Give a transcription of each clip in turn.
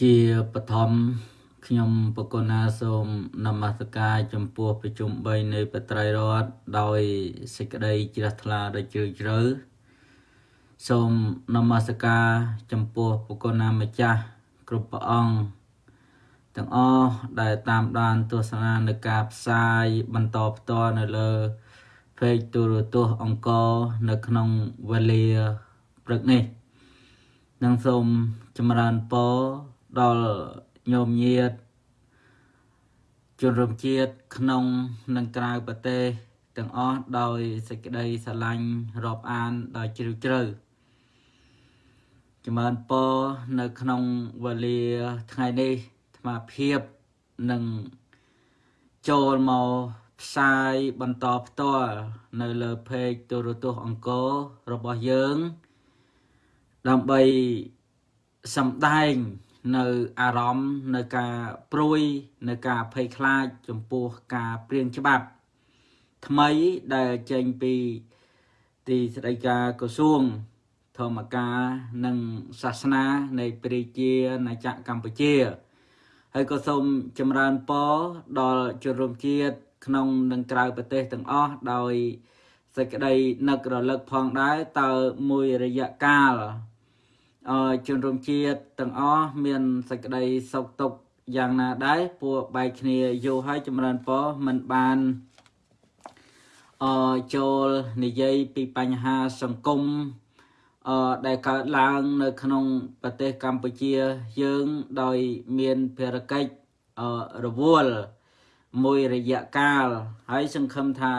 ជាបឋមខ្ញុំបកណាសូមនមស្ការចំពោះប្រជុំ3នៃបត្រៃរដ្ឋដោយសេចក្តីជ្រះថ្លាដ៏ជ្រាលជ្រៅសូមនមស្ការចំពោះបកណាម្ចាស់គ្រប់ព្រះអង្គទាំងអស់ដែលតាមដានទស្សនានៅការផ្សាយបន្តផ្ទាល់នៅលើเพจទូរទស្សន៍អង្គរនៅក្នុងវេលាព្រឹកនេះ និងសូមចម្រើនពរដល់ញោមញាតជនរួមជាតិក្នុងនិងក្រៅប្រទេសទាំងអស់ដោយសេចក្តីស្រឡាញ់រាប់អានដោយជ្រាលជ្រៅចម្រើនពរនៅក្នុងវេលាថ្ងៃនេះអាមាភាពនិងចូលមកផ្សាយបន្តផ្ទាល់នៅលើ page ទូរទស្សន៍អង្គររបស់យើង ដើម្បីសម្ដែងនៅអារម្មណ៍នៅការព្រួយនៅការភ័យខ្លាចចំពោះការព្រៀងច្បាប់ ថ្មីដែលចេញពីទីស្តីការក្រសួងធម្មការនិងសាសនានៃព្រះជាណាចក្រកម្ពុជា ហើយក៏សូមចម្រើនពរដល់ជនរួមជាតិក្នុងនិងក្រៅប្រទេសទាំងអស់ដោយសេចក្តីនឹករលឹកផងដែរតើមួយរយៈកាលអ ជនរួមជាតិទាំងអស់មានសេចក្តីសុខទុក្ខយ៉ាងណាដែរពួកបែកគ្នាយូរហើយចម្រើនពរមិនបានអចូលនិយាយពីបញ្ហាសង្គមអដែលកើតឡើងនៅក្នុងប្រទេសកម្ពុជាយើងដោយមានភារកិច្ចអរវល់មួយរយៈកាលហើយសង្ឃឹមថា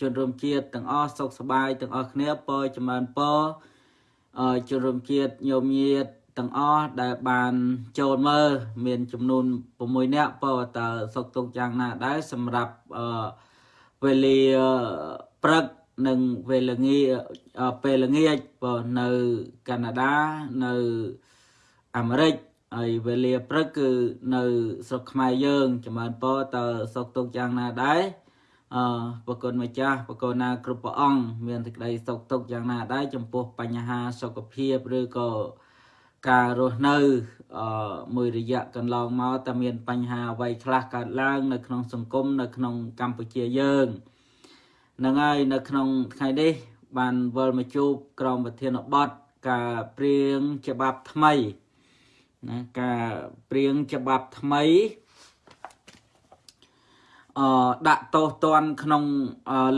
ជនរួមជាតិទាំងអស់សុខសប្បាយទាំងអស់គ្នាពរចម្រើនពរ ជនរួមជាតិញោមញាតទាំងអស់ដែលបានចូលមើលមានចំនួន6នាក់ពរតើសុខទុក្ខយ៉ាងណាដែរសម្រាប់វេលាព្រឹកនិងវេលាងាពេលល្ងាចបើនៅកាណាដានៅអាមេរិកហើយវេលាព្រឹកគឺនៅស្រុកខ្មែរយើងចម្រើនពរតើសុខទុក្ខយ៉ាងណាដែរ អឺប្រគុណម្ចាស់ប្រគុណណាគ្រប់ព្រះអង្គមានសេចក្តីសុខទុក្ខយ៉ាងណាដែរចំពោះបញ្ហាសុខភាពឬក៏ការរស់នៅអឺមួយរយៈកន្លងមកតើមានបញ្ហាអ្វីខ្លះកើតឡើង នៅក្នុងសង្គមនៅក្នុងកម្ពុជាយើងនឹងហើយនៅក្នុងថ្ងៃនេះបានវិលមកជួបក្រមប្រធានបទការព្រៀងច្បាប់ថ្មីណាការព្រៀងច្បាប់ថ្មី អឺដាក់ទោសទណ្ឌក្នុង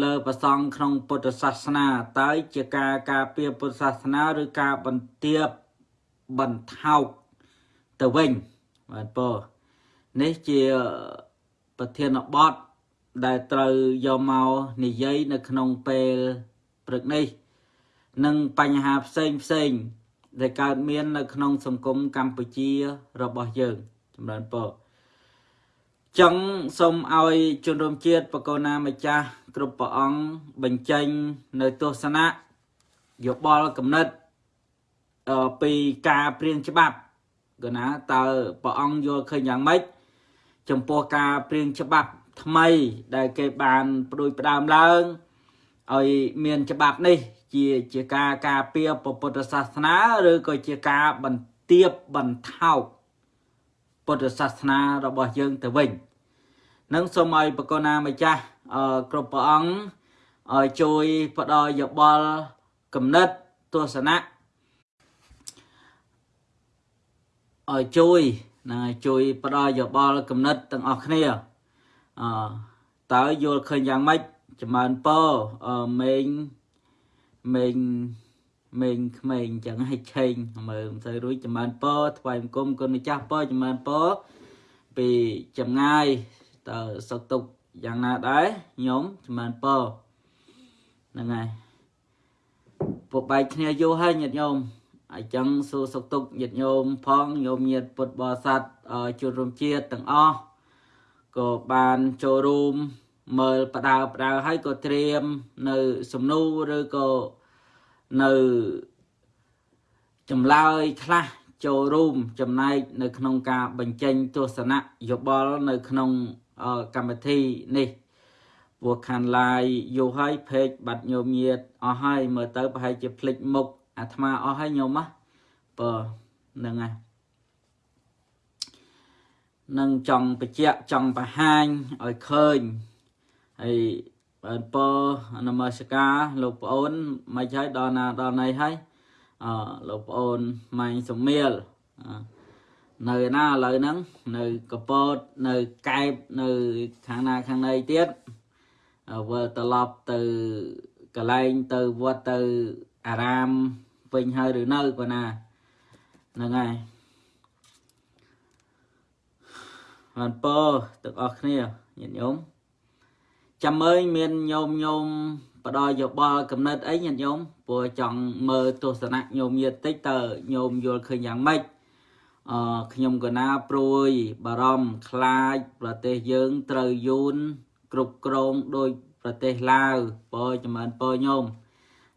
លើប្រសង់ក្នុងពុទ្ធសាសនាតើជាការការពារពុទ្ធសាសនាឬការបន្ទាបបន្ថោកទៅវិញបាទពនេះជាប្រធានបទដែលត្រូវយកមកនិយាយនៅក្នុងពេលព្រឹកនេះនិងបញ្ហាផ្សេងផ្សេងដែលកើតមាននៅក្នុងសង្គមកម្ពុជារបស់យើងចម្រើនពរ ចឹងសូមឲ្យជនរួមជាតិបកូណាម្ចាស់គ្រប់ព្រះអង្គបញ្ចេញនៅទស្សនៈយោបល់កំណត់ពីការព្រៀងច្បាប់កណាតើព្រះអង្គយល់ឃើញយ៉ាងម៉េចចំពោះការព្រៀងច្បាប់ថ្មីដែលគេបានផ្ដួចផ្ដើមឡើងឲ្យមានច្បាប់នេះ ជាជាការការពារពុទ្ធសាសនាឬក៏ជាការបន្ទាបបន្ថោក ពុទ្ធសាសនារបស់យើងទៅវិញនឹងសូមឲ្យបកណាម្ចាស់គ្រប់ព្រះអង្គឲ្យជួយផ្ដល់យោបល់គំនិតទស្សនៈឲ្យជួយណាជួយផ្ដល់យោបល់គំនិតទាំងអស់គ្នាអតើយល់ឃើញយ៉ាងម៉េចចម្រើនពរមេងមេង មេងក្មេងចឹងឲ្យឆេងមើលមិនសូវរួចចម្រើនពរថ្វាយបង្គំគុណម្ចាស់ពរចម្រើនពរពីចម្ងាយតើសុខទុក្ខយ៉ាងណាដែរញោមចម្រើនពរហ្នឹងហើយពុកបែកគ្នាយូរហើយញាតិញោមអញ្ចឹងសួរសុខទុក្ខញាតិញោមផងញោមញាតិពុទ្ធបរិស័ទជួនរួមជាតិទាំងអស់ក៏បានចូលរួមមើលបដើបដើហើយក៏ត្រៀមនៅសំណួរឬក៏ នៅចម្លើយខ្លះចូលរួមចំណែកនៅក្នុងការបញ្ចេញទស្សនៈយោបល់នៅក្នុងកម្មវិធីនេះពួកខានឡាយយូរហើយពេកបាត់ញោមញាតអស់ហើយមើលទៅប្រហែលជាភ្លេចមុខអាត្មាអស់ហើយញោមណាបើហ្នឹងហើយនឹងចង់បញ្ជាក់ចង់បង្ហាញឲ្យឃើញហើយ បានពរនមស្ការលោកប្អូនមិនហើយដល់ណាដល់ណីហើយអលោកប្អូនម៉ាញ់សុមៀលនៅណាឥឡូវហ្នឹងនៅកពតនៅកែបនៅខាងណាខាងណីទៀតវិលត្រឡប់ទៅកន្លែងទៅវត្តទៅអារាមវិញហើយឬនៅប៉ុណ្ណាហ្នឹងហើយបានពរទាំងអស់គ្នាញាតិញោម ចាំមើលមានញោមញោមបដយោបល់កំណត់អីញាតិញោមព្រោះចង់មើលទស្សនៈញោមញាតិតិចតើញោមយល់ឃើញយ៉ាងម៉េចអឺខ្ញុំកណាព្រួយបារម្ភខ្លាចប្រទេសយើងត្រូវយូនគ្រប់គ្រងដោយប្រទេសឡាវពរចម្រើនពរញោម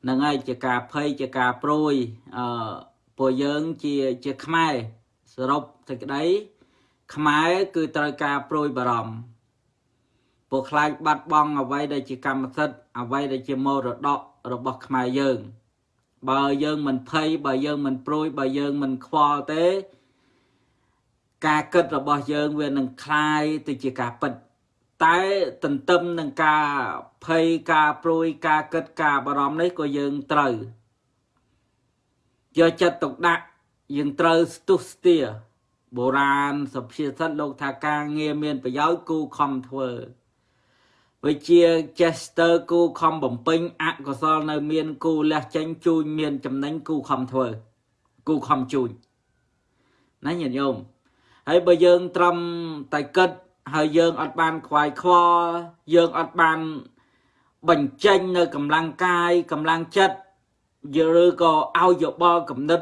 នឹងហើយជាការភ័យជាការព្រួយអឺពួកយើងជាជាខ្មែរសរុបសេចក្តីខ្មែរគឺត្រូវការព្រួយបារម្ភ ពួកខ្លាចបាត់បង់អ្វីដែលជាកម្មសិទ្ធិអ្វីដែលជាមរតករបស់ខ្មែរយើង បើយើងមិនភ័យបើយើងមិនព្រួយបើយើងមិនខ្វល់ទេ ការគិតរបស់យើងវានឹងคลายទៅជាការពិតតែទន្ទឹមនឹងការភ័យការព្រួយការគិតការបារម្ភនេះក៏យើងត្រូវយកចិត្តទុកដាក់យើងត្រូវស្ទុះស្ទាបុរាណសុភាសិតលោកថាការងារមានប្រយោជន៍គូខំធ្វើ វិជាចេស្ទើគូខំបំពេញអកុសលនៅមានគូលះចេញជួញមានចំណេញគូខំធ្វើគូខំជួញណាញាតិញោមហើយបើយើងត្រឹមតែគិតហើយយើងអត់បានខ្វាយខ្វល់យើងអត់បានបញ្ចេញនៅកម្លាំងកាយកម្លាំងចិត្តឬក៏ឲ្យយោបល់គំនិត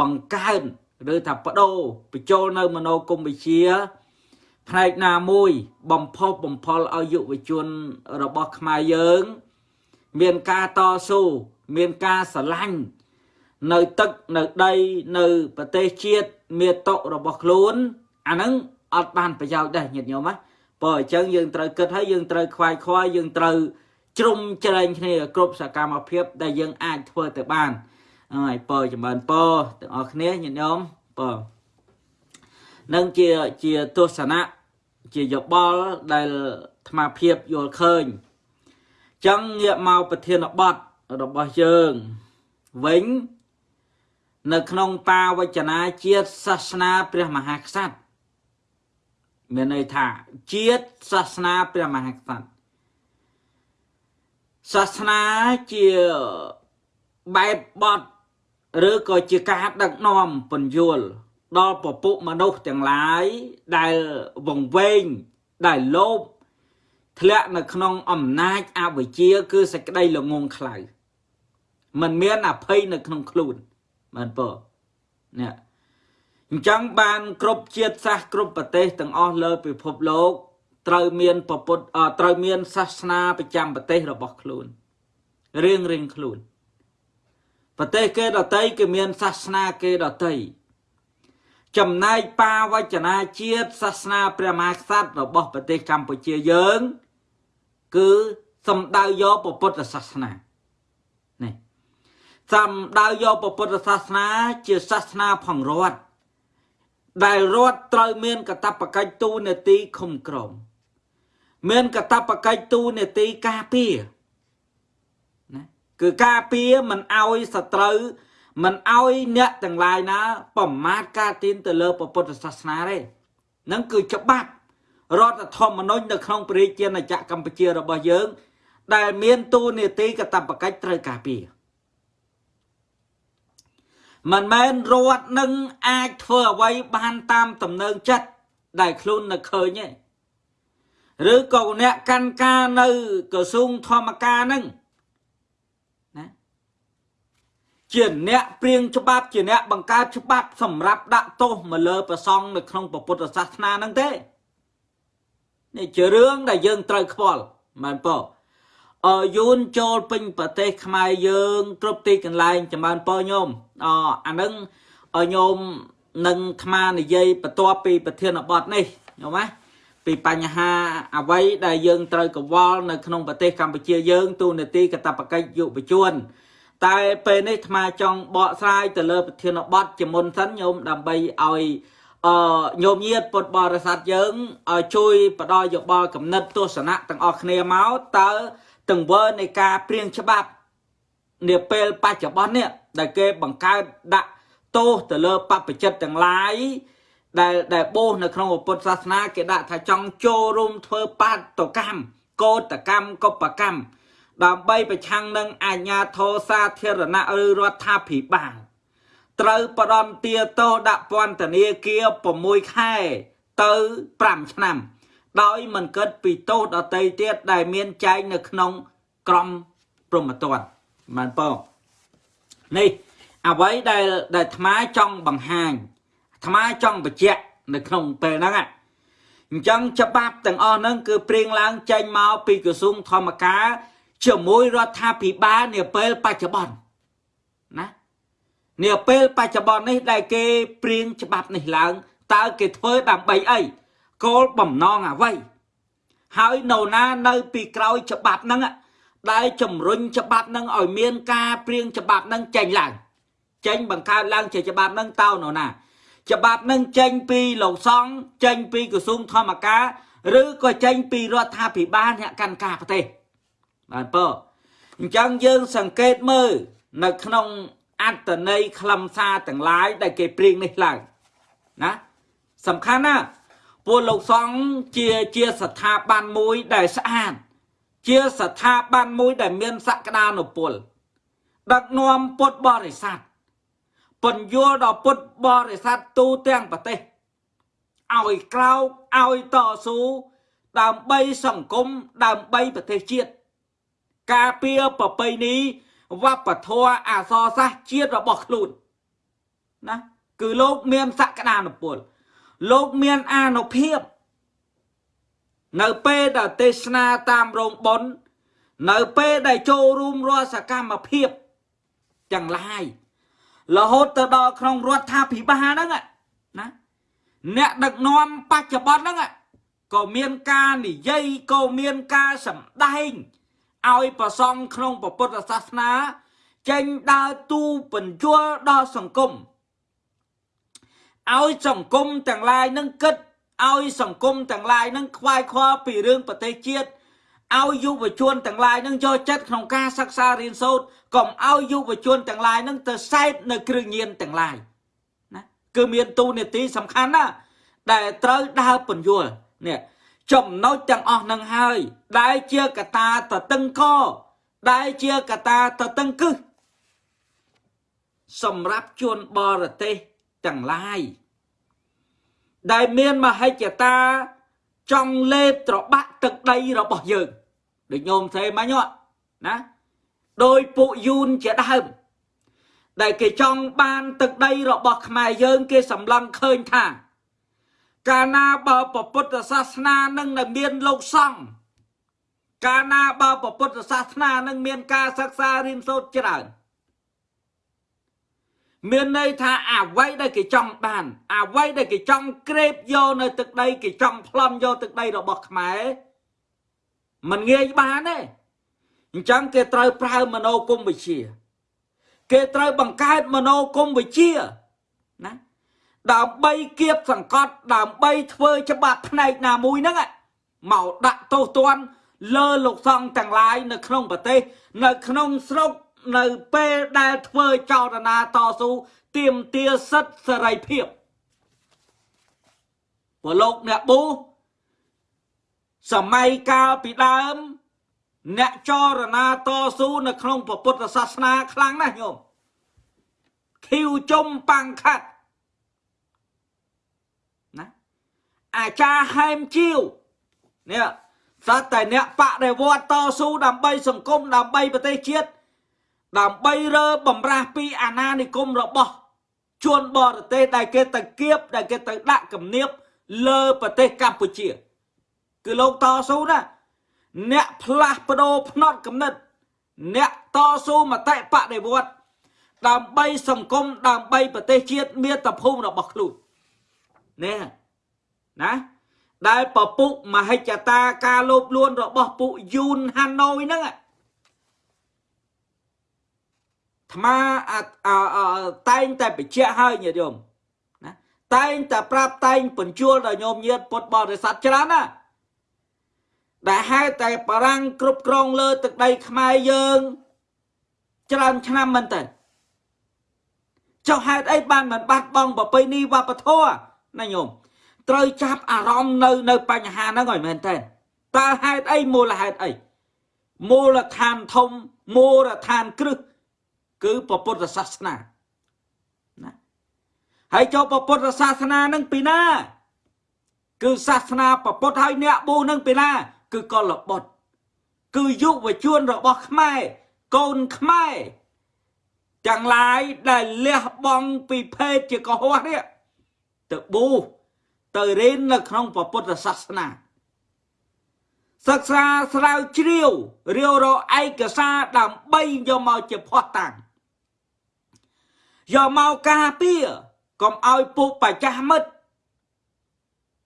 បង្កើនឬថាបដូរបញ្ចូលនៅមโนគមវិជ្ជា ផ្នែកណាមួយបំផុសបំផុលឲ្យយុវជនរបស់ខ្មែរយើង មានការតស៊ូមានការស្រឡាញ់នៅទឹកនៅដីនៅប្រទេសជាតិមាតុរបស់ខ្លួនអាហ្នឹងអត់បានប្រយោជន៍ដែរញាតិញោមណាបើអញ្ចឹងយើងត្រូវគិតហើយយើងត្រូវខ្វាយខ្វល់យើងត្រូវជ្រុំជ្រែងគ្នាគ្រប់សកម្មភាព ដែលយើងអាចធ្វើទៅបានហើយពរចម្រើនពរទាំងអស់គ្នាញាតិញោមពរនឹងជាជាទស្សនៈ ជាយោបល់ដែលអាត្មាភាពយល់ឃើញចឹងងាកមកប្រធានបទរបស់យើងវិញនៅក្នុងបាវចនាជាតិសាសនាព្រះមហាក្សត្រមានន័យថាជាតិសាសនាព្រះមហាក្សត្រសាសនាជាបែបបត់ឬក៏ជាការដឹកនាំពន្យល់ ដល់ពពុមនុស្សទាំងឡាយដែលវង្វេងដែលលោភធ្លាក់នៅក្នុងអំណាចអវិជ្ជា គឺសេចក្តីល្ងងខ្លៅมันមានអភ័យនៅក្នុងខ្លួនបានពនេះអញ្ចឹងបានគ្រប់ជាតិសាសន៍គ្រប់ប្រទេសទាំងអស់លើពិភពលោកត្រូវមានពពុទ្ធត្រូវមានសាសនាប្រចាំប្រទេសរបស់ខ្លួនរៀងរៀងខ្លួនប្រទេសគេដតីគេមានសាសនាគេដតី ចំណែកបាវចនាជាតិសាសនាព្រះមហាក្សត្ររបស់ប្រទេសកម្ពុជាយើង គឺសំដៅយកពុទ្ធសាសនានេះសំដៅយកពុទ្ធសាសនាជាសាសនាផងរដ្ឋដែលរដ្ឋត្រូវមានកតបកិច្ចទូនាទីឃុំក្រមមានកតបកិច្ចទូនាទីការពារណាគឺការពារមិនអោយសត្រូវ មិនអោយអ្នកទាំងឡាយណា ប្រមាថការទានទៅលើពុទ្ធសាសនាទេនឹងគឺច្បាប់រដ្ឋធម្មនុញ្ញនៅក្នុងព្រះរាជាណាចក្រកម្ពុជារបស់យើង ដែលមានទូនាទីកតបកិច្ចត្រូវការពារមិនមែនរដ្ឋនឹងអាចធ្វើអ្វីបានតាមទំនើងចិត្តដែលខ្លួននៅឃើញទេឬក៏អ្នកកាន់ការនៅក្រសួងធម្មការនឹងណា ជាអ្នកព្រៀងច្បាប់ជាអ្នកបង្កើតច្បាប់សម្រាប់ដាក់ទោសមកលើប្រសង់នៅក្នុងពុទ្ធសាសនានឹងទេនេះជារឿងដែលយើងត្រូវខ្វល់មែនប៉ុអយូនចូលពេញប្រទេសខ្មែរយើងគ្រប់ទីកន្លែងចម្រើនពរញោមអអានឹងញោមនឹងថ្មនិយាយបន្ទាប់ពីប្រធានបទនេះញោមណាពីបញ្ហាអ្វីដែលយើងត្រូវកវល់នៅក្នុងប្រទេសកម្ពុជាយើងទូនាទីកតបកិច្ចយុវជន តែពេលនេះអាត្មាចង់បកស្រាយទៅលើប្រធានបទជាមុនសិនញោមដើម្បីឲ្យអឺញោមញាតពុទ្ធបរិស័ទយើងឲ្យជួយបដិយោបល់កំណត់ទស្សនៈទាំងអស់គ្នាមកតើទង្វើនៃការព្រៀងច្បាប់នាពេលបច្ចុប្បន្ននេះដែលគេបង្កើតដាក់ទោសទៅលើបព្វជិតទាំងឡាយដែលដែលបោសនៅក្នុងពុទ្ធសាសនាគេដាក់ថាចង់ចូលរួមធ្វើបាតកម្មកោតកម្មកុបកម្ម ដើម្បីប្រឆាំងនឹងអាជ្ញាធរសាធារណៈឬរដ្ឋាភិបាលត្រូវបដន្ទាទោសដាក់ពន្ធនាគារ6ខែទៅ5ឆ្នាំ ដោយមិនគិតពីទោសដតីទៀតដែលមានចែងនៅក្នុងក្រមព្រហ្មទណ្ឌបានបងនេះអ្វីដែលដែលអាត្មាចង់បង្ហាញអាត្មាចង់បញ្ជាក់នៅក្នុងពេលហ្នឹងអញ្ចឹងច្បាប់ទាំងអស់ហ្នឹងគឺព្រៀងឡើងចេញមកពីក្រសួងធម្មការ ជាមួយរដ្ឋាភិបាលនាពេលបច្ចុប្បន្នណានាពេលបច្ចុប្បន្ននេះដែលគេព្រៀងច្បាប់នេះឡើងតើគេធ្វើដើម្បីអីគោលបំណងអ្វីហើយនៅណានៅពីក្រោយច្បាប់ហ្នឹងដែលជំរុញច្បាប់ហ្នឹងឲ្យមានការព្រៀងច្បាប់ហ្នឹងចេញឡើងចេញបង្កើតឡើងជាច្បាប់ហ្នឹងតើនៅណា ច្បាប់នឹងចេញពីលោកសង្ឃចេញពីក្រសួងធម្មការឬក៏ចេញពីរដ្ឋាភិបាលអ្នកកាន់ការប្រទេស បានពអញ្ចឹងយើងសង្កេតមើលនៅក្នុងអត្តន័យខ្លឹមសារទាំងឡាយដែលគេព្រៀងនេះឡើងណាសំខាន់ណាពួកលោកសង្ឃជាជាស្ថាប័នមួយដែលស្អាតជាស្ថាប័នមួយដែលមានសក្តានុពលដឹកនាំពុទ្ធបរិស័ទពន្យល់ដល់ពុទ្ធបរិស័ទទូទាំងប្រទេសឲ្យក្រោកឲ្យតស៊ូដើម្បីសង្គមដើម្បីប្រទេសជាតិ ការពារប្រពៃណីវប្បធម៌អសរសាស្ត្រជាតិរបស់ខ្លួនណាគឺលោកមានសក្តានុពលលោកមានអានុភាពនៅពេលដែលទេសនាតាមរោងបុណ្យនៅពេលដែលចូលរួមរាល់សកម្មភាពទាំងឡាយរហូតទៅដល់ក្នុងរដ្ឋាភិបាលហ្នឹងណាអ្នកដឹកនាំបច្ចុប្បន្នហ្នឹងក៏មានការនិយាយក៏មានការសម្ដែង ឲ្យប្រសង់ក្នុងពុទ្ធសាសនា ចេញដើរទូបញ្យលដល់សង្គមឲ្យសង្គមទាំងឡាយនឹងគិតឲ្យសង្គមទាំងឡាយនឹងខ្វាយខ្វល់ពីរឿងប្រទេសជាតិឲ្យយុវជនទាំងឡាយនឹងយកចិត្តក្នុងការសិក្សារៀនសូត្រកុំឲ្យយុវជនទាំងឡាយនឹងទៅសែបនៅគ្រឿងញៀនទាំងឡាយណាគឺមានទូនាទីសំខាន់ណាដែលត្រូវដើរពន្យល់នេះ ចំណុចទាំងអស់នឹងហើយ ដែលជាកតាតតឹងកដែលជាកតាតតឹងគឹសសម្រាប់ជនបរទេសទាំងឡាយដែលមានមហិច្ឆតាចង់លេបត្របាក់ទឹកដីរបស់យើងដូចញោមស្រីមិញណាដោយពួកយូនជាដើមដែលគេចង់បានទឹកដីរបស់ខ្មែរយើង គេសម្លឹងឃើញថា កាលណាបើពុទ្ធសាសនានឹងមានលោកសង្ឃកាលណាបើពុទ្ធសាសនានឹងមានការសិក្សារៀនសូត្រច្រើនមានន័យថាអ្វីដែលគេចង់បានអ្វីដែលគេចង់ក្រេបយកនៅទឹកដីគេចង់ប្លន់យកទឹកដីរបស់ខ្មែរมันងាយបានទេអញ្ចឹងគេត្រូវប្រើមនោគមវិជ្ជា គេត្រូវបង្កើតមនោគមវិជ្ជា ដើម្បីគៀបសង្កត់ដើម្បីធ្វើច្បាប់ផ្នែកណាមួយហ្នឹងមកដាក់ទោសទណ្ឌលើលោកសង្ឃទាំងឡាយនៅក្នុងប្រទេស នៅក្នុងស្រុកនៅពេលដែលធ្វើចោទនាតស៊ូទាមទារសិទ្ធិសេរីភាពពលលោកអ្នកប៊ូសម័យកាលពីដើម អ្នកចរណាតស៊ូនៅក្នុងពុទ្ធសាសនាខ្លាំងណាស់ញោមខៀវជុំបាំងខាត់ណា អាចារ្យហែមជីវនេះសត្វតែអ្នកបដិវត្តតស៊ូដើម្បីសង្គមដើម្បីប្រទេសជាតិដើម្បីរើបំរាស់ពីអាណានិគមរបស់ជនបរទេសដែលគេទៅគៀបដែលគេទៅដាក់គំនាបលើប្រទេសកម្ពុជា គឺលោកតស៊ូណាអ្នកផ្លាស់ប្ដូរផ្នត់គំនិត អ្នកតស៊ូមតិបដិវត្តដើម្បីសង្គមដើម្បីប្រទេសជាតិមាតុភូមិរបស់ខ្លួននេះ ណាដែលពពុះមហិច្ឆតាការលោភលួនរបស់ពួកយូនហាណូយហ្នឹងថ្មតែងតែបញ្ជាក់ឲ្យញាតិញោមណាតែងតែប្រាប់តែងបញ្ជូលដល់ញោមញាតិពុទ្ធបរិស័ទច្រើនណាដែលហេតុតែបារាំងគ្រប់គ្រងលើទឹកដីខ្មែរយើងច្រើនឆ្នាំមែនតើចុះហេតុអីបានមិនបាត់បង់ប្រពៃណីវប្បធម៌ណាញោម ត្រូវចាប់អារម្មណ៍នៅនៅបញ្ហាហ្នឹងឲ្យមែនតើតើហេតុអីមូលហេតុអីមូលដ្ឋានធំមូលដ្ឋានគ្រឹះគឺពុទ្ធសាសនាណាហើយចូលពុទ្ធសាសនានឹងពីណា គឺសាសនាពុទ្ធហើយអ្នកប៊ូនឹងពីណា គឺកលបុត្រគឺយុវជនរបស់ខ្មែរកូនខ្មែរទាំងឡាយដែលលះបង់ពីភេទជាកុហកនេះទៅប៊ូ ទៅរៀននៅក្នុងពុទ្ធសាសនាសិក្សាស្រាវជ្រាវរាវរកឯកសារដើម្បីយកមកជាផុសតាំងយកមកការពារកុំឲ្យពួកបច្ចាស់មិត្ត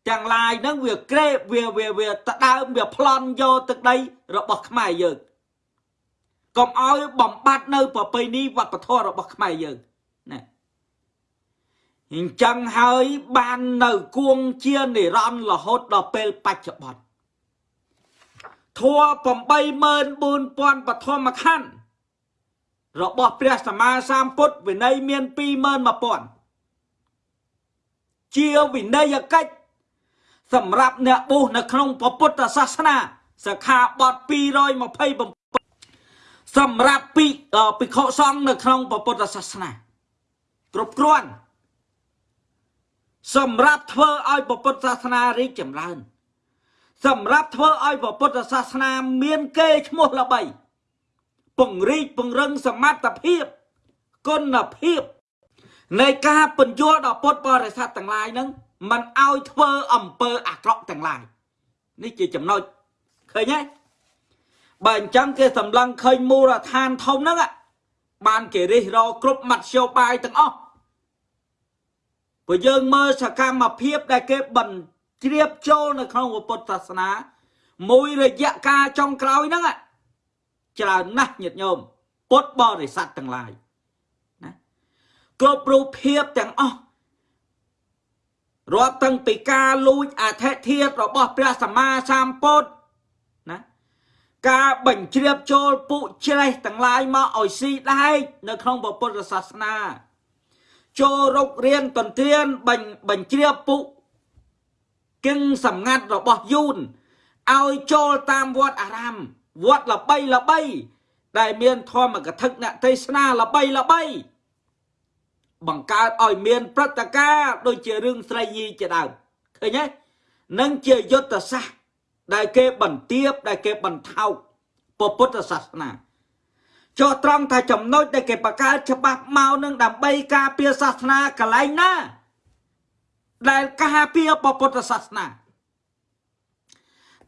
ទាំងឡាយហ្នឹងវាក្រេបវាវាវាតដើមវាប្លន់យកទឹកដីរបស់ខ្មែរយើងកុំឲ្យបំបត្តិនៅប្រពៃណីវប្បធម៌របស់ខ្មែរយើងណា អញ្ចឹងហើយបាននៅគួងជានិរន្តរ៍រហូតដល់ពេលបច្ចុប្បន្នធัว84000បឋមខណ្ឌរបស់ព្រះសម្មាសម្ពុទ្ធវិន័យមាន21000ជាវិន័យកិច្ចសម្រាប់អ្នកបុស្សនៅក្នុងពុទ្ធសាសនាសិក្ខាបទ227សម្រាប់ពីភិក្ខុសង្ឃនៅក្នុងពុទ្ធសាសនាគ្រប់គ្រាន់ សម្រាប់ធ្វើឲ្យពុទ្ធសាសនារីកចម្រើន សម្រាប់ធ្វើឲ្យពុទ្ធសាសនាមានកេរឈ្មោះល្បី ពង្រីកពង្រឹងសមត្ថភាពគុណភាពនៃការបញ្យល់ដល់ពុទ្ធបរិស័ទទាំងឡាយហ្នឹងมันឲ្យធ្វើអំពើអាក្រក់ទាំងឡាយនេះជាចំណុចឃើញទេបើអញ្ចឹងគេសម្លឹងឃើញមូលដ្ឋានធំហ្នឹងបានគេរិះរគ្រប់មធ្យោបាយទាំងអស់ ព្រោះយើងមើលសកម្មភាពដែលគេបញ្ជ្រាបចូលនៅក្នុងពុទ្ធសាសនា មួយរយៈកាលចុងក្រោយហ្នឹងច្រើនណាស់ញាតិញោមពុទ្ធបរិស័ទទាំងឡាយណាគ្រប់រូបភាពទាំងអស់រាប់តាំងពីការលួចអធិធិធរបស់ព្រះសម្មាសម្ពុទ្ធណាការបញ្ជ្រាបចូលពុជ្រេះទាំងឡាយមកឲ្យស៊ីដែកនៅក្នុងពុទ្ធសាសនា ចូលរុករៀនតន្ទ្រានបញ្ជ្រាបពុគឹងសម្ងាត់របស់យូនឲ្យចូលតាមវត្តអារាមវត្តល្បីល្បី ដែលមានធម្មកថាអ្នកទេសនាល្បីល្បី បង្កើតឲ្យមានព្រឹត្តិការណ៍ដូចជារឿងស្រីញីជាដើមឃើញទេនឹងជាយុទ្ធសាស្ត្រដែលគេបន្ទាបដែលគេបន្ថោកពុទ្ធសាសនា ចុះត្រង់ថាចំណុចដែលគេបង្កើតច្បាប់មកនឹងដើម្បីការពារសាសនាកន្លែងណា ដែលការពារពុទ្ធសាសនា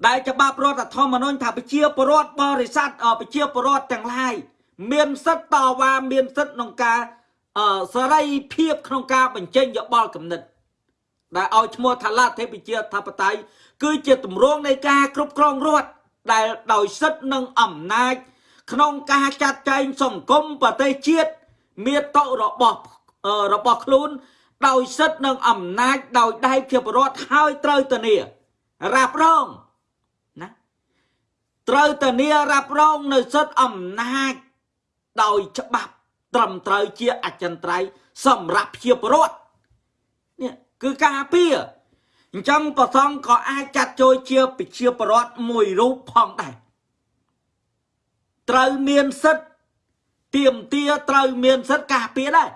ដែលច្បាប់រដ្ឋធម្មនុញ្ញថាប្រជាពលរដ្ឋបរិស័ទប្រជាពលរដ្ឋទាំងឡាយមានសិទ្ធិតវ៉ាមានសិទ្ធិក្នុងការសេរីភាពក្នុងការបញ្ចេញយោបល់គំនិតដែលឲ្យឈ្មោះថាលទ្ធិប្រជាធិបតេយ្យគឺជាទម្រង់នៃការគ្រប់គ្រងរដ្ឋដែលដោយសិទ្ធិនិងអំណាច ក្នុងការចាត់ចែងសង្គមប្រទេសជាតិមាតុរបស់របស់ខ្លួនដោយសិទ្ធិនិងអំណាចដោយដៃជាបរដ្ឋហើយត្រូវធានារ៉ាប់រងត្រូវធានារ៉ាប់រងនៅសិទ្ធិអំណាចដោយច្បាប់ត្រឹមត្រូវជាអចិន្ត្រៃយ៍សម្រាប់ជាពលរដ្ឋនេះគឺការពារអញ្ចឹងប្រសងក៏អាចចាត់ចូលជាប្រជាពលរដ្ឋមួយរូបផងដែរ ត្រូវមានសិទ្ធិទៀមទាត្រូវមានសិទ្ធិការពារដែរ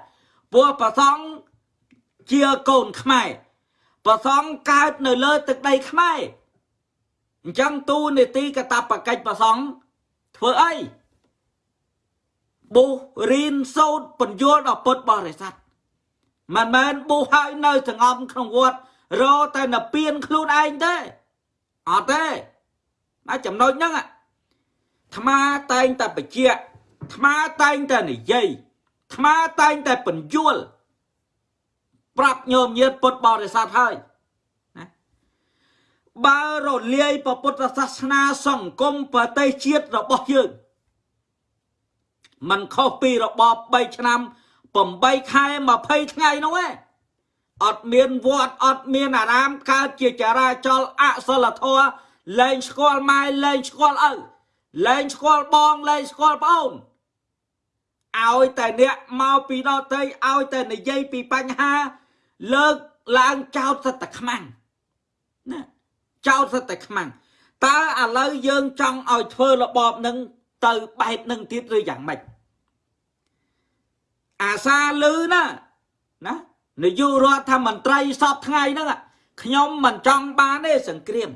ព្រោះប្រសងជាកូនខ្មែរប្រសងកើតនៅលើទឹកដីខ្មែរអញ្ចឹងទូនេតិកតបកិច្ចប្រសងធ្វើអីបុះរៀនសូត្របញ្យល់ដល់ពុទ្ធបរិស័ទមិនមែនបុះហើយនៅសងំក្នុងវត្តរតែនៅពៀនខ្លួនឯងទេអត់ទេតែចំណុចហ្នឹងអា ត្មាតែងតែបញ្ជាក់អាត្មាតែងតែនិយាយអាត្មាតែងតែបញ្យល់ប្រាប់ញោមញាតពុទ្ធបរិស័ទហើយបើរលាយពុទ្ធសាសនាសង្គមប្រទេសជាតិរបស់យើងมันខុសពីរបប3ឆ្នាំ8ខែ20ថ្ងៃនោះឯងអត់មានវត្តអត់មានអារាមកើតជាចរាចរអសិលធម៌លែងស្គាល់ម៉ែលែងស្គាល់ឪ លែងស្គាល់បងលែងស្គាល់ប្អូនឲ្យតែអ្នកមកពីដទៃឲ្យតែនិយាយពីបញ្ហា លើកឡើងចោតសិតតែខ្មាំងណាចោតសិតតែខ្មាំងតើឥឡូវយើងចង់ឲ្យធ្វើរបបនឹងទៅបែបនឹងទៀតឬយ៉ាងម៉េចអាសាលឺណាណានាយករដ្ឋមន្ត្រីសពថ្ងៃហ្នឹងខ្ញុំមិនចង់បានទេសង្គ្រាម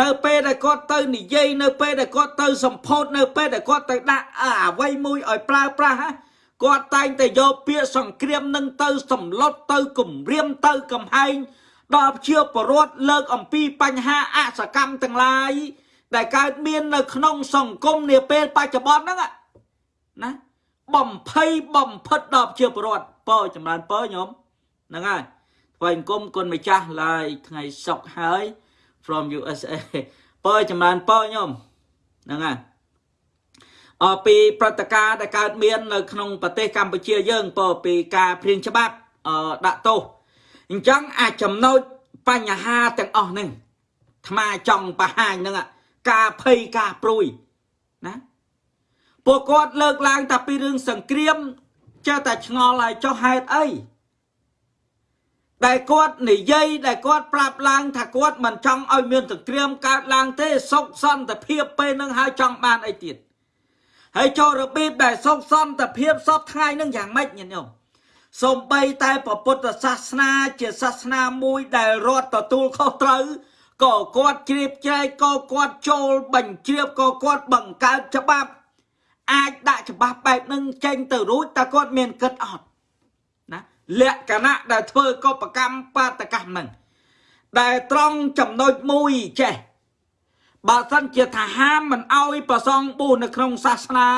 នៅពេលដែលគាត់ទៅនិយាយនៅពេលដែលគាត់ទៅសម្ពោធនៅពេលដែលគាត់ទៅដាក់អ្វីមួយឲ្យប្រើប្រាស់គាត់តែងតែយកពាក្យសង្គ្រាមនឹងទៅសម្លុតទៅគំរាមទៅកំហែងដល់ជាបរដ្ឋលើកអំពីបញ្ហាអសកម្មទាំងឡាយដែលកើតមាននៅក្នុងសង្គមនាពេលបច្ចុប្បន្នហ្នឹងណាបំភ័យបំផិតដល់ជាបរដ្ឋពរចម្រើនពរញោមហ្នឹងហើយថ្វាយអង្គមគុណម្ចាស់ឡើយថ្ងៃសុកហើយ from USA ពរចម្រើនពរញោមហ្នឹងហើយអពីព្រឹត្តិការណ៍ដែលកើតមាននៅក្នុងប្រទេសកម្ពុជាយើងពរពីការព្រៀងច្បាប់ដាក់ទោសអញ្ចឹងអាចចំណោចបញ្ហាទាំងអស់ហ្នឹងថ្មចង់បង្ហាញហ្នឹងការភ័យការព្រួយណាពួកគាត់លើកឡើងតែពីរឿងសង្គ្រាមចេះតែឆ្ងល់ហើយចុះហេតុអី ដែលគាត់និយាយដែលគាត់ប្រាប់ឡើងថាគាត់មិនចង់ឲ្យមានសង្គ្រាមកើតឡើងទេសុខសន្តិភាពពេលនឹងហើយចង់បានអីទៀតហើយចូលរបៀបដែលសុខសន្តិភាពសពថ្ងៃនឹងយ៉ាងម៉េចញាតិញោមសំបីតែពុទ្ធសាសនាជាសាសនាមួយដែលរដ្ឋទទួលខុសត្រូវក៏គាត់ជ្រាបជ្រែកក៏គាត់ចូលបញ្ជ្រាបក៏គាត់បង្កើតច្បាប់ អាចដាក់ច្បាប់បែបនឹងចេញទៅរួចតើគាត់មានគិតអត់ណា លក្ខណៈដែលធ្វើកបកម្មបាតកម្មនឹងដែលត្រង់ចំណុចមួយចេះបើសិនជាថាហាមមិនអោយប្រសងប៊ូនៅក្នុងសាសនា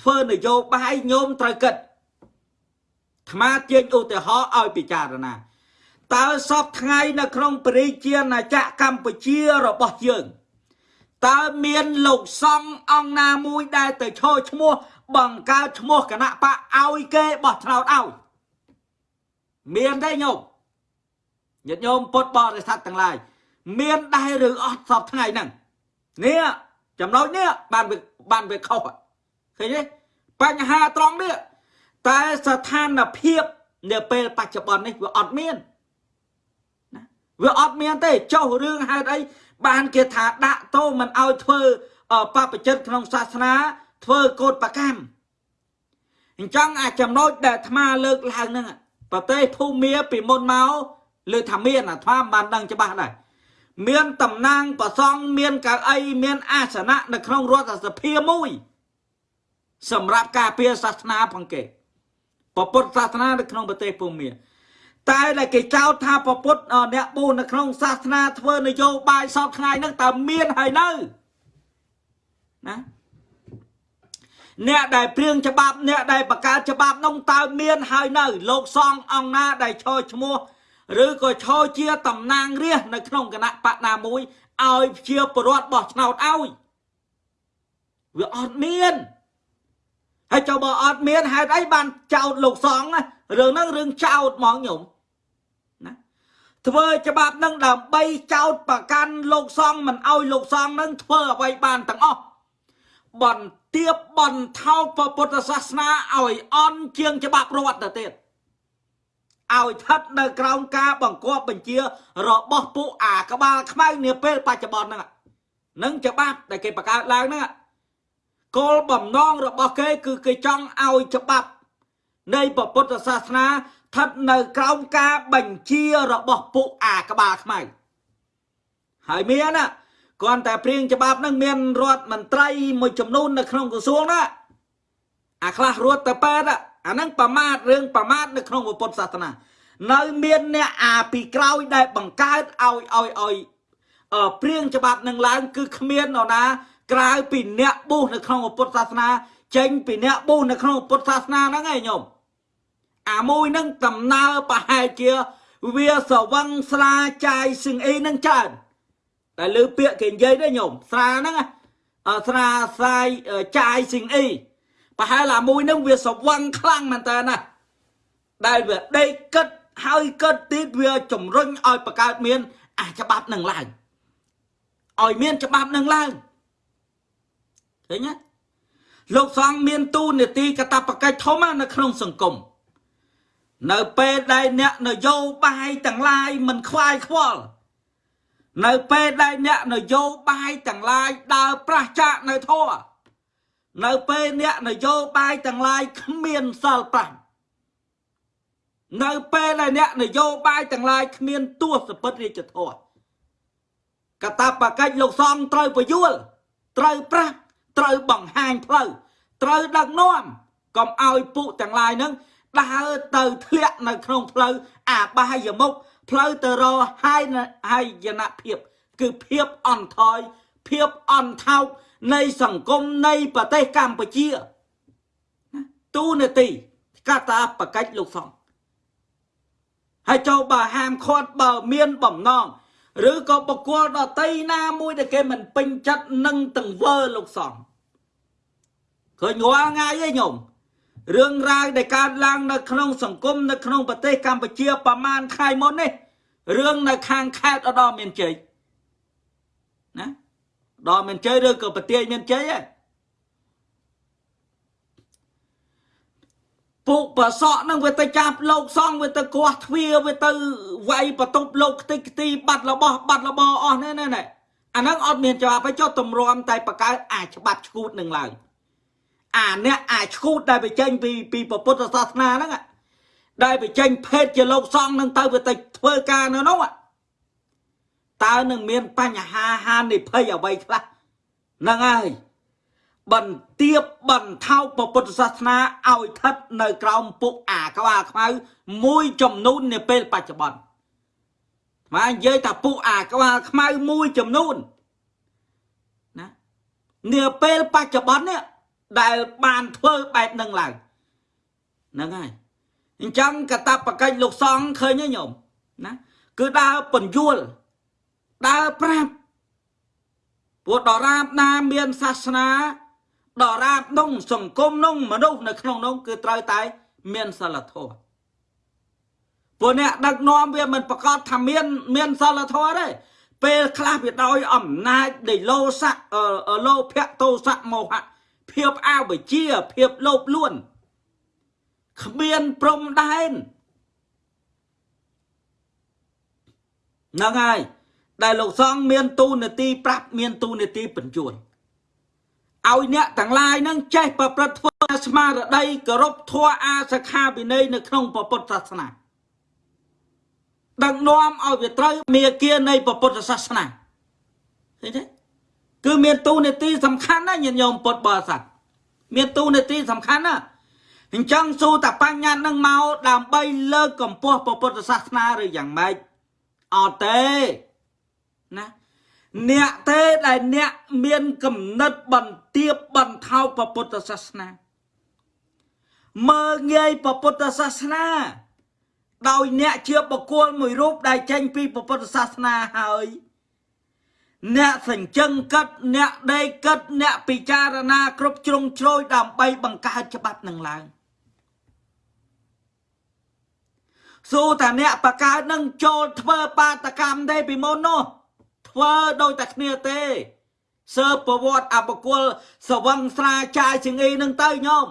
ធ្វើនយោបាយញោមត្រូវគិតថ្មទាញឧទាហរណ៍ឲ្យពិចារណាតើសពថ្ងៃនៅក្នុងព្រះរាជាណាចក្រកម្ពុជារបស់យើងតើមានលោកសង្ឃអង្គណាមួយដែលទៅឈរឈ្មោះបង្កើតឈ្មោះគណៈបកឲ្យគេបោះឆ្នោតឲ្យ មានទេញោមញាតិញោមពុទ្ធបរិស័ទទាំងឡាយមានដែរឬអត់សពថ្ងៃហ្នឹងនេះចំណុចនេះបានបានវាខុសឃើញទេបញ្ហាត្រង់នេះតែស្ថានភាពនៅពេលបច្ចុប្បន្ននេះវាអត់មានណាវាអត់មានទេចុះរឿងហេតុអីបានគេថាដាក់ទោសមិនឲ្យធ្វើបបចិត្តក្នុងសាសនាធ្វើកោតប្រកម្មអញ្ចឹងអាចចំណុចដែលអាត្មាលើកឡើងហ្នឹង ប្រទេសភូមាពីមុនមកលើថាមានអាត្មាមិនបានដឹងច្បាស់ដែរមានតំណាងប្រសង់មានកៅអីមានអាសនៈនៅក្នុងរដ្ឋសភាមួយ សម្រាប់ការពារសាសនាផងគេពុទ្ធសាសនានៅក្នុងប្រទេសភូមាតែដែលគេចោទថាពពុទ្ធអ្នកបួសនៅក្នុងសាសនាធ្វើនយោបាយសពថ្ងៃហ្នឹងតើមានហើយនៅណា អ្នកដែលព្រៀងច្បាប់អ្នកដែលបង្កើតច្បាប់នោះតើមានហើយនៅ លោកសង្ឃអង្គណាដែលឈរឈ្មោះឬក៏ឈរជាតំណាងរាស្ត្រនៅក្នុងគណៈបកណាមួយឲ្យជាប្រវត្តិបោះឆ្នោតឲ្យវាអត់មានហើយចុះបើអត់មានហេតុអីបានចោតលោកសង្ឃរឿងហ្នឹងរឿងចោតហ្មងញោមធ្វើច្បាប់នឹងដើម្បីចោតប្រកាន់លោកសង្ឃមិនអោយលោកសង្ឃនឹងធ្វើអ្វីបានទាំងអស់ បន្ទាបបន្ថោកពុទ្ធសាសនាឲ្យអន់ជាងច្បាប់រដ្ឋទៅទៀតឲ្យស្ថិតនៅក្រោមការបង្គាប់បញ្ជារបស់ពួកអាក្បាលខ្មៅនាពេលបច្ចុប្បន្នហ្នឹងនឹងច្បាប់ដែលគេបង្កើតឡើងហ្នឹងគោលបំណងរបស់គេ គឺគេចង់ឲ្យច្បាប់ នៃពុទ្ធសាសនាស្ថិតនៅក្រោមការបញ្ជារបស់ពួកអាក្បាលខ្មៅហើយមានណា គ្រាន់តែព្រៀងច្បាប់នឹងមានរដ្ឋមន្ត្រីមួយចំនួននៅក្នុងក្រសួងណាអាខ្លះរត់ទៅប៉ែតអាហ្នឹងប្រមាថរឿងប្រមាថនៅក្នុងពុទ្ធសាសនានៅមានអ្នកអាពីក្រោយដែលបង្កើតឲ្យឲ្យឲ្យព្រៀងច្បាប់នឹងឡើង គឺគ្មាននរណា ក្រៅពីអ្នកប៊ូសនៅក្នុងពុទ្ធសាសនា ចេញពីអ្នកប៊ូសនៅក្នុងពុទ្ធសាសនាហ្នឹងឯងញោមអាមួយនឹងដំណើរប្រហែលជា វាស្រវឹងស្រាចាយសឹងអីនឹងច្រើន តែលើពាក្យគេនិយាយទេញោមស្រាហ្នឹងស្រាសាយចាយសឹងអីប្រហែលអាមួយនឹងវាស្វឹងខ្លាំងមែនតើណាដែលវាដេកគិតហើយគិតទៀតវាជំរុញឲ្យបង្កើតមានអាច្បាប់នឹងឡើងឲ្យមានច្បាប់នឹងឡើងឃើញទេលោកសង្ឃមានទូនាទីកតបកិច្ចធំនៅក្នុងសង្គមនៅពេលដែលអ្នកនយោបាយទាំងឡាយមិនខ្វាយខ្វល់ នៅពេលដែលអ្នកនយោបាយទាំងឡាយដើរប្រះចាកនៅធម៌នៅពេលអ្នកនយោបាយទាំងឡាយគ្មានសិល5នៅពេលដែលអ្នកនយោបាយទាំងឡាយគ្មានទស្សពិតរាជធម៌កតាបកិច្ចលោកសំត្រូវពយល់ត្រូវប្រាស់ត្រូវបង្ហាញផ្លូវត្រូវដឹកនាំកុំឲ្យពួកទាំងឡាយនឹងដើរទៅធ្លាក់នៅក្នុងផ្លូវអាបាយមុខ ផ្លូវទៅរកហើយហើយយនភាព គឺភាពអន់ថយភាពអន់ថោកនៃសង្គមនៃប្រទេសកម្ពុជាទូនាទីកតាបកិច្ចលោកសង្ឃហើយចូលបើហាមឃាត់បើមានបំណងឬក៏បកគលដតីណាមួយដែលគេមិនពេញចិត្តនឹងទង្វើលោកសង្ឃឃើញរាល់ថ្ងៃឯងញោម រឿងរ៉ាវដែលកើតឡើងនៅក្នុងសង្គមនៅក្នុងប្រទេសកម្ពុជាប្រហែលថ្ងៃមុននេះរឿងនៅខាងខេត្តឧត្តរមានជ័យណាដល់មានជ័យឬក៏ប្រទេសមានជ័យឯងពុកប្រសក់នឹងវាទៅចាប់លោកសងវាទៅគាស់ទ្វាវាទៅវាយបន្ទប់លោកខ្ទេចខ្ទីបាត់របស់បាត់របស់អស់នេះណែអាហ្នឹងអត់មានច្បាប់ឲ្យចុះទម្រាំតែបកើអាច្បាប់ឈួតនឹងឡើង អាអ្នកអាឈួតដែលបញ្ចេញពីពីពុទ្ធសាសនាហ្នឹងដែលបញ្ចេញភេទជាលោកសង្ឃនឹងទៅវាទៅធ្វើការនៅនោះតើនឹងមានបញ្ហាហានិភ័យអ្វីខ្លះហ្នឹងហើយបន្ទាបបន្ថោកពុទ្ធសាសនាឲ្យស្ថិតនៅក្រោមពុកអាក្បាលខ្មៅមួយចំនួននាពេលបច្ចុប្បន្នមកនិយាយថាពុកអាក្បាលខ្មៅមួយចំនួនណានាពេលបច្ចុប្បន្ននេះ ដែលបានធ្វើបែបនឹងឡើងហ្នឹងហើយអញ្ចឹងកតបកិច្ចលោកសង្ឃឃើញទេញោមណាគឺដើរពន្យល់ដើរប្រាប់ពួកដរាបណាមានសាសនាដរាបនោះសង្គមនោះមនុស្សនៅក្នុងនោះគឺត្រូវតែមានសិលធម៌ពួកអ្នកដឹកនាំវាមិនប្រកាសថាមានមានសិលធម៌ទេពេលខ្លះវាដោយអំណាចនៃលោសៈលោភៈទោសៈមោហៈ ភាពអវិជ្ជាភាពលោភលួនគ្មានព្រំដែនហ្នឹងហើយដែលលោកសង្ឃមានទូនាទីប្រាប់មានទូនាទីបញ្ជូនឲ្យអ្នកទាំងឡាយនឹងចេះប្រព្រឹត្តធ្វើស្មារតីគោរពធម៌អាសខាវិន័យនៅក្នុងពុទ្ធសាសនាដឹកនាំឲ្យវាត្រូវមេគានៃពុទ្ធសាសនាឃើញទេគឺមានទូនាទីសំខាន់ណាញាតិញោមពុទ្ធបរិស័ទ មានទូនាទីសំខាន់ណាអញ្ចឹងសួរតាបញ្ញត្តិនឹងមកដើម្បីលើកកម្ពស់ពុទ្ធសាសនាឬយ៉ាងម៉េចអត់ទេណាអ្នកទេដែលអ្នកមានគំនិតបន្ទាបបន្ថោកពុទ្ធសាសនាមើងងាយពុទ្ធសាសនាដោយអ្នកជាបុគ្គលមួយរូបដែលចេញពីពុទ្ធសាសនាហើយ អ្នកសញ្ជឹងកិតអ្នកដេកកិតអ្នកពិចារណា គ្រប់ជ្រុងជ្រោយដើម្បីបង្កើតច្បាប់នឹងឡើងសួរតាអ្នកបកើតនឹងចូលធ្វើបាតកម្មទេពីមុននោះធ្វើដូចតែគ្នាទេសើប្រវត្តិអបគុលសវឹងស្រាចាយជងីនឹងទៅញោម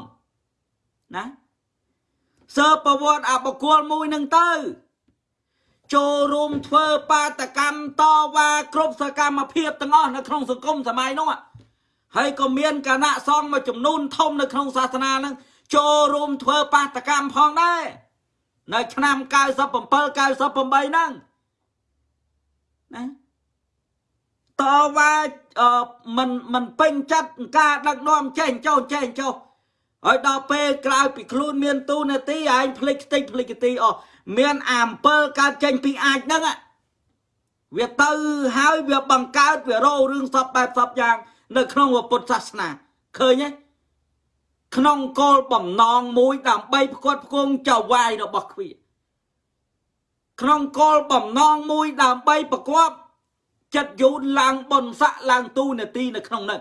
ណាសើប្រវត្តិអបគុលមួយនឹងទៅ ចូលរួមធ្វើបាតកម្មតវ៉ាគ្រប់សកម្មភាពទាំងអស់នៅក្នុងសង្គមសម័យនោះហើយក៏មានគណៈសង្ឃមួយចំនួនធំនៅក្នុងសាសនានឹងចូលរួមធ្វើបាតកម្មផងដែរនៅឆ្នាំ97 98ហ្នឹងណាតវ៉ាមិនមិនពេញចិត្តការដឹកនាំចេញចោលចេញចោលហើយដល់ពេលក្រោយពីខ្លួនមានទូនាទីឯងភ្លេចខ្ទេចភ្លេចគទីអស់ មានអាអំពើកើតចេញពីអាចហ្នឹងវាទៅហើយវាបង្កើតវារោរឿងសពបែបសពយ៉ាង នៅក្នុងពុទ្ធសាសនាឃើញទេក្នុងគោលបំណងមួយដើម្បីផ្គត់ផ្គង់ចៅវាយរបស់គ្វាក្នុងគោលបំណងមួយដើម្បីប្រកបចិត្តយូនឡើងបុណ្យស័កឡើងទូនាទីនៅក្នុងនោះ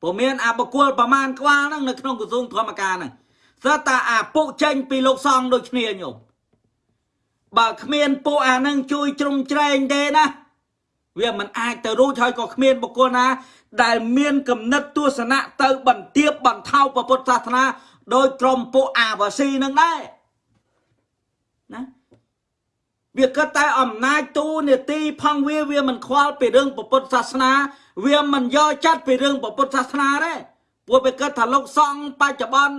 ព្រោះមានអាបកុលប្រមាណក្បាលហ្នឹងនៅក្នុងក្រសួងធម្មការហ្នឹង ស្រាប់តែអាពុចេញពីលោកសង្ឃដូចគ្នាញោមបើគ្មានពួកអានឹងជួយជ្រុំជ្រែងទេណាវាមិនអាចទៅរួចហើយក៏គ្មានបុគ្គលណា ដែលមានគំនិតទស្សនៈទៅបន្ទាបបន្ថោពុទ្ធសាសនាដោយក្រុមពួកអាវ៉ាស៊ីនឹងដែរណាវាគិតតែអំណាចទូនេតិផងវាវាមិនខ្វល់ពីរឿងពុទ្ធសាសនា វាមិនយកចិត្តពីរឿងពុទ្ធសាសនាទេពួកវាគិតថាលោកសង្ឃបច្ចុប្បន្ន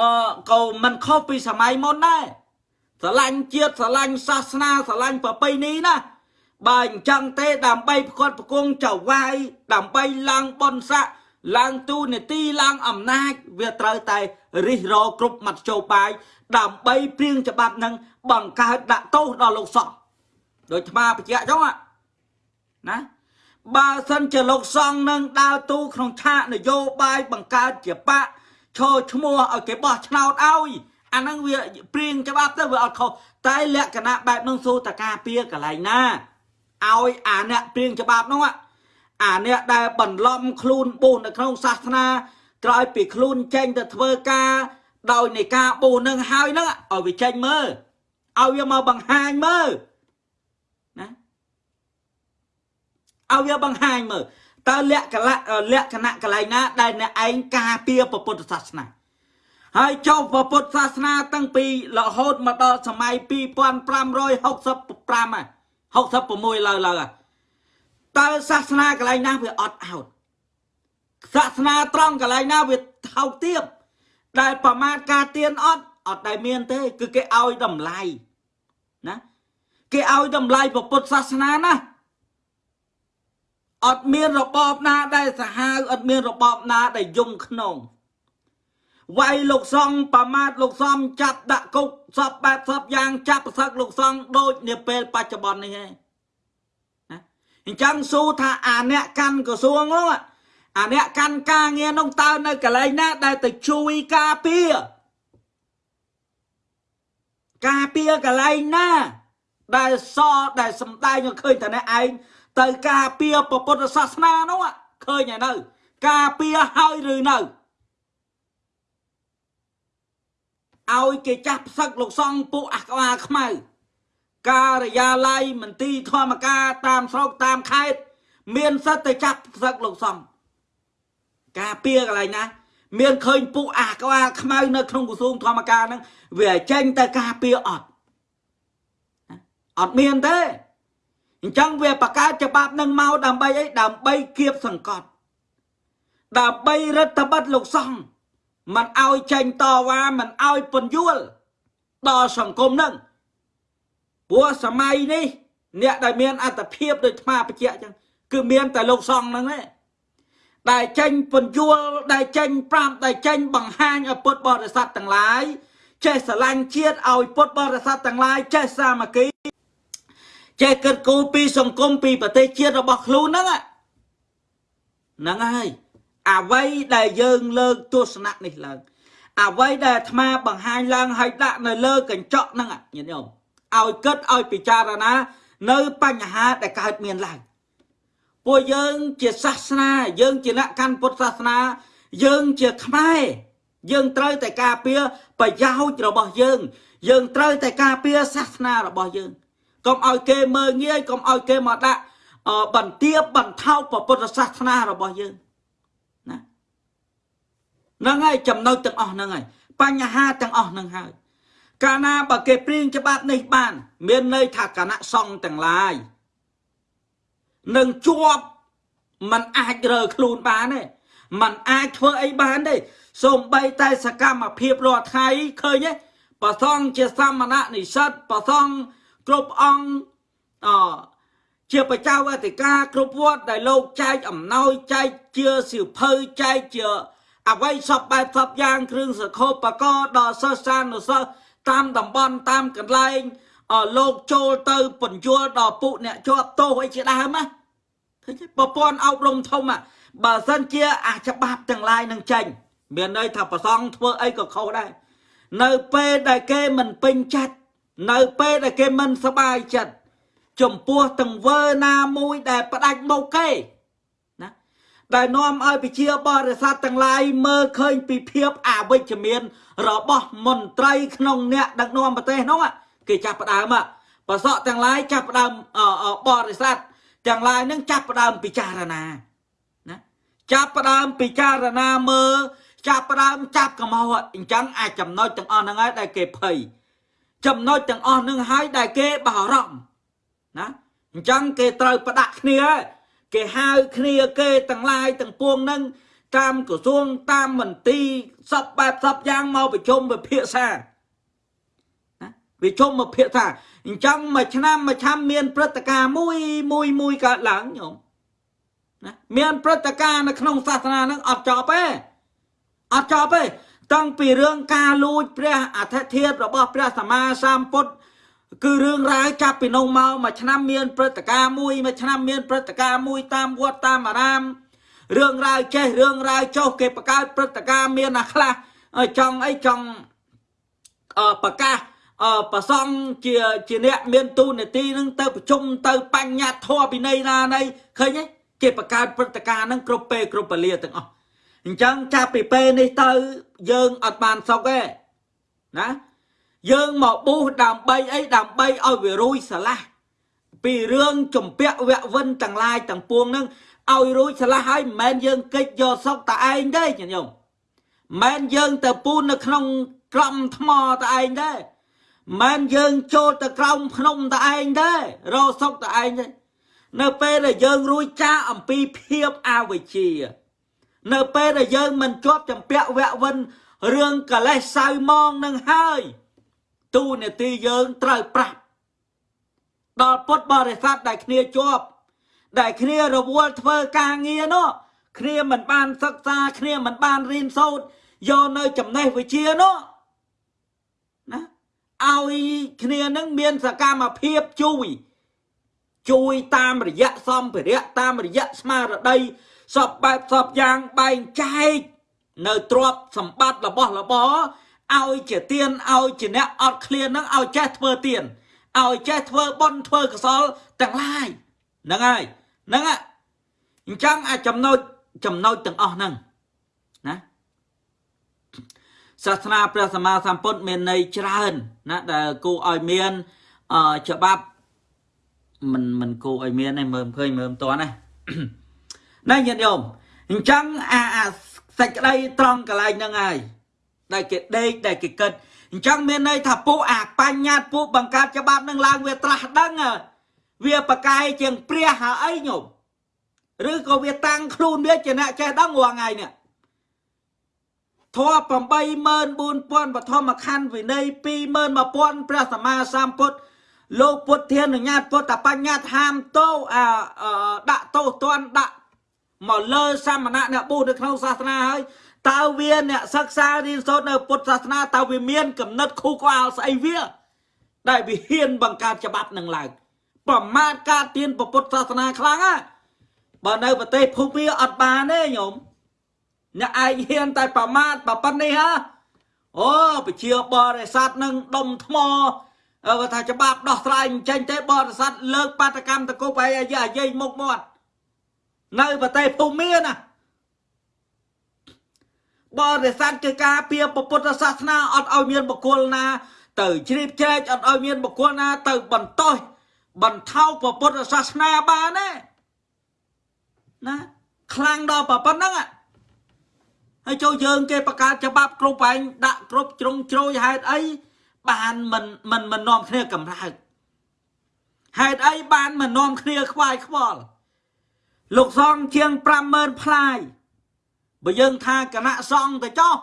អឺក៏មិនខុសពីសម័យមុនដែរស្រឡាញ់ជាតិស្រឡាញ់សាសនាស្រឡាញ់ប្រពៃណីណាបើអញ្ចឹងទេដើម្បីផ្គត់ផ្គង់ចៅវាយដើម្បីឡើងបនស័កឡើងទូនេតិឡើងអំណាចវាត្រូវតែរិះរោគ្រប់មធ្យោបាយដើម្បីព្រៀងច្បាប់នឹងបង្កើតដាក់ទោសដល់លោកសង្ឃដូចថ្មបញ្ជាក់ចឹងណាបើសិនជាលោកសង្ឃនឹងដើរទូក្នុងឆាកនយោបាយបង្កើតជាបក ឈរឈ្មោះឲ្យគេបោះឆ្នោតឲ្យអាហ្នឹងវាព្រៀងច្បាប់ទៅវាអត់ខុសតែលក្ខណៈបែបនោះសូតការពៀកន្លែងណាឲ្យអាអ្នកព្រៀងច្បាប់នោះអាអ្នកដែលបន្លំខ្លួនបូននៅក្នុងសាសនាក្រោយពីខ្លួនចេញទៅធ្វើការដោយនៃការបូននឹងហើយនឹងឲ្យវាចេញមើលឲ្យវាមកបង្ហាញមើលណាឲ្យវាបង្ហាញមើល តើលក្ខណៈលក្ខណៈកន្លែងណាដែលអ្នកឯងការពារពុទ្ធសាសនាហើយចុះពុទ្ធសាសនាតាំងពីរហូតមកដល់សម័យ2565 66ឡើយឡើយតើសាសនាកន្លែងណាវាអត់អោតសាសនាត្រង់កន្លែងណាវាថោកទាបដែលប្រមាថការទៀនអត់អត់ដែលមានទេ គឺគេឲ្យតម្លៃណាគេឲ្យតម្លៃពុទ្ធសាសនាណា អត់មានរបបណាដែលសាហាវអត់មានរបបណាដែលយំក្នុងវាយលោកសង្ឃប្រមាថលោកសំចាប់ដាក់គុកសពបែបសពយ៉ាងចាប់ប្រសឹកលោកសង្ឃដូចនាពេលបច្ចុប្បន្ននេះឯងណាអញ្ចឹងសួរថាអាអ្នកកាន់ក្រសួងនោះអាអ្នកកាន់ការងារនោះតើនៅកន្លែងណាដែលទៅជួយការពារការពារកន្លែងណាដែលសដែលសំដែងឃើញតែអ្នកឯង ទៅការពារពុទ្ធសាសនានោះឃើញហើយនៅ ការពារហើយឬនៅឲ្យគេចាស់ផ្សឹកលោកសង្ឃពួកអាក្បាលខ្មៅការិយាល័យមន្ទីរធម្មការតាមស្រុកតាមខេត្តមានសិទ្ធិទៅចាស់ផ្សឹកលោកសង្ឃការពារកន្លែងណាមានឃើញពួកអាក្បាលខ្មៅនៅក្នុងក្រសួងធម្មការហ្នឹងវាចេញទៅការពារអត់អត់មានទេ អញ្ចឹងវាបង្កើតច្បាប់នឹងមកដើម្បីអីដើម្បីគៀបសង្កត់ដើម្បីរដ្ឋបិទលោកសង្ឃមិនឲ្យចេញតវ៉ាមិនឲ្យពន្យល់ដល់សង្គមនឹងព្រោះសម័យនេះ អ្នកដែលមានអត្តភាពដូចថ្មបច្ចៈចឹងគឺមានតែលោកសង្ឃហ្នឹងឯងដែលចេញពន្យល់ដែលចេញប្រាប់ដែលចេញបង្ហាញឲ្យពុទ្ធបរិស័ទទាំងឡាយចេះស្រឡាញ់ជាតិឲ្យពុទ្ធបរិស័ទទាំងឡាយចេះសាមគ្គី ចេះគិតគូរពីសង្គមពីប្រទេសជាតិរបស់ខ្លួនហ្នឹងហ្នឹងហើយអ្វីដែលយើងលើកទស្សនៈនេះឡើងអ្វីដែលអាត្មាបង្ហាញឡើងឲ្យដាក់នៅលើកញ្ចក់ហ្នឹងញាតិញោមឲ្យគិតឲ្យពិចារណា នៅបញ្ហាដែលកើតមានឡើងពួកយើងជាសាសនា យើងជាអ្នកកាន់ពុទ្ធសាសនា យើងជាខ្មែរយើងត្រូវតែការពារប្រយោជន៍របស់យើង យើងត្រូវតែការពារសាសនារបស់យើង កុំឲ្យគេមើងងាយកុំឲ្យគេមកដាក់បន្ទាបបន្ថោកពុទ្ធសាសនារបស់យើងហ្នឹងហើយចំណុចទាំងអស់ហ្នឹងហើយបញ្ហាទាំងអស់ហ្នឹងហើយកាលណាបើគេព្រៀងច្បាប់នេះបាន មានន័យថាគណៈសង្ឃទាំងឡាយនឹងជាប់มันអាចរើខ្លួនបានទេมันអាចធ្វើអីបានទេសូម្បីតែសកម្មភាពរាល់ថ្ងៃឃើញទេប្រសងជាសមណៈនិស្សិតប្រសង គ្រប់អង្គអជាបច្ចៅអធិការគ្រប់វត្តដែលលោកចែកអំណោយចែកជាសិភៅចែកជា អ្វីសពបែបសពយ៉ាងគ្រឿងសខោបកដល់សិស្សសានុសិស្សតាមតំបន់តាមកន្លែងលោកចូលទៅពន្យល់ដល់ពួកអ្នកជាប់ទោសអីជាដើមណាឃើញប្រព័ន្ធអប់រំធំបើសិនជាអាច្បាប់ទាំងឡាយនឹងចេញមានន័យថាប្រសងធ្វើអីក៏ខុសដែរនៅពេលដែលគេមិនពេញចិត្ត នៅពេលដែលគេមិនសบายចិត្តចំពោះទង្វើណាមួយដែលផ្ដាច់មុខគេណា ដែលនាំឲ្យប្រជាបរិស័ទទាំងឡាយមើលឃើញពីភាពអវិជ្ជមាន របស់មន្ត្រីក្នុងអ្នកដឹកនាំប្រទេសនោះគេចាប់ផ្ដើមបសក់ទាំងឡាយចាប់ផ្ដើមបរិស័ទទាំងឡាយនឹងចាប់ផ្ដើមពិចារណាណាចាប់ផ្ដើមពិចារណាមើលចាប់ផ្ដើមចាប់កំហុសអញ្ចឹងអាចចំណុចទាំងអស់ហ្នឹងហើយដែលគេភ័យ ចំណុចទាំងអស់ហ្នឹងហើយដែលគេបារម្ភណាអញ្ចឹងគេត្រូវផ្ដាក់គ្នាគេហៅគ្នាគេទាំងឡាយទាំងពួងហ្នឹងតាមក្រសួងតាមមន្ទីរសពបែបសពយ៉ាងមកប្រជុំវិភាសាណាវិជុំវិភាសាអញ្ចឹងមួយឆ្នាំមួយឆ្នាំមានព្រឹត្តិការណ៍មួយមួយមួយកើតឡើងញោមណាមានព្រឹត្តិការណ៍នៅក្នុងសាសនាហ្នឹងអត់ចប់ទេអត់ចប់ទេ តាំងពីរឿងការលួចព្រះអធិធិធរបស់ព្រះសម្មាសម្ពុទ្ធគឺរឿងរ៉ាវចាប់ពីនោះមកមួយឆ្នាំមានព្រឹត្តិការណ៍មួយមួយឆ្នាំមានព្រឹត្តិការណ៍មួយតាមវត្តតាមអារាមរឿងរ៉ាវចេះរឿងរ៉ាវចុះគេបង្កើតព្រឹត្តិការណ៍មានអាខ្លះចង់អីចង់អឺប្រកាសអឺប្រសងជាជាអ្នកមានទូនាទីនឹងទៅប្រជុំទៅបញ្ញត្តិធម៌ពីនៃណានៃឃើញទេគេបង្កើតព្រឹត្តិការណ៍នឹងគ្រប់ពេលគ្រប់ពលាទាំងអស់ អញ្ចឹងចាប់ពីពេលនេះទៅយើងអត់បានសុខទេណាយើងមកប៊ូសដើម្បីអីដើម្បីឲ្យវារួយស្រឡះពីរឿងជំពាក់វៈវិនទាំងឡាយទាំងពួងនឹងឲ្យរួចស្រឡះហើយមិនមែនយើងកិច្ចយកសុកតែឯងទេញញោមមិនមែនយើងទៅពូននៅក្នុងក្រំថ្មតែឯងទេមិនយើងចូលទៅក្រោមភ្នំតែឯងទេរកសុកតែឯងទេនៅពេលដែលយើងរួចចាកអំពីភាពអវិជ្ជា នៅពេលដែលយើងមិនជាប់ចម្ពាក់វៈវិនរឿងកលេសសៅម៉ងនឹងហើយទូនាទីយើងត្រូវប្រាប់ដល់ពុទ្ធបរិស័ទដែលគ្នាជាប់ដែលគ្នារវល់ធ្វើការងារនោះគ្នាមិនបានសិក្សាគ្នាមិនបានរៀនសូត្រយកនៅចំណេះវិជ្ជានោះណាឲ្យគ្នានឹងមានសកម្មភាពជួយជួយតាមរយៈសម្ភារៈតាមរយៈស្មារតី សពបែបសពយ៉ាងបែងចែកនៅទ្រព្យសម្បត្តិរបស់របរឲ្យជាទៀនឲ្យជាអ្នកអត់ឃ្លាននឹងឲ្យចេះធ្វើទៀនឲ្យចេះធ្វើបុណ្យធ្វើកុសលទាំងឡាយហ្នឹងហើយហ្នឹងអញ្ចឹងអាចចំណុចចំណុចទាំងអស់ហ្នឹងណាសាសនាព្រះសម្មាសម្ពុទ្ធមានន័យច្រើនណាដែលគូឲ្យមានអច្បាប់មិនមិនគូឲ្យមានទេមើលឃើញមើលមិនតាន់ណា ណាញាតិញោមអញ្ចឹងអាសេចក្តីត្រង់កន្លែងហ្នឹងហើយដែលគេដេកដែលគេគិតអញ្ចឹងមានន័យថាពួកអាបញ្ញត្តិពួកបង្កើតច្បាប់នឹងឡើងវាត្រាស់ដឹងវាប្រកែកជាងព្រះហើយអីញោមឬក៏វាតាំងខ្លួនវាជាអ្នកចេះដឹងរាល់ថ្ងៃនេះធម៌84000បឋមខណ្ឌវិន័យ21000ព្រះសម្មាសម្ពុទ្ធលោកពុទ្ធានុញ្ញាតពុទ្ធបញ្ញត្តិហាមតោអាដាក់ទោសទណ្ឌដាក់ មកលើសាមណៈអ្នកបួសនៅក្នុងសាសនាហើយតើវាអ្នកសិក្សារៀនសូត្រនៅពុទ្ធសាសនាតើវាមានកំណត់ខូក្បាលស្អីវា ដែលវាហ៊ានបង្កើតច្បាប់នឹងឡើងប្រមាថការទៀនពុទ្ធសាសនាខ្លាំងណាបើនៅប្រទេសភូមាអត់បានទេញោមអ្នកឯងហ៊ានតែប្រមាថប៉ុណ្្នេះហ៎អូប្រជាបរិស័ទនឹងដុំថ្មបើថាច្បាប់ដោះស្រាយអញ្ចឹងទេបរិស័ទលើកបាតកម្មតកុបឲ្យអាយាយមុខមាត់ នៅប្រទេសភូមាណាបរិស័ទជាការពៀពុទ្ធសាសនាអត់ឲ្យមានបុគ្គលណា ទៅជ្រាបជ្រែកអត់ឲ្យមានបុគ្គលណា ទៅបន្តោសបន្ថោពុទ្ធសាសនាបានទេណាខ្លាំងដល់ប៉ុណ្ណឹងហើយចូលយើង គេបង្កើតច្បាប់គ្រប់ឯងដាក់គ្រប់ជ្រុងជ្រោយហេតុអីបានមិនមិនមិននាំគ្នាកម្រើកហេតុអីបានមិននាំគ្នាខ្វាយខ្វល់ លោកសង្ឃជាង50000ផ្លាយបើយើងថាគណៈសង្ឃទៅចោះ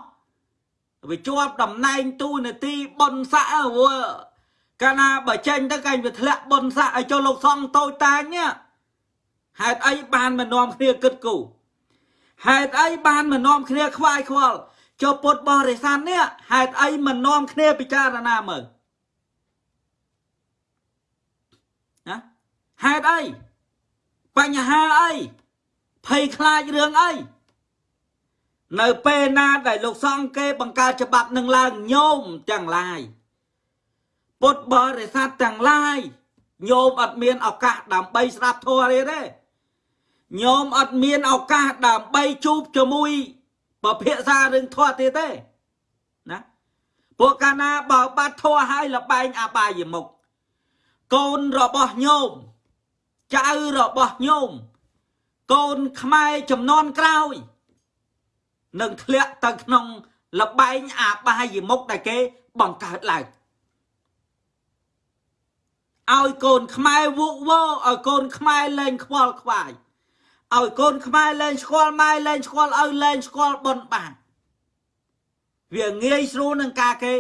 វាជាប់តំណែងទូនាទីប៉ុនស័កវើកាលណាបើចេញទៅកាញ់វាធ្លាក់ប៉ុនស័កឲ្យចូលលោកសង្ឃតូចតាចនេះហេតុអីបានមិននាំគ្នាគិតគូរហេតុអីបានមិននាំគ្នាខ្វាយខ្វល់ចូលពុតបរិស័ទនេះហេតុអីមិននាំគ្នាពិចារណាមើលណាហេតុអី បញ្ហាអីភ័យខ្លាចរឿងអីនៅពេលណាដែលលោកសង្ឃគេបង្កើតច្បាប់នឹងឡើងញោមទាំងឡាយពុទ្ធបរិស័ទទាំងឡាយញោមអត់មានឱកាសដើម្បីស្ដាប់ធម៌ទេទេញោមអត់មានឱកាសដើម្បីជួបជាមួយប្រភាសារឿងធម៌ទៀតទេណាពួកកាលណាបើបាត់ធម៌ហើយលបែងអបាយមុខកូនរបស់ញោម ចៅរបស់ញោមកូនខ្មែរចំនួនក្រោយនឹងធ្លាក់ទៅក្នុងលបែងអាបាយមុខដែលគេបង្កើតឡើងឲ្យកូនខ្មែរវុកវោឲ្យកូនខ្មែរលែងខ្វល់ខ្វាយឲ្យកូនខ្មែរលែងស្គាល់ម៉ែលែងស្គាល់ឪលែងស្គាល់បុណ្យបានវាងាយស្រួលនឹងការគេ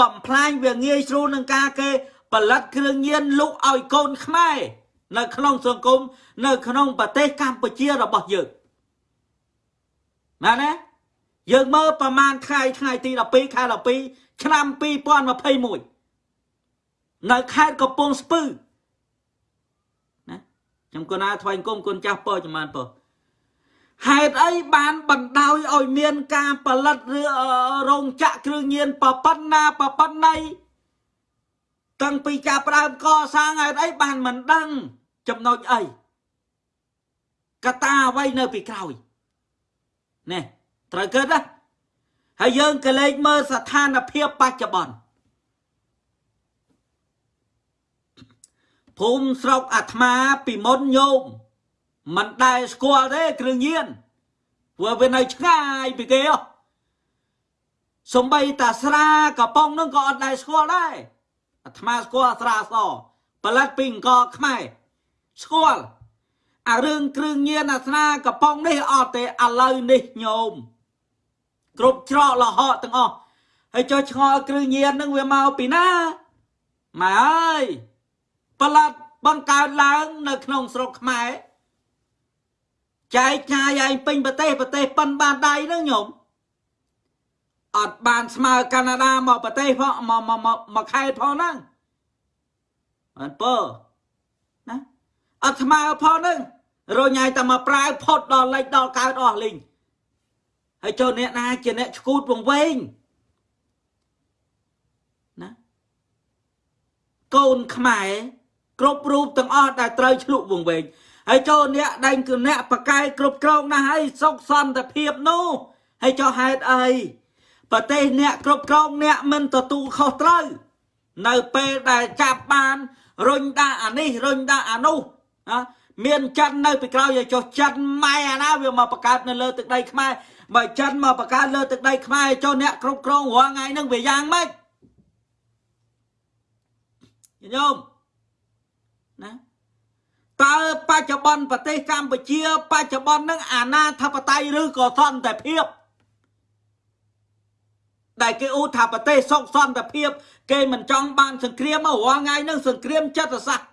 បំផ្លាញវាងាយស្រួលនឹងការគេផលិតគ្រឿងញៀនលុកឲ្យកូនខ្មែរ នៅក្នុងសង្គមនៅក្នុងប្រទេសកម្ពុជារបស់យើងណាណាយើងមើលប្រហែលថ្ងៃថ្ងៃទី12ខែ12ឆ្នាំ2021នៅខេត្តកំពង់ស្ពឺណាខ្ញុំគណាថ្វាយគុំគុណចាស់ពរចំបានពរហេតុអីបានបណ្ដោយឲ្យមានការផលិតរោងចក្រគ្រឿងញៀនប្រប៉ុណ្ណាប្រប៉ុណ្ណីតាំងពីចាប់ផ្ដើមកសាងហេតុអីបានមិនដឹង ចំណុចអីកត្តាអ្វីនៅពីក្រោយនេះត្រូវគិតណាហើយយើងក៏លេចមើលស្ថានភាពបច្ចុប្បន្នភូមិស្រុកអាត្មាពីមុនញោមមិនដែលស្គាល់ទេគ្រឿងញៀនព្រោះវានៅឆ្ងាយពីគេហ៎សំបីតាស្រាកំប៉ុងនឹងក៏អត់ដែលស្គាល់ដែរអាត្មាស្គាល់ស្រាសផលិតពីអង្គខ្មែរ ស្គាល់អារឿងគ្រឿងញៀនអាស្នាកំប៉ុងនេះអត់ទេឥឡូវនេះញោមគ្រប់ច្រកលហកទាំងអស់ហើយចុះឆ្ងល់គ្រឿងញៀននឹងវាមកពីណាម៉ែអើយប្រឡាត់បង្កើតឡើងនៅក្នុងស្រុកខ្មែរចែកចាយឯងពេញប្រទេសប្រទេសប៉ុនបានដៃហ្នឹងញោមអត់បានស្មើកាណាដាមកប្រទេសផងមកមកមកខេត្តផងហ្នឹងអត់ពើណា អត់ស្មើផងហ្នឹងរញ៉ៃតែមកប្រើផុតដល់លិចដល់កើតអស់លីងហើយចូលអ្នកណាជាអ្នកឈួតវងវែងណាកូនខ្មែរគ្រប់រូបទាំងអស់ដែលត្រូវឆ្លុះវងវែងហើយចូលអ្នកដែងគឺអ្នកបកាយគ្រប់គ្រងណាស់ហើយសុខសន្តិភាពនោះហើយចុះហេតុអីប្រទេសអ្នកគ្រប់គ្រងអ្នកមិនទទួលខុសត្រូវនៅពេលដែលចាប់បានរុញដាក់អានេះរុញដាក់អានោះ ណាមានចិននៅពីក្រោយឲ្យចុះចិនម៉ែអាណាវាមកបង្កើតនៅលើទឹកដីខ្មែរបើចិនមកបង្កើតលើទឹកដីខ្មែរចុះអ្នកគ្រប់គ្រងរាល់ថ្ងៃហ្នឹងវាយ៉ាងម៉េចញោមណាតើបច្ចុប្បន្នប្រទេសកម្ពុជា បច្ចុប្បន្នហ្នឹងអាណាធិបតេយ្យឬក៏សន្តិភាពដែលគេអ៊ូថាប្រទេសសុខសន្តិភាព គេមិនចង់បានសង្គ្រាមមករាល់ថ្ងៃហ្នឹងសង្គ្រាមចិត្តសាស្ត្រ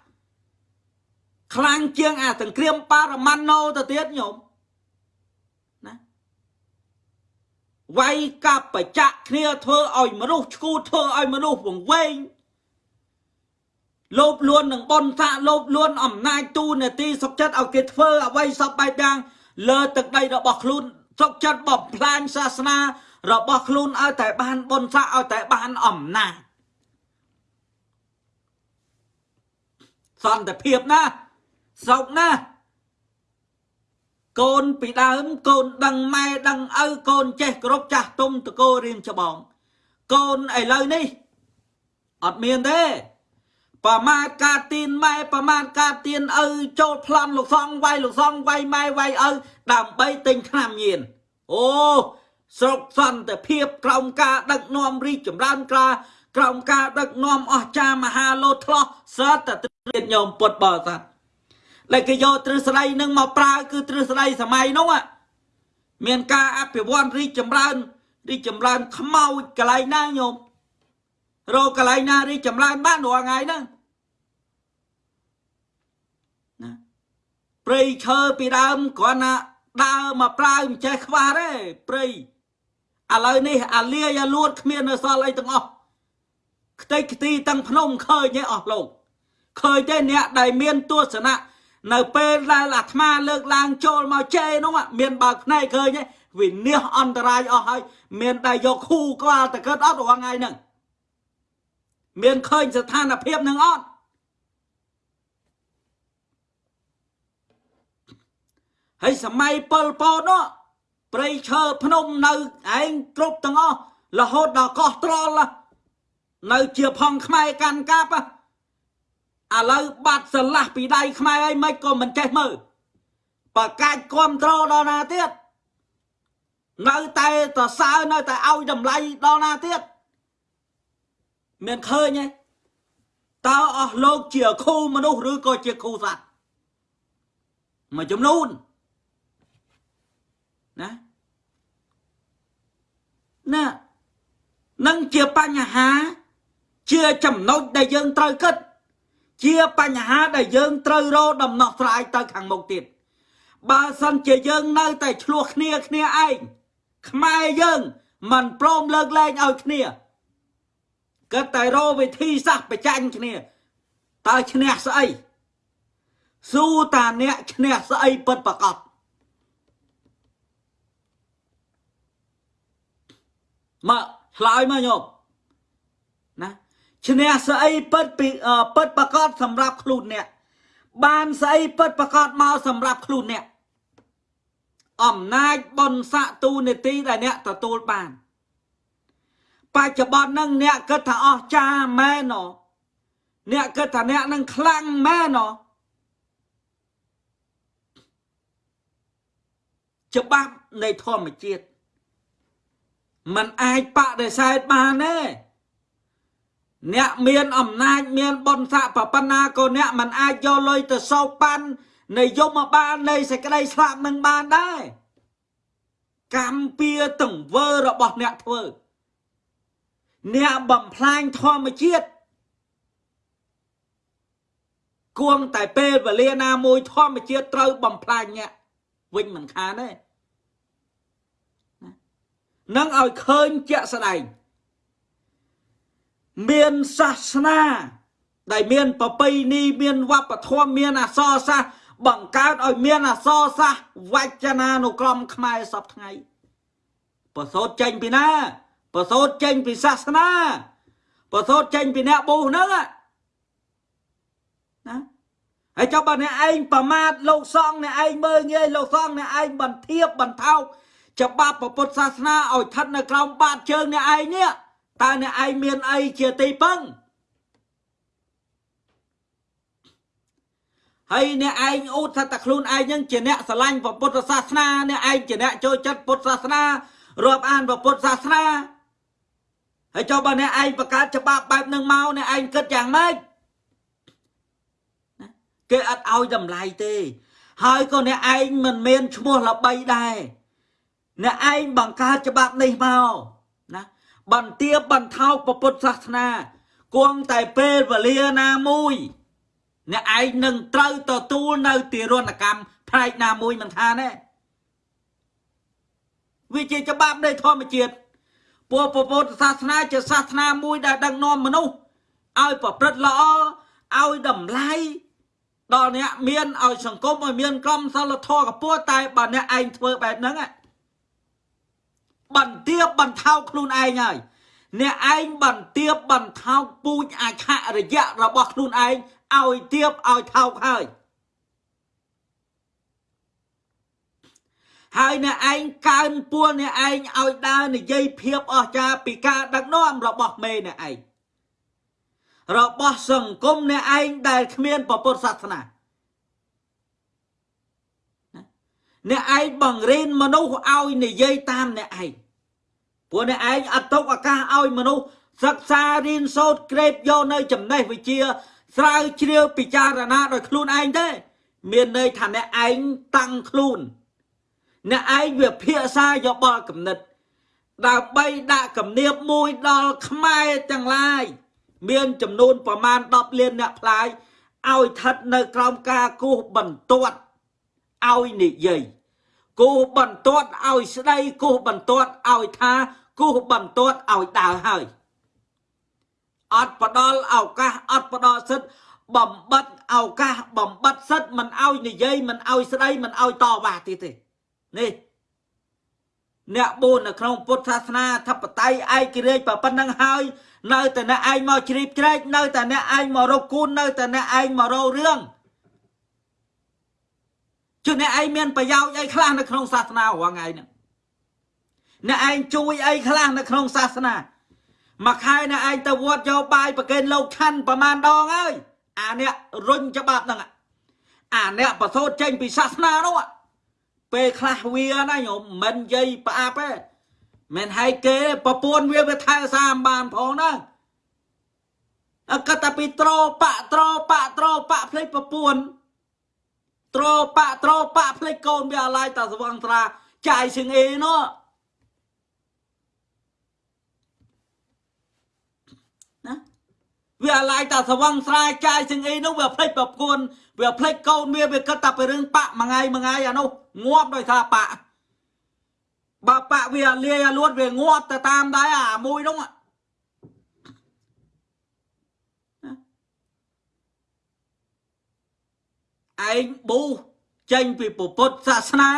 ខ្លាំងជាងអាសង្គ្រាមប៉ារ៉ាម៉ាណូទៅទៀតញោមណាវាយកាប់បច្ចៈគ្នាធ្វើឲ្យមនុស្សឈួតធ្វើឲ្យមនុស្សវង្វេងលោបលួននឹងបនសាក់លោបលួនអំណាចទូនាទីសុកចិត្តឲ្យគេធ្វើអ្វីសពបែបយ៉ាងលើទឹកដីរបស់ខ្លួនសុកចិត្តបំផ្លាញសាសនារបស់ខ្លួនឲ្យតែបានបនសាក់ឲ្យតែបានអំណាចសន្តិភាពណា សោកណាស់កូនពីដើមកូនដឹងម៉ែដឹងឪកូនចេះគ្រប់ចាស់ទុំតកោរៀមច្បង កូនឥឡូវនេះអត់មានទេប្រមាថការទៀនម៉ែប្រមាថការទៀនឪចូលប្លន់លោកសងវាយលោកសងវាយម៉ែវាយឪដើម្បីទិញថ្នាំញៀនអូស្រុកសន្តិភាពក្រោមការដឹកនាំរីកចម្រើនក្រាក្រោមការដឹកនាំអស្ចារ្យមហាលោតឆ្លោះសតតែត្រៀតញោមពុតបរិស័ទ ដែលគេយកទ្រឹស្ដីនឹងមកប្រើគឺទ្រឹស្ដីសម័យនោះមានការអភិវឌ្ឍរីកចម្រើនរីកចម្រើនខ្មោចកន្លែងណាញោមរកកន្លែងណារីកចម្រើនបានរាល់ថ្ងៃហ្នឹងណាព្រៃឈើពីដើមគ្រាន់តែដើរមកប្រើមិនចេះខ្វះទេព្រៃឥឡូវនេះអាលាយអាលួតគ្មាននៅសល់អីទាំងអស់ខ្ទេចខ្ទីទាំងភ្នំឃើញឯអស់លោកឃើញទេអ្នកដែលមានទស្សនៈ នៅពេលដែលអាត្មាលើកឡើងចូលមកជេនោះមានបើកភ្នែកឃើញវិនិច្ឆ័យអន្តរាយអស់ហើយមានតែយកខូក្បាលតកើតអត់រាល់ថ្ងៃហ្នឹងមានឃើញស្ថានភាពនឹងអត់ហើយសម័យពលពតនោះព្រៃឈើភ្នំនៅឯងគ្រប់ទាំងអស់រហូតដល់កោះត្រល់នៅជាផងខ្មែរកាន់កាប់ ឥឡូវបាត់ស្រឡះពីដៃខ្មែរអីមិនក៏មិនចេះមើលប្រកាច់គ្រប់ត្រដល់ណាទៀតនៅតែតសើនៅតែឲ្យតម្លៃដល់ណាទៀតមានឃើញទេតើអស់លោកជាគ្រូមនុស្សឬក៏ជាគ្រូសត្វមួយចំនួនណាណានឹងជាបញ្ហាជាចំណុចដែលយើងត្រូវគិត ជាបញ្ហាដែលយើងត្រូវរកដំណោះស្រាយទៅខាងមុខទៀតបើសិនជាយើងនៅតែឆ្លោះគ្នាគ្នាឯងខ្មែរយើងមិនព្រមលើកលែងឲ្យគ្នាគិតតែរកវិធីសាស្ត្រប្រចាញ់គ្នាតើឈ្នះស្អីស៊ូតាអ្នកឈ្នះស្អីពិតប្រកបមកឆ្លើយមកញោមណា ឈ្នះស្អីពិតពីពិតប្រកបសម្រាប់ខ្លួនអ្នកបានស្អីពិតប្រកបមកសម្រាប់ខ្លួនអ្នកអំណាចបនស័កទូនេតិដែលអ្នកទទួលបាន បច្ចុប្បន្នហ្នឹងអ្នកគិតថាអស់ចាមែនណអ្នកគិតថាអ្នកនឹងខ្លាំងមែនណច្បាប់នៃធម្មជាតិมันអាចបដិសេធបានទេ អ្នកមានអំណាចមានបុណ្យស័ក្តិប៉ុណ្ណាក៏អ្នកមិនអាចយកលុយទៅសោកប៉ាន់នៃយមបាលនៃសេចក្តីស្លាប់នឹងបានដែរកម្មពៀទង្វើរបស់អ្នកធ្វើ អ្នកបំផ្លាញធម្មជាតិគួងតែពេលវេលាណាមួយធម្មជាតិត្រូវបំផ្លាញអ្នកវិញមិនខានទេនឹងឲ្យឃើញជាក់ស្ដែង មានសាសនា ដែលមានប្រពៃណីមានវប្បធម៌មានអក្សរសាស្ត្របង្កើតឲ្យមានអក្សរសាស្ត្រវចនានុក្រមខ្មែរសពថ្ងៃប្រសូតចេញពីណាប្រសូតចេញពីសាសនាប្រសូតចេញពីអ្នកប៊ូហ្នឹងណាហើយចុះបើអ្នកឯងប្រមាថលោកសង្ឃអ្នកឯងមើលងាយលោកសង្ឃអ្នកឯងបន្ទាបបន្ថោកច្បាប់ពុទ្ធសាសនាឲ្យស្ថិតនៅក្រោមបាតជើងអ្នកឯងនេះ តើអ្នកឯងមានអីជាទីពឹងហើយអ្នកឯងអ៊ូតថាតែខ្លួនឯងនឹងជាអ្នកស្រឡាញ់ពុទ្ធសាសនាអ្នកឯងជាអ្នកចូលចិត្តពុទ្ធសាសនារាប់អានពុទ្ធសាសនាហើយចុះបើអ្នកឯងបង្កើតច្បាប់បែបនឹងមកអ្នកឯងគិតយ៉ាងម៉េចគេអត់ឲ្យតម្លៃទេ ហើយក៏អ្នកឯងមិនមានឈ្មោះល្បីដែរអ្នកឯងបង្កើតច្បាប់នេះមកណា បន្ទាបបន្ថោកពុទ្ធសាសនាគង់តែពេលវេលាណាមួយ អ្នកឯងនឹងត្រូវទទួលនៅទារុណកម្មផ្នែកណាមួយមិនថាទេវាជាច្បាប់នៃធម្មជាតិពួកពុទ្ធសាសនាជាសាសនាមួយដែលដឹកនាំមនុស្សឲ្យប្រព្រឹត្តល្អឲ្យតម្លៃដល់អ្នកមានឲ្យសង្គមឲ្យមានក្រមសីលធម៌កពួរតែបើអ្នកឯងធ្វើបែបហ្នឹង បន្ទាបបន្ថោកខ្លួនឯងហើយអ្នកឯងបន្ទាបបន្ថោកពូជអខរយៈរបស់ខ្លួនឯងឲ្យទៀបឲ្យថោកហើយហើយអ្នកឯងកើនពួរអ្នកឯងឲ្យដើរនិយាយភាពអស្ចារ្យពីការដឹកនាំរបស់មេអ្នកឯងរបស់សង្គមអ្នកឯងដែលគ្មានពុទ្ធសាសនា អ្នកឯងបង្រៀនមនុស្សឲ្យនិយាយតាមអ្នកឯងព្រោះអ្នកឯងអត់ទុកឱកាសឲ្យមនុស្សសិក្សារៀនសូត្រក្រេបយកនៅចំណេះវិជ្ជាស្រាវជ្រាវពិចារណាដោយខ្លួនឯងទេមានន័យថាអ្នកឯងតាំងខ្លួនអ្នកឯងវាភាសាយោបល់គំនិតដើម្បីដាក់គំនាបមួយដល់ខ្មែរទាំងឡាយមានចំនួនប្រមាណ10លានអ្នកផ្លាយឲ្យស្ថិតនៅក្រោមការគោះបន្ទាត់ឲ្យនិយាយ គោះបន្ទាត់ឲ្យស្ដីគោះបន្ទាត់ឲ្យថាគោះបន្ទាត់ឲ្យដើរហើយអត់ផ្ដល់ឱកាសអត់ផ្ដល់សិទ្ធបំបត្តិឱកាសបំបត្តិសិទ្ធមិនឲ្យនិយាយមិនឲ្យស្ដីមិនឲ្យតវ៉ាទៀតទេនេះអ្នកបួននៅក្នុងពុទ្ធសាសនាធិបតេយ្យឯករាជ្យប៉ុណ្ណឹងហើយនៅតែអ្នកឯងមកជ្រាបជ្រែកនៅតែអ្នកឯងមករកគូននៅតែអ្នកឯងមករករឿង ជឿអ្នកឯងមានប្រយោជន៍អីខ្លះនៅក្នុងសាសនារាល់ថ្ងៃហ្នឹងអ្នកឯងជួយអីខ្លះនៅក្នុងសាសនាមួយខែអ្នកឯងទៅវត្តយកបាយប្រគេនលោកឆាន់ប្រមាណដងហើយអាអ្នករុញច្បាប់ហ្នឹងអាអ្នកប្រសូតចេញពីសាសនានោះពេលខ្លះវាណាញោមមិននិយាយផ្អាប់ទេមិនឲ្យគេប្រពន្ធវាវាថែសាមបានផងណាអកតពីត្របាក់ត្របាក់ត្របាក់ភ្លេចប្រពន្ធ ត្របាក់ត្របាក់ភ្លេចកូនវាអាឡាយតាស្វងត្រាចាយសឹងអីនោះណាវាអាឡាយតាស្វងស្រាយចាយសឹងអីនោះវាភ្លេចប្រពន្ធវាភ្លេចកូនវាវាគិតតែពីរឿងបាក់មួយថ្ងៃមួយថ្ងៃអានោះងាប់ដោយថាបាក់បើបាក់វាលាយអាលួតវាងាប់ទៅតាមដែរអាមួយនោះ ឯងប៊ូចេញពីពុទ្ធសាសនា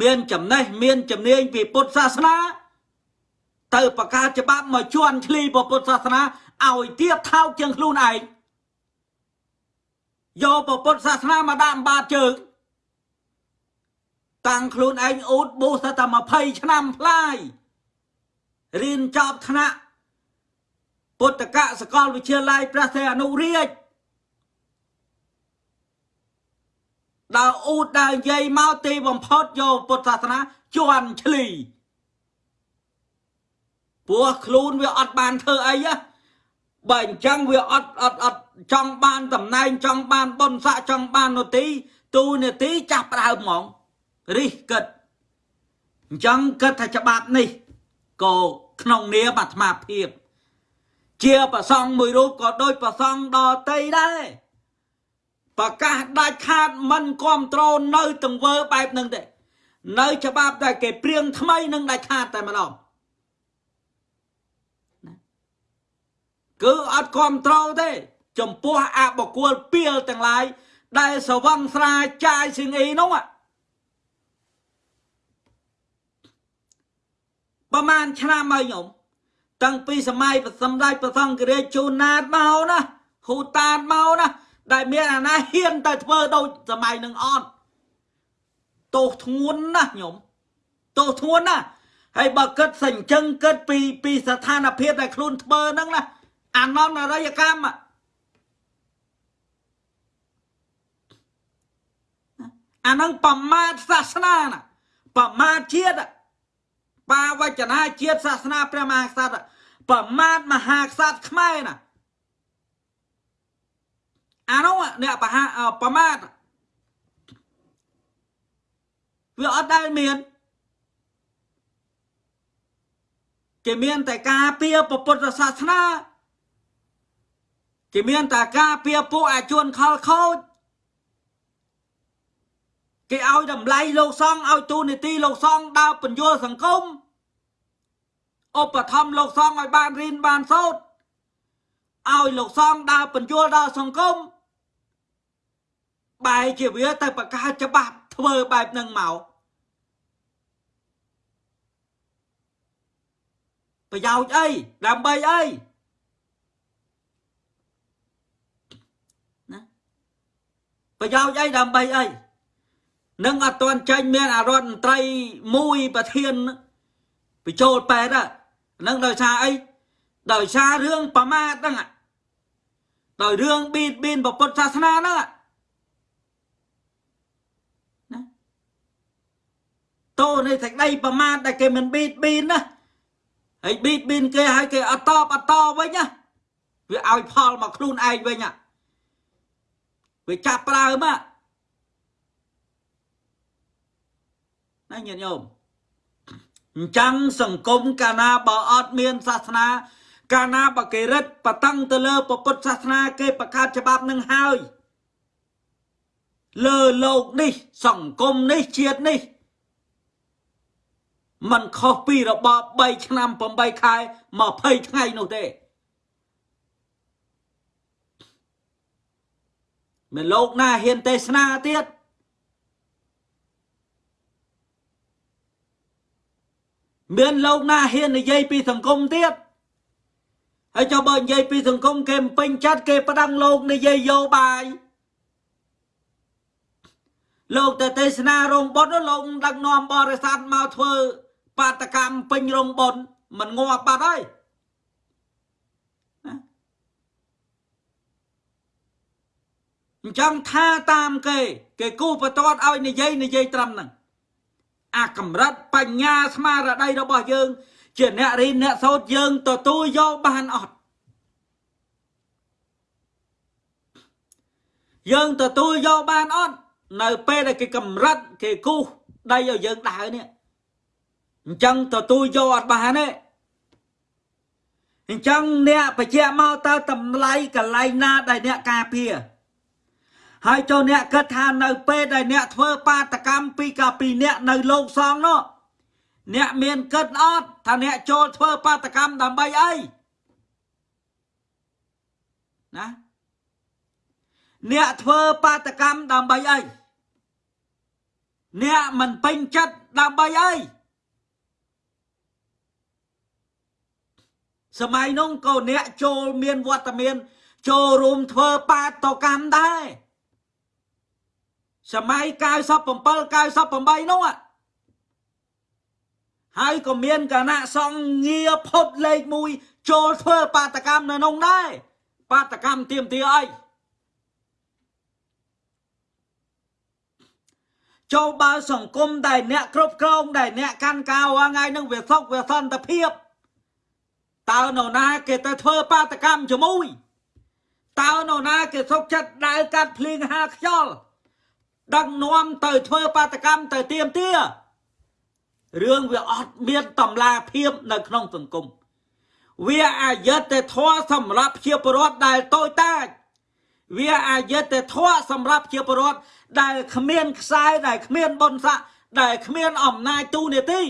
មានចំណេះមានជំនាញពីពុទ្ធសាសនា ទៅប្រកាសច្បាប់មកជន់ឈ្លីពុទ្ធសាសនាឲ្យទៀតថោកជាងខ្លួនឯងយកពុទ្ធសាសនាមកដាក់បាតជើងតាំងខ្លួនឯងអ៊ូតប៊ូសតែ20ឆ្នាំផ្លាយរៀនចប់ថ្នាក់ពុទ្ធកសកលវិទ្យាល័យព្រះសីហនុរាជ ដើរអ៊ូតដើរនិយាយមកទីបំផុតយកពុទ្ធសាសនាជន់ឈ្លីព្រោះខ្លួនវាអត់បានធ្វើអីបើអញ្ចឹងវាអត់អត់អត់ចង់បានតំណែងចង់បានបុណ្យស័ក្តិចង់បាននទីទូនាទីចាស់ដើមហ្មងរិះគិតអញ្ចឹងគិតថាច្បាប់នេះក៏ក្នុងនាមអាត្មាភាព ជាប្រសងមួយរូបក៏ដូចប្រសងដតីដែរ ប្រកាសដាច់ខាតមិនគ្រប់គ្រងនៅទង្វើបែបហ្នឹងទេនៅ ច្បាប់ដែលគេព្រៀងថ្មីនឹងដាច់ខាតតែម្ដងគឺអត់គ្រប់គ្រងទេ ចំពោះអបកុលពីលទាំងឡាយដែលសវង្ស្រាចាយស៊ីងអីនោះប្រហែលឆ្នាំហើយញោមតាំងពីសម័យសម្ដេចព្រះសង្ឃរាជជូនណាតមកណាហ៊ូតាតមកណា ដែលមានអាណាហ៊ានទៅធ្វើដូចសម័យនឹងអត់ទោសធ្ងន់ណាស់ញោមទោសធ្ងន់ណាស់ហើយបើគិតសញ្ជឹងគិតពីពីស្ថានភាពដែលខ្លួនធ្វើហ្នឹងណាអាននរយកម្មអានឹងប្រមាថសាសនាណាប្រមាថជាតិបាវចនាជាតិសាសនាព្រះមហាក្សត្រប្រមាថមហាក្សត្រខ្មែរណា អានោះអ្នកបហាប្រមាថវាអត់ដែលមានគេមានតែការពៀពុទ្ធសាសនាគេមានតែការពៀពួកអាជួនខលខូចគេឲ្យតម្លៃលោកសង្ឃឲ្យទូនីតិលោកសង្ឃដើរបញ្យលសង្គមឧបត្ថម្ភលោកសង្ឃឲ្យបានរៀនបានសូត្រឲ្យលោកសង្ឃដើរបញ្យលដល់សង្គម បែរជាវាទៅបង្កើតច្បាប់ធ្វើបែបហ្នឹងមកប្រយោជន៍អីដើម្បីអីណាប្រយោជន៍អីដើម្បីអីនឹងអត់ទាន់ចេញមានអរដ្ឋមន្ត្រីមួយប្រធានបញ្ចូលប៉ែតហ្នឹងដោយសារអីដោយសាររឿងប្រមាថហ្នឹងដោយរឿងបៀតបៀនពុទ្ធសាសនាហ្នឹង តោនៃសេចក្តីប្រមាថដែលគេមិនបៀតបៀនណាហើយបៀតបៀនគេឲ្យគេអត់តបអត់តវិញណាវាឲ្យផលមកខ្លួនឯងវិញណាវាចាប់ប្រើមកណាញាតិញោមអញ្ចឹងសង្គមកាលណាបើអត់មានសាសនា កាលណាបើគេរិតបតឹងទៅលើពុទ្ធសាសនាគេបង្កើតច្បាប់នឹងហើយលើលោកនេះ សង្គមនេះជាតិនេះ มันខុសពីរបប3ឆ្នាំ8ខែ20ថ្ងៃនោះទេមិនលោកណាហ៊ានទេសនាទៀតមានលោកណាហ៊ាននិយាយពីសង្គមទៀតហើយចុះបើនិយាយពីសង្គមគេមិនពេញចិត្តគេផ្ដាំងលោកនិយាយយោបាយលោកទៅទេសនារោងបុណ្យលោកដឹកនាំបរិស័ទមកធ្វើ បាតកម្មពេញរោងបុណ្យមិនងាប់បាត់ហើយអញ្ចឹងថាតាមគេ គេគូបតតឲ្យនិយាយនិយាយត្រឹមហ្នឹងអាកម្រិតបញ្ញាស្មារតីរបស់យើង ជាអ្នករៀនអ្នកសូត្រយើងទទួលយកបានអត់យើងទទួលយកបានអត់នៅពេលដែលគេកម្រិតគេគូសដីឲ្យយើងដើរនេះ អញ្ចឹងទទួលយកអត់បានទេអញ្ចឹងអ្នកបញ្ជាក់មកតើតម្លៃកន្លែងណាដែលអ្នកការពារហើយចូលអ្នកគិតថានៅពេលដែលអ្នកធ្វើបាតកម្មពីកាពីអ្នកនៅលោកសងនោះអ្នកមានគិតអត់ថាអ្នកចូលធ្វើបាតកម្មដើម្បីអីណាអ្នកធ្វើបាតកម្មដើម្បីអីអ្នកមិនពេញចិត្តដើម្បីអី សម័យនោះក៏អ្នកចូលមានវត្តមាន ចូលរួមធ្វើបាតកម្មដែរសម័យ97 98នោះហើយក៏មានគណៈសង្ឃងារផុតលេខ1ចូលធ្វើបាតកម្មនៅនោះដែរបាតកម្មទៀមទាអីចូលបើសង្គមដែលអ្នកគ្រប់គ្រងដែលអ្នកកាន់កៅថ្ងៃនឹងវាសុខវាសន្តិភាព តើនរណាគេទៅធ្វើបាតកម្មជាមួយតើនរណាគេសុខចិត្តដើរកាត់ភ្លៀងហាខ្យល់ដឹកនាំទៅធ្វើបាតកម្មទៅទៀមទារឿងវាអត់មានតម្លាភាពនៅក្នុងសង្គមវាអយុត្តិធម៌សម្រាប់ជាពលរដ្ឋដែលតូចតាចវាអយុត្តិធម៌សម្រាប់ជាពលរដ្ឋដែលគ្មានខ្សែដែលគ្មានបុណ្យស័ក្តិដែលគ្មានអំណាចទូនាទី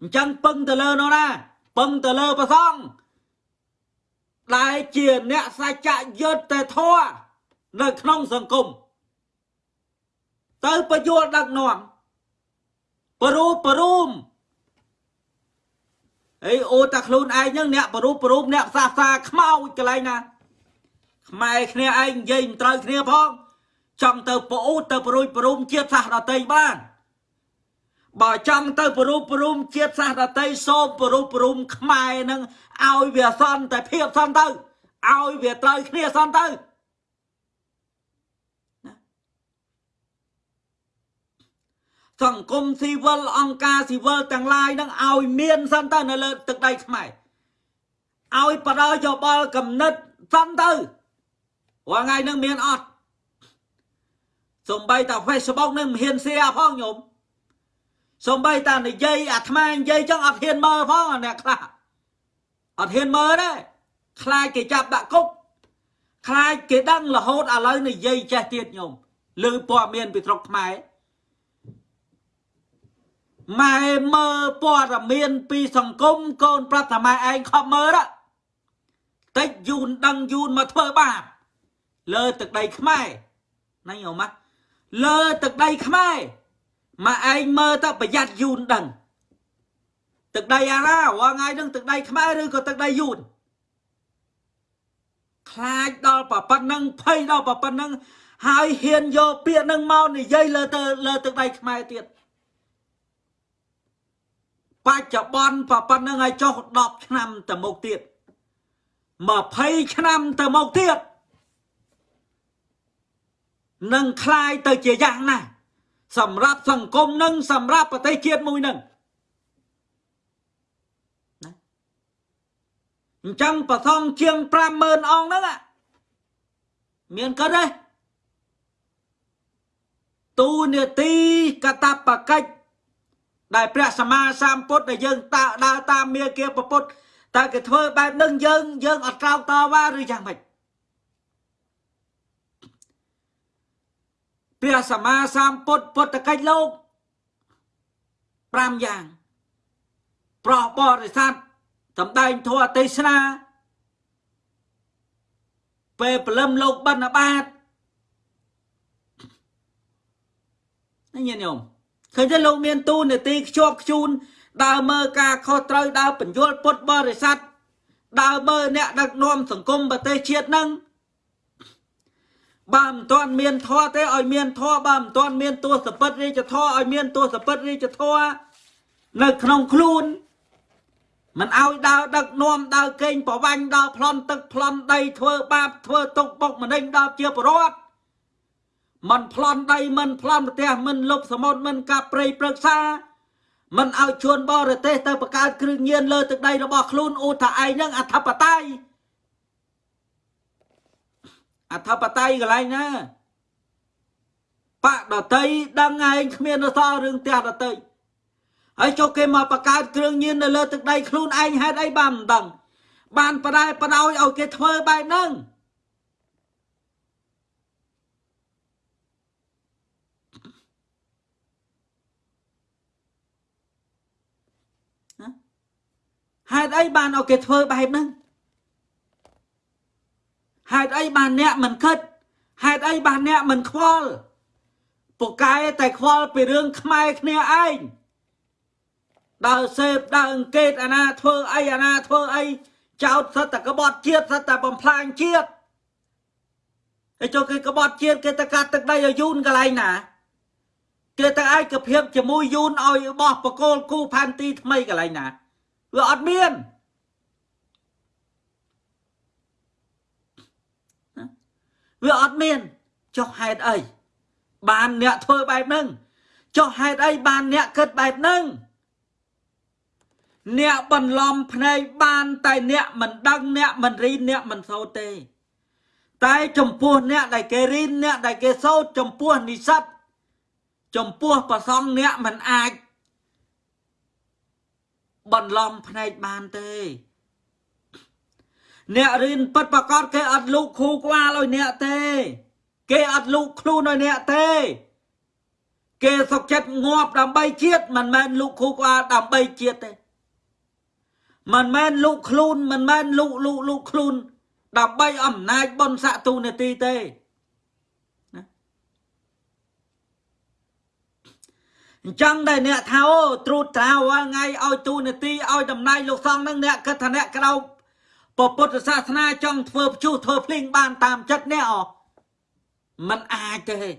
អញ្ចឹងពឹងទៅលើនោះណា ពឹងទៅលើព្រះសង្ឃដែលជាអ្នកសច្ចៈយុត្តិធម៌នៅក្នុងសង្គមទៅបញ្យល់ដឹកនាំបរូបបរូមអីអូតាខ្លួនឯងហ្នឹងអ្នកបរូបបរូមអ្នកសាសាខ្មោចកន្លែងណាខ្មែរគ្នាឯងនិយាយមិនត្រូវគ្នាផងចង់ទៅប្អូនទៅប្រួយប្រុំជាតិសាសដតីបាន បើចង់ទៅប្រុំប្រុំជាតិសាសដតីសូមប្រុំប្រុំខ្មែរនឹងឲ្យវាសន្តិភាពសន្តិទៅឲ្យវាត្រូវគ្នាសន្តិទៅសង្គមស៊ីវិលអង្គការស៊ីវិលទាំងឡាយនឹងឲ្យមានសិនទៅនៅលើទឹកដីខ្មែរឲ្យបដិយោបល់កំណត់សិនទៅរាល់ថ្ងៃនឹងមានអត់សំបីតា Facebook នឹងមិនហ៊ាន share ផងញោម សំបីតានិយាយអាត្មានិយាយចឹងអត់ហ៊ានមើលផងអ្នកខ្លះអត់ហ៊ានមើលទេខ្លាចគេចាប់ដាក់គុកខ្លាចគេដឹងរហូតឥឡូវនិយាយចេះទៀតញោមលើព័ត៌មានពីស្រុកខ្មែរម៉ែមើលព័ត៌មានពីសង្គមកូនប្រាប់ថាម៉ែឯងខំមើលតិចយូនដឹងយូនមកធ្វើបាបលើទឹកដីខ្មែរណាញោមលើទឹកដីខ្មែរ មកឯងមើលទៅប្រយ័ត្នយូនដឹងទឹកដីអាណារាល់ថ្ងៃនឹងទឹកដីខ្មែរឬក៏ទឹកដីយូនខ្លាចដល់ប៉ុណ្ណឹងភ័យដល់ប៉ុណ្ណឹងហើយហ៊ានយកពាក្យនឹងមកនិយាយលើទៅលើទឹកដីខ្មែរទៀតបច្ចុប្បន្នប៉ុណ្ណឹងឲ្យចុះ10ឆ្នាំទៅមុខទៀត20ឆ្នាំទៅមុខទៀតនឹងคลายទៅជាយ៉ាងណា សម្រាប់សង្គមនឹងសម្រាប់ប្រទេសជាតិមួយនឹងណាអញ្ចឹងប្រសងជាង50000អង្គហ្នឹងមានកើតទេទូនេតិកតបកិច្ចដែលព្រះសម្មាសម្ពុទ្ធដែលយើងតើដើរតាមមាគាពុទ្ធតើគេធ្វើបែបនឹងយើងយើងអត់ក្រោកតវ៉ាឬយ៉ាងម៉េច ព្រះសម្មាសម្ពុទ្ធពុទ្ធកិច្ចលោក5យ៉ាង ប្រោះបរិស័ទសម្ដែងធម៌ទេសនាពេលព្រលឹមលោកបិណ្ឌបាតនេះញាតិញោមឃើញទេលោកមានទូនាទីខ្ជាប់ខ្ជួនដើរមើលការខុសត្រូវដើរបញ្យលពុទ្ធបរិស័ទដើរមើលអ្នកដឹកនាំសង្គមប្រទេសជាតិនឹង បើមិនទាន់មានធម៌ទេឲ្យមានធម៌បើមិនទាន់មានទស្សពិតរាជធម៌ឲ្យមានទស្សពិតរាជធម៌នៅក្នុងខ្លួនមិនឲ្យដើរដឹកនាំដើរកេងប្រវាញ់ដើរប្លន់ទឹកប្លន់ដីធ្វើបាបធ្វើទុកបុកម្នេញដល់ជាប្រវត្តិមិនប្លន់ដីមិនប្លន់ប្រទេសមិនលុបសមុទ្រមិនកាប់ព្រៃព្រឹក្សាមិនឲ្យជួនបរទេសទៅបង្កើតគ្រឿងញៀនលើទឹកដីរបស់ខ្លួនអូថាឯងនឹងអធិបតេយ្យ អធិបតេយ្យកន្លែងណាបកដតីដឹងឯងគ្មានអសល់រឿងផ្ទះដតីហើយចុះគេមកបង្កើតគ្រឿងញៀននៅលើទឹកដីខ្លួនឯងហេតុអីបានមិនដឹង បានបដែបដោយឲ្យគេធ្វើបែបហ្នឹងហេតុអីបានឲ្យគេធ្វើបែបហ្នឹង ហេតុអីបានអ្នកមិនគិតហេតុអីបានអ្នកមិនខ្វល់ពូកែតែខ្វល់ពីរឿងខ្មែរគ្នាឯងដើរសេពដើរអង្កេតអាណាធ្វើអីអាណាធ្វើអីចោតសិតតែក្បត់ជាតិសិតតែបំផ្លាញជាតិហើយចុះគេក្បត់ជាតិគេទៅកាត់ទឹកដីឲ្យយូនកន្លែងណាគេទៅឯកភាពជាមួយយូនឲ្យបោះបកគោលគូផែនទីថ្មីកន្លែងណាវាអត់មាន វាអត់មានចុះហេតុអីបានអ្នកធ្វើបែបហ្នឹងចុះហេតុអីបានអ្នកគិតបែបហ្នឹងអ្នកបន្លំភ្នែកបានតែអ្នកមិនដឹងអ្នកមិនរៀនអ្នកមិនសូត្រទេ តែចំពោះអ្នកដែលគេរៀនអ្នកដែលគេសូត្រចំពោះនិស្សិតចំពោះប្រសងអ្នកមិនអាចបន្លំភ្នែកបានទេ អ្នករៀនពិតប្រកបគេអត់លូកគ្រូក្បាលឲ្យអ្នកទេ គេអត់លូកខ្លួនឲ្យអ្នកទេ គេសុកចិត្តងាប់ដើម្បីជាតិមិនមែនលូកគ្រូក្បាលដើម្បីជាតិទេមិនមែនលូកខ្លួនមិនមែនលូកលូកលូកខ្លួនដើម្បីអំណាចបនស័កទូនាទីទេអញ្ចឹងដែលអ្នកថាអូត្រួតត្រាវថ្ងៃឲ្យទូនាទីឲ្យតំណែងលោកសង្ឃនឹងអ្នកគិតថាអ្នកក្រោប ពុទ្ធសាសនាចង់ធ្វើព្យុះធ្វើភ្លេងបានតាមចិត្តអ្នកអมันអាចទេ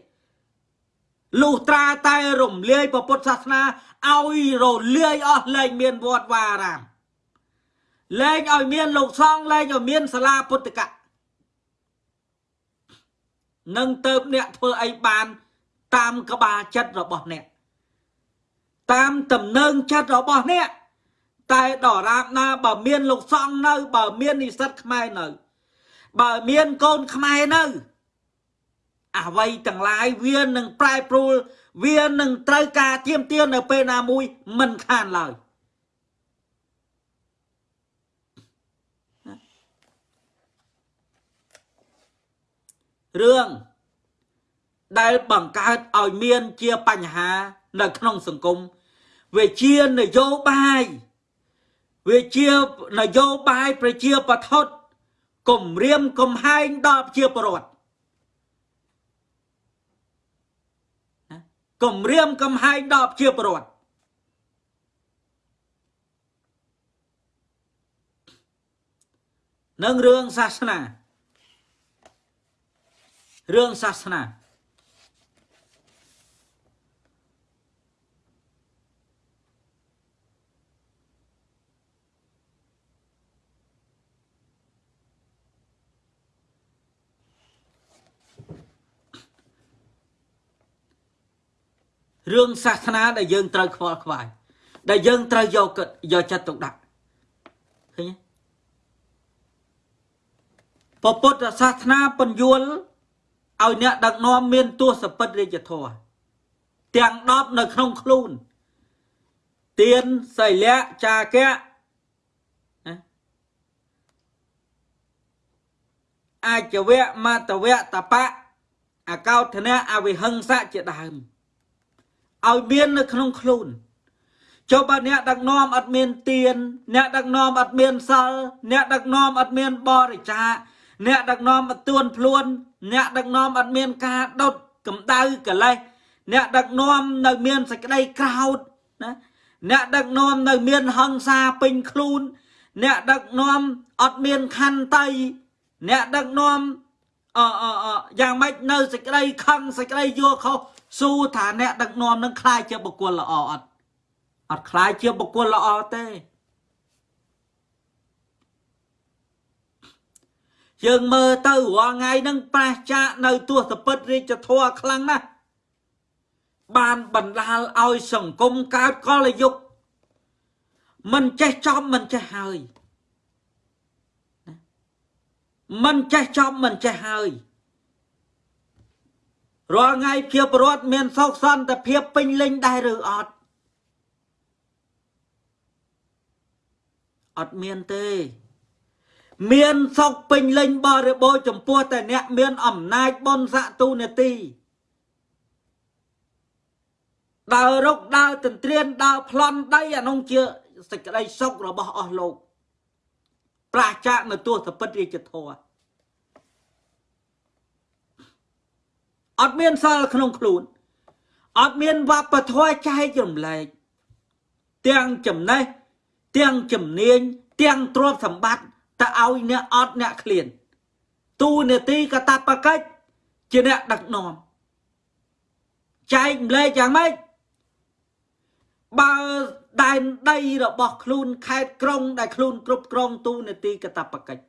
លុះត្រាតែរំលាយពុទ្ធសាសនាឲ្យរលាយអស់លែងមានវត្តវារាមលែងឲ្យមានលោកសង្ឃលែងឲ្យមានសាលាពុទ្ធកៈនឹងទៅអ្នកធ្វើអីបាន តាមក្បាលចិត្តរបស់អ្នកតាមតំណែងចិត្តរបស់អ្នក តែដរាបណាបើមានលោកសង្ឃនៅ បើមាននិស្សិតខ្មែរនៅ បើមានកូនខ្មែរនៅអ្វីទាំងឡាយវានឹងប្រែប្រួលវានឹងត្រូវការទៀមទាននៅពេលណាមួយមិនខានឡើយរឿងដែលបង្កើតឲ្យមានជាបញ្ហា នៅក្នុងសង្គមវាជានយោបាយ វាជានយោបាយប្រជាបថុតគំរាមកំហែងដល់ប្រជាពលរដ្ឋគំរាមកំហែងដល់ប្រជាពលរដ្ឋនឹងរឿងសាសនារឿងសាសនា រឿងសាសនាដែលយើងត្រូវខ្វល់ខ្វាយដែលយើងត្រូវយកយកចិត្តទុកដាក់ឃើញទេពុទ្ធសាសនាពន្យល់ឲ្យអ្នកដឹកនាំមានទស្សពិតរាជធម៌ទាំង10នៅក្នុងខ្លួនទៀនសីលៈចាកៈអាចវៈមតវៈតបៈអកោធនៈអវិហិង្សៈជាដើម ឲ្យមាននៅក្នុងខ្លួនចុះបើអ្នកដឹកនាំអត់មានទៀនអ្នកដឹកនាំអត់មានសិលអ្នកដឹកនាំអត់មានបរិច្ចាគអ្នកដឹកនាំអត់ទួនភ្លួន អ្នកដឹកនាំអត់មានការដុតកម្ដៅកលេសអ្នកដឹកនាំនៅមានសេចក្តីក្រោធណាអ្នកដឹកនាំនៅមានហង្សាពេញខ្លួន អ្នកដឹកនាំអត់មានខន្តីអ្នកដឹកនាំអអអយ៉ាងម៉េចនៅសេចក្តីខឹងសេចក្តីយល់ខុស សួរថាអ្នកដឹកនាំនឹងខ្លាចជាបុគ្គលល្អអត់អត់ខ្លាចជាបុគ្គលល្អទេយើងមើលទៅរាល់ថ្ងៃហ្នឹងប្រះចាកនៅទស្សពិតរាជធរខ្លាំងណាស់បានបណ្ដាលឲ្យសង្គមកើតកលយុគមិនចេះចំមិនចេះហើយមិនចេះចំមិនចេះហើយ រាល់ថ្ងៃភាពរត់មានសោកសន្តិភាពពេញលេញដែរឬអត់អត់មានទេ មានសុខពេញលេញបរិបូរចំពោះតែអ្នកមានអំណាចបុណ្យស័ក្តិទូនាទីដើររុកដើរទន្ទ្រានដើរប្លន់ដីអានោះជាសេចក្តីសុខរបស់អស់លោក ប្រាចាកនៅទស្សពិតរាជធរ អត់មានសិលក្នុងខ្លួនអត់មានវប្បធម៌ចែករំលែកទាំងចំណេះទាំងជំនាញទាំងទ្រព្យសម្បត្តិទៅឲ្យអ្នកអត់អ្នកឃ្លានទូនេតិកតបកិច្ចជាអ្នកដឹកនាំចែកម្លែកយ៉ាងម៉េចបើដែនដីរបស់ខ្លួនខេត្តក្រុងដែលខ្លួនគ្រប់គ្រងទូនេតិកតបកិច្ច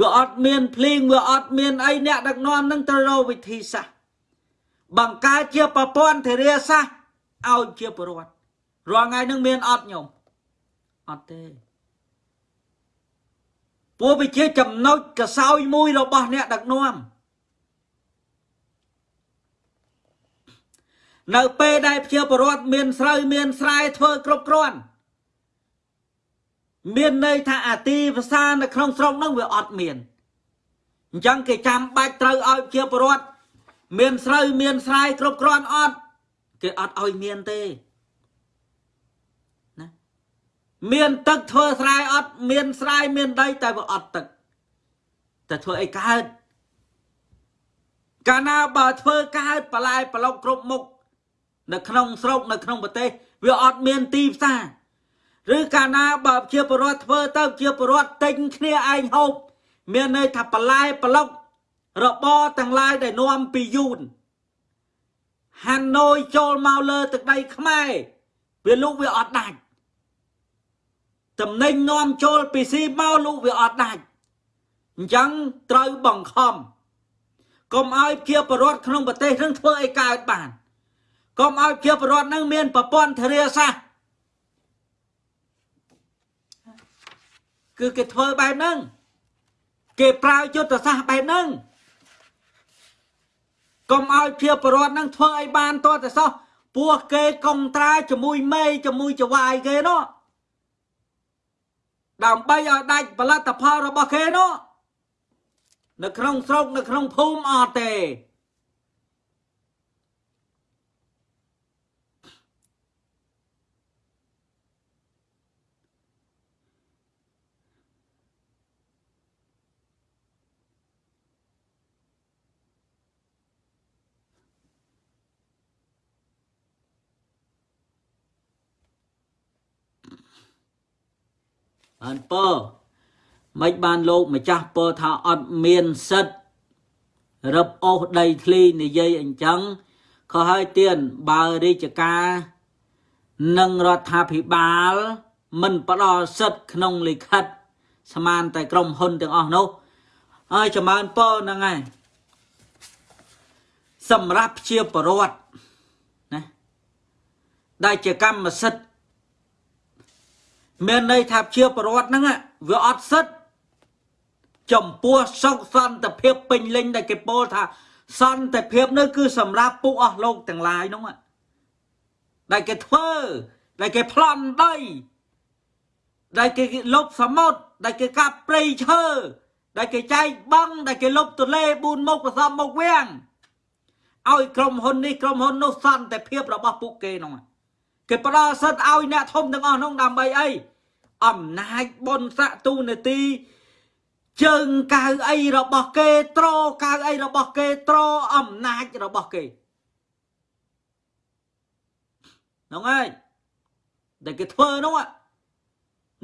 វាអត់មានភ្លៀងវាអត់មានអីអ្នកដឹកនាំនឹងត្រូវរកវិធីសាស្ត្របង្កើតជាប្រព័ន្ធធារាសាស្ត្រឲ្យជាប្រវត្តិរាល់ថ្ងៃនឹងមានអត់ញោមអត់ទេពួកវាជាចំណុចកសោយមួយរបស់អ្នកដឹកនាំនៅពេលដែលជាប្រវត្តិមានស្រូវមានស្រែធ្វើគ្រប់គ្រាន់ មានន័យថាអាទីភាសានៅក្នុងស្រុកហ្នឹងវាអត់មានអញ្ចឹងគេចាំបាច់ត្រូវឲ្យជាប្រវត្តិមានស្រូវមានស្រែគ្រប់គ្រាន់អត់គេអត់ឲ្យមានទេណាមានទឹកធ្វើស្រែអត់មានស្រែមានដីតែវាអត់ទឹកតែធ្វើអីកើតកាលណាបើធ្វើកើតបលាយប្រឡុកគ្រប់មុខនៅក្នុងស្រុកនៅក្នុងប្រទេសវាអត់មានទីផ្សារ ឬកាលណាបើជាបរដ្ឋធ្វើទៅជាបរដ្ឋទិញគ្នាឯងហូបមានន័យថាបន្លែប្លុករបរទាំងឡាយដែលនាំពីយូនហាណូយចូលមកលើទឹកដីខ្មែរវាលុកវាអត់ដាច់តំណែងនាំចូលពីស៊ីមកលុកវាអត់ដាច់អញ្ចឹងត្រូវបង្ខំកុំឲ្យជាបរដ្ឋក្នុងប្រទេសនឹងធ្វើឲ្យកើតបានកុំឲ្យជាបរដ្ឋនឹងមានប្រព័ន្ធធារាសាស្ត្រ គឺគេធ្វើបែបហ្នឹងគេប្រើយុទ្ធសាស្ត្របែបហ្នឹងកុំឲ្យជាប្រវត្តិហ្នឹងធ្វើឲ្យបានតតែសោះពោះគេកុងត្រាជាមួយមេជាមួយចវាយគេនោះដើម្បីឲ្យដាច់ផលិតផលរបស់គេនោះនៅក្នុងស្រុកនៅក្នុងភូមិអត់ទេ បានពើមិនបានលោកម្ចាស់ពើថាអត់មានសិទ្ធរឹបអូសដីធ្លីនិយាយអញ្ចឹងខុសហើយទៀនបើរាជការនិងរដ្ឋាភិបាល មិនផ្ដល់សិទ្ធក្នុងលិខិត ស្មានតែក្រុមហ៊ុនទាំងអស់នោះហើយចម្រើនពរហ្នឹងហើយសម្រាប់ជាប្រវត្តិណាដែលជាកម្មសិទ្ធិ មានន័យថាជាប្រវត្តិហ្នឹងវាអត់សិទ្ធចំពោះសុខសន្តិភាពពេញលេញដែលគេពោលថាសន្តិភាពនោះគឺសម្រាប់ពួកអស់លោកទាំងឡាយនោះដែលគេធ្វើដែលគេប្លន់ដីដែលគេលុបសមុទ្រដែលគេកាប់ព្រៃឈើដែលគេចែកបង់ដែលគេលុបទលេ4មុខប្រសំមុខវាំងឲ្យក្រុមហ៊ុននេះក្រុមហ៊ុននោះសន្តិភាពរបស់ពួកគេនោះគេផ្ដល់សិទ្ធឲ្យអ្នកធំទាំងអស់នោះដើម្បីអី អំណាចបុណ្យស័ក្តិទូនាទីជើងកៅអីរបស់គេ ត្រកៅអីរបស់គេ ត្រអំណាចរបស់គេហ្នឹងហើយដែលគេធ្វើនោះ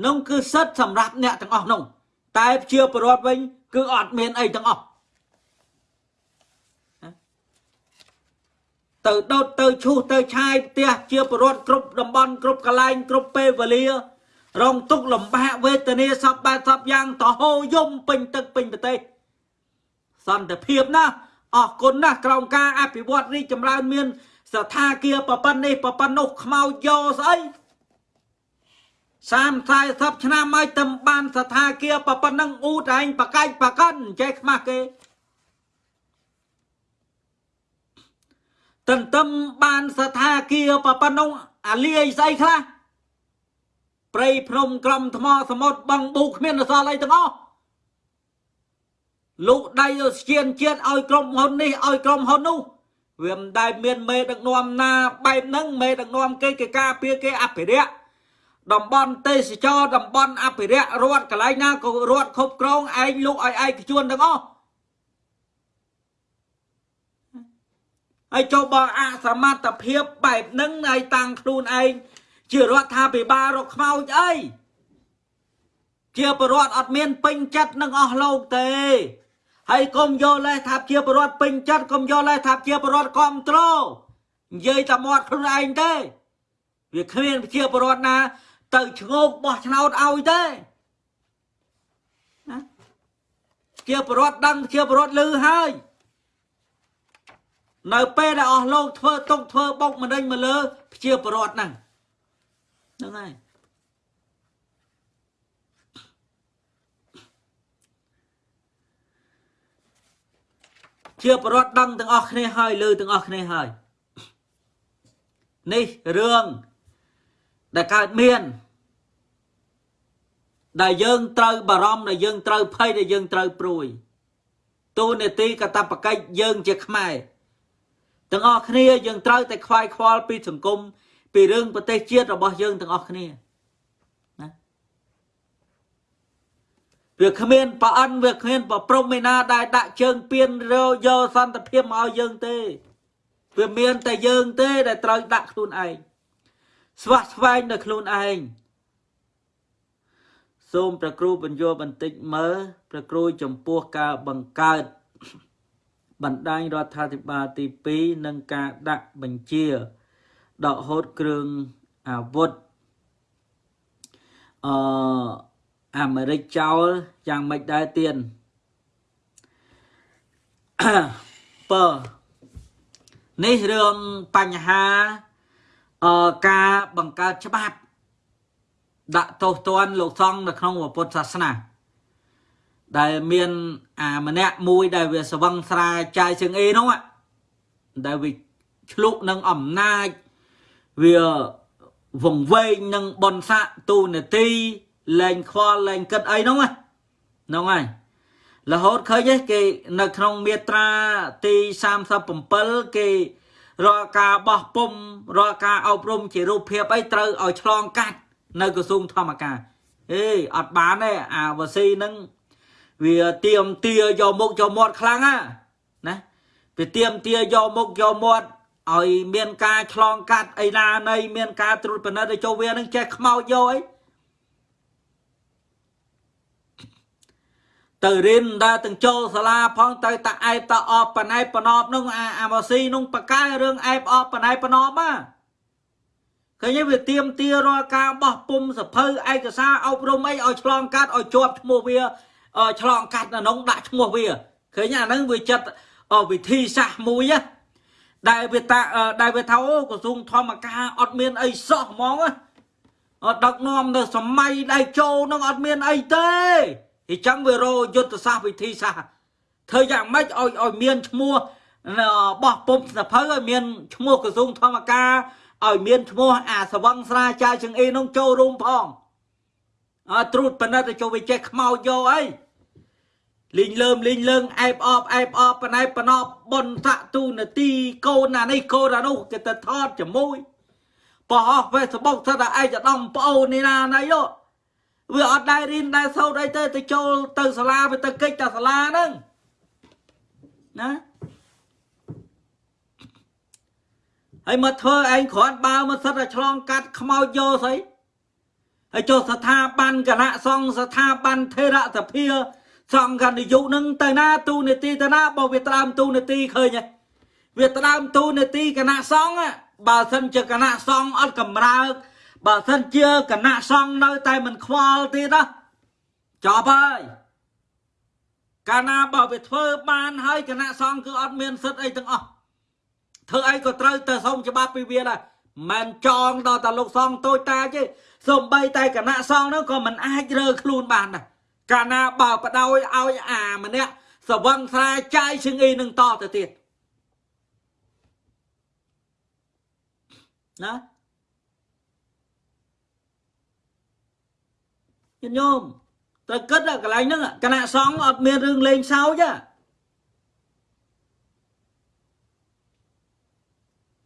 នោះគឺសិទ្ធសម្រាប់អ្នកទាំងអស់នោះតែជាប្រវត្តិវិញ គឺអត់មានអីទាំងអស់ទៅដោតទៅឈូសទៅឆាយផ្ទះជាប្រវត្តិគ្រប់តំបន់គ្រប់កន្លែងគ្រប់ពេលវេលា រងទុកលំបាកវេទនាសពបែបសពយ៉ាងតហោយំពេញទឹកពេញប្រទេសសន្តិភាពណាអរគុណណាស់ក្រោមការអភិវឌ្ឍរីកចម្រើនមានស្ថាគារប្រប៉ុណ្នេះប្រប៉ុណ្ណោះខ្មោចយកស្អី30 40ឆ្នាំហើយទៅបានស្ថាគារប្រប៉ុណ្ណឹងអ៊ូតឯងបកាច់បកិនចេះខ្មាស់គេទន្ទឹមបានស្ថាគារប្រប៉ុណ្ណោះអាលាយស្អីខ្លះ ព្រៃភ្នំក្រំថ្មសមុទ្របងប៊ូគ្មានអសល់អីទាំងអស់លោកដៃស្ជៀនជាតិឲ្យក្រុមហ៊ុននេះឲ្យក្រុមហ៊ុននោះវាមិនដែលមានមេដឹកនាំណាបែបហ្នឹងមេដឹកនាំគេគេការពារគេអភិរក្សតំបន់ទេសចរតំបន់អភិរក្សរដ្ឋកន្លែងណាក៏រដ្ឋគ្រប់គ្រងឯងលោកឲ្យឯកជនទាំងអស់ហើយចូលបើអសមត្ថភាពបែបហ្នឹងឲ្យតាំងខ្លួនឯង ជារដ្ឋាភិបាលរកខ្មោចអីជាប្រវត្តិអត់មានពេញចិត្តនឹងអស់លោកទេហើយកុំយកលេសថាជាប្រវត្តិពេញចិត្តកុំយកលេសថាជាប្រវត្តិគ្រប់គ្រងនិយាយតែមាត់ខ្លួនឯងទេវាគ្មានជាប្រវត្តិណា ទៅឈ្ងោកបោះឆ្នោតឲ្យទេណាជាប្រវត្តិដឹងជាប្រវត្តិលឺហើយនៅពេលដែលអស់លោកធ្វើទុកធ្វើបុកម្នេញមកលើជាប្រវត្តិហ្នឹង ហ្នឹងហើយជាប្រវត្តិដឹងទាំងអស់គ្នាហើយលើទាំងអស់គ្នាហើយនេះរឿងដែលកើតមាន ដែលយើងត្រូវបារម្ភដែលយើងត្រូវភ័យដែលយើងត្រូវព្រួយទូនេតិកតបកិច្ចយើងជាខ្មែរទាំងអស់គ្នាយើងត្រូវតែខ្វាយខ្វល់ពីសង្គម ពីរឿងប្រទេសជាតិរបស់យើងទាំងអស់គ្នាវាគ្មានប្រអិនវាគ្មានប្រព្រំឯណាដែលដាក់ជើងពៀនរយកសន្តិភាពមកឲ្យយើងទេវាមានតែយើងទេដែលត្រូវដាក់ខ្លួនឯងស្វះស្វែងនៅខ្លួនឯងសូមប្រគ្រូបញ្យល់បន្តិចមើលប្រគ្រូចំពោះការបង្កើតបណ្ដាញរដ្ឋាភិបាលទី2និងការដាក់បញ្ជា ដកហូតគ្រឿងអាវុធអឺអាមេរិកចោលយ៉ាងម៉េចដែរទៀនបើនេះរឿងបញ្ហាអឺការបង្កើតច្បាប់ ដាក់ទោសទណ្ឌលោកសង្ឃនៅក្នុងពុទ្ធសាសនាដែលមានអាម្នាក់មួយដែលវាស្វឹងស្រាចាយជើងអេនោះដែលវាឆ្លុកនឹងអំណាច វាវង្វេងនឹងបនស័កទូនាទីលែងខ្វល់លែងគិតអីហ្នឹងហ្នឹងហើយរហូតឃើញគេនៅក្នុងមាត្រាទី37គេរាល់ការបោះពុំរាល់ការអប់រំជារូបភាពអីត្រូវឲ្យឆ្លងកាត់នៅក្រសួងធម្មការអេអត់បានទេអាវស៊ីនឹងវាទៀមទាយកមុខយកមាត់ខ្លាំងណាណាវាទៀមទាយកមុខយកមាត់ ឲ្យមានការឆ្លងកាត់អីណានៃមានការត្រួតពិនិត្យឲ្យចូលវានឹងចេះខ្មោចយកអីទៅរៀនដើរទាំងចូលសាលាផងទៅតាអែបតាអបបណែបបណប់នោះអាអាម៉ាស៊ីនោះបកកាយរឿងអែបអបបណែបបណប់ហ่าឃើញវាទៀមទារាល់ការបោះពុំសភៅឯកសារអប់រំអីឲ្យឆ្លងកាត់ឲ្យជាប់ឈ្មោះវាឆ្លងកាត់នៅក្នុងដាក់ឈ្មោះវាឃើញអាហ្នឹងវាចិត្តវិធីសាស្ត្រមួយ ដែលវាតាដែលវាថាអូក្រសួងធម្មការអត់មានអីសោះហ្មងអត់ដឹកនាំនៅសម័យដែលចូលនឹងអត់មានអីទេអញ្ចឹងវារយុទ្ធសាស្ត្រវិធីសាស្ត្រធ្វើយ៉ាងម៉េចឲ្យឲ្យមានឈ្មោះបោះពុំសភៅឲ្យមានឈ្មោះក្រសួងធម្មការឲ្យមានឈ្មោះអាសវង្ស្រាចាជើងអេនោះចូលរួមផងអើត្រួតបណិតទៅចូលវាចេះខ្មោចយកអី លីងលើមលីងលើងអែបអបអែបអបបណែបណប់បនតទូនាទីកូនណានេះកូនណានោះគេទៅថតជាមួយបោះ Facebook ថាឯកឧត្តមប្អូននេះណាណៃយោវាអត់ដែររៀនដែរសូត្រអីទេទៅចូលទៅសាលាវាទៅកិច្ចតែសាលាហ្នឹងណាហើយមកធ្វើឯងគ្រាន់បើមកសិតតែឆ្លងកាត់ខ្មោចយកស្អីហើយចូលស្ថាប័នគណៈសង្ឃស្ថាប័នថេរសភា សង្ឃនិយុនឹងទៅណាទូនេតិទៅណាបើវាដើមទូនេតិឃើញហ៎វាដើមទូនេតិគណៈសង្ឃបើសិនជាគណៈសង្ឃអត់កម្រើកបើសិនជាគណៈសង្ឃនៅតែមិនខ្វល់ទៀតណាចប់ហើយកាលណាបើវាធ្វើបានហើយគណៈសង្ឃគឺអត់មានសិទ្ធអីទាំងអស់ធ្វើអីក៏ត្រូវទៅសុំច្បាប់ពីវាដែរមិនចងដល់តែលោកសង្ឃតូចតាទេសំបីតែគណៈសង្ឃនោះក៏មិនអាចរើខ្លួនបានដែរ កាលណាបើបដោយឲ្យអាម្នាក់សវឹងស្រាចាយឈឹងអីនឹងតទៅទៀតណាញោមត្រូវគិតកន្លែងហ្នឹងគណៈសង្ឃអត់មានរឿងលេងសើចទេ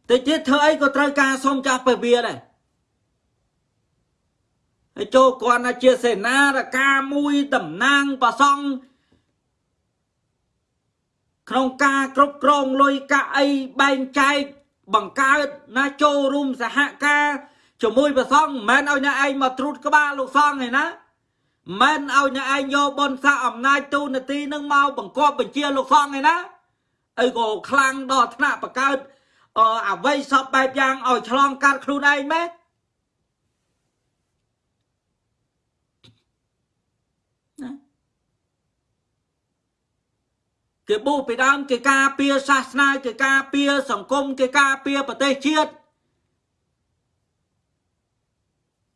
តិចទៀតធ្វើអីក៏ត្រូវការសុំចាស់ពវាដែរ ហើយចូលគាត់ណាជាសេនារការមួយតំណាងប្រសង់ក្នុងការគ្រប់គ្រងលុយកាក់អីបែងចែកបង្កើតណាចូលរួមសហការជាមួយប្រសង់មិនមែនឲ្យអ្នកឯងមកត្រួតក្បាលលោកសង្ឃឯណាមិនឲ្យអ្នកឯងយកបនសាអំណាចទូនាទីនឹងមកបង្គាប់បញ្ជាលោកសង្ឃឯណាអីក៏ខ្លាំងដល់ថ្នាក់បង្កើតអអ្វីសពបែបយ៉ាងឲ្យឆ្លងកាត់ខ្លួនឯងម៉េច គេបូពីដើមគេការពារសាសនាគេការពារសង្គមគេការពារប្រទេសជាតិ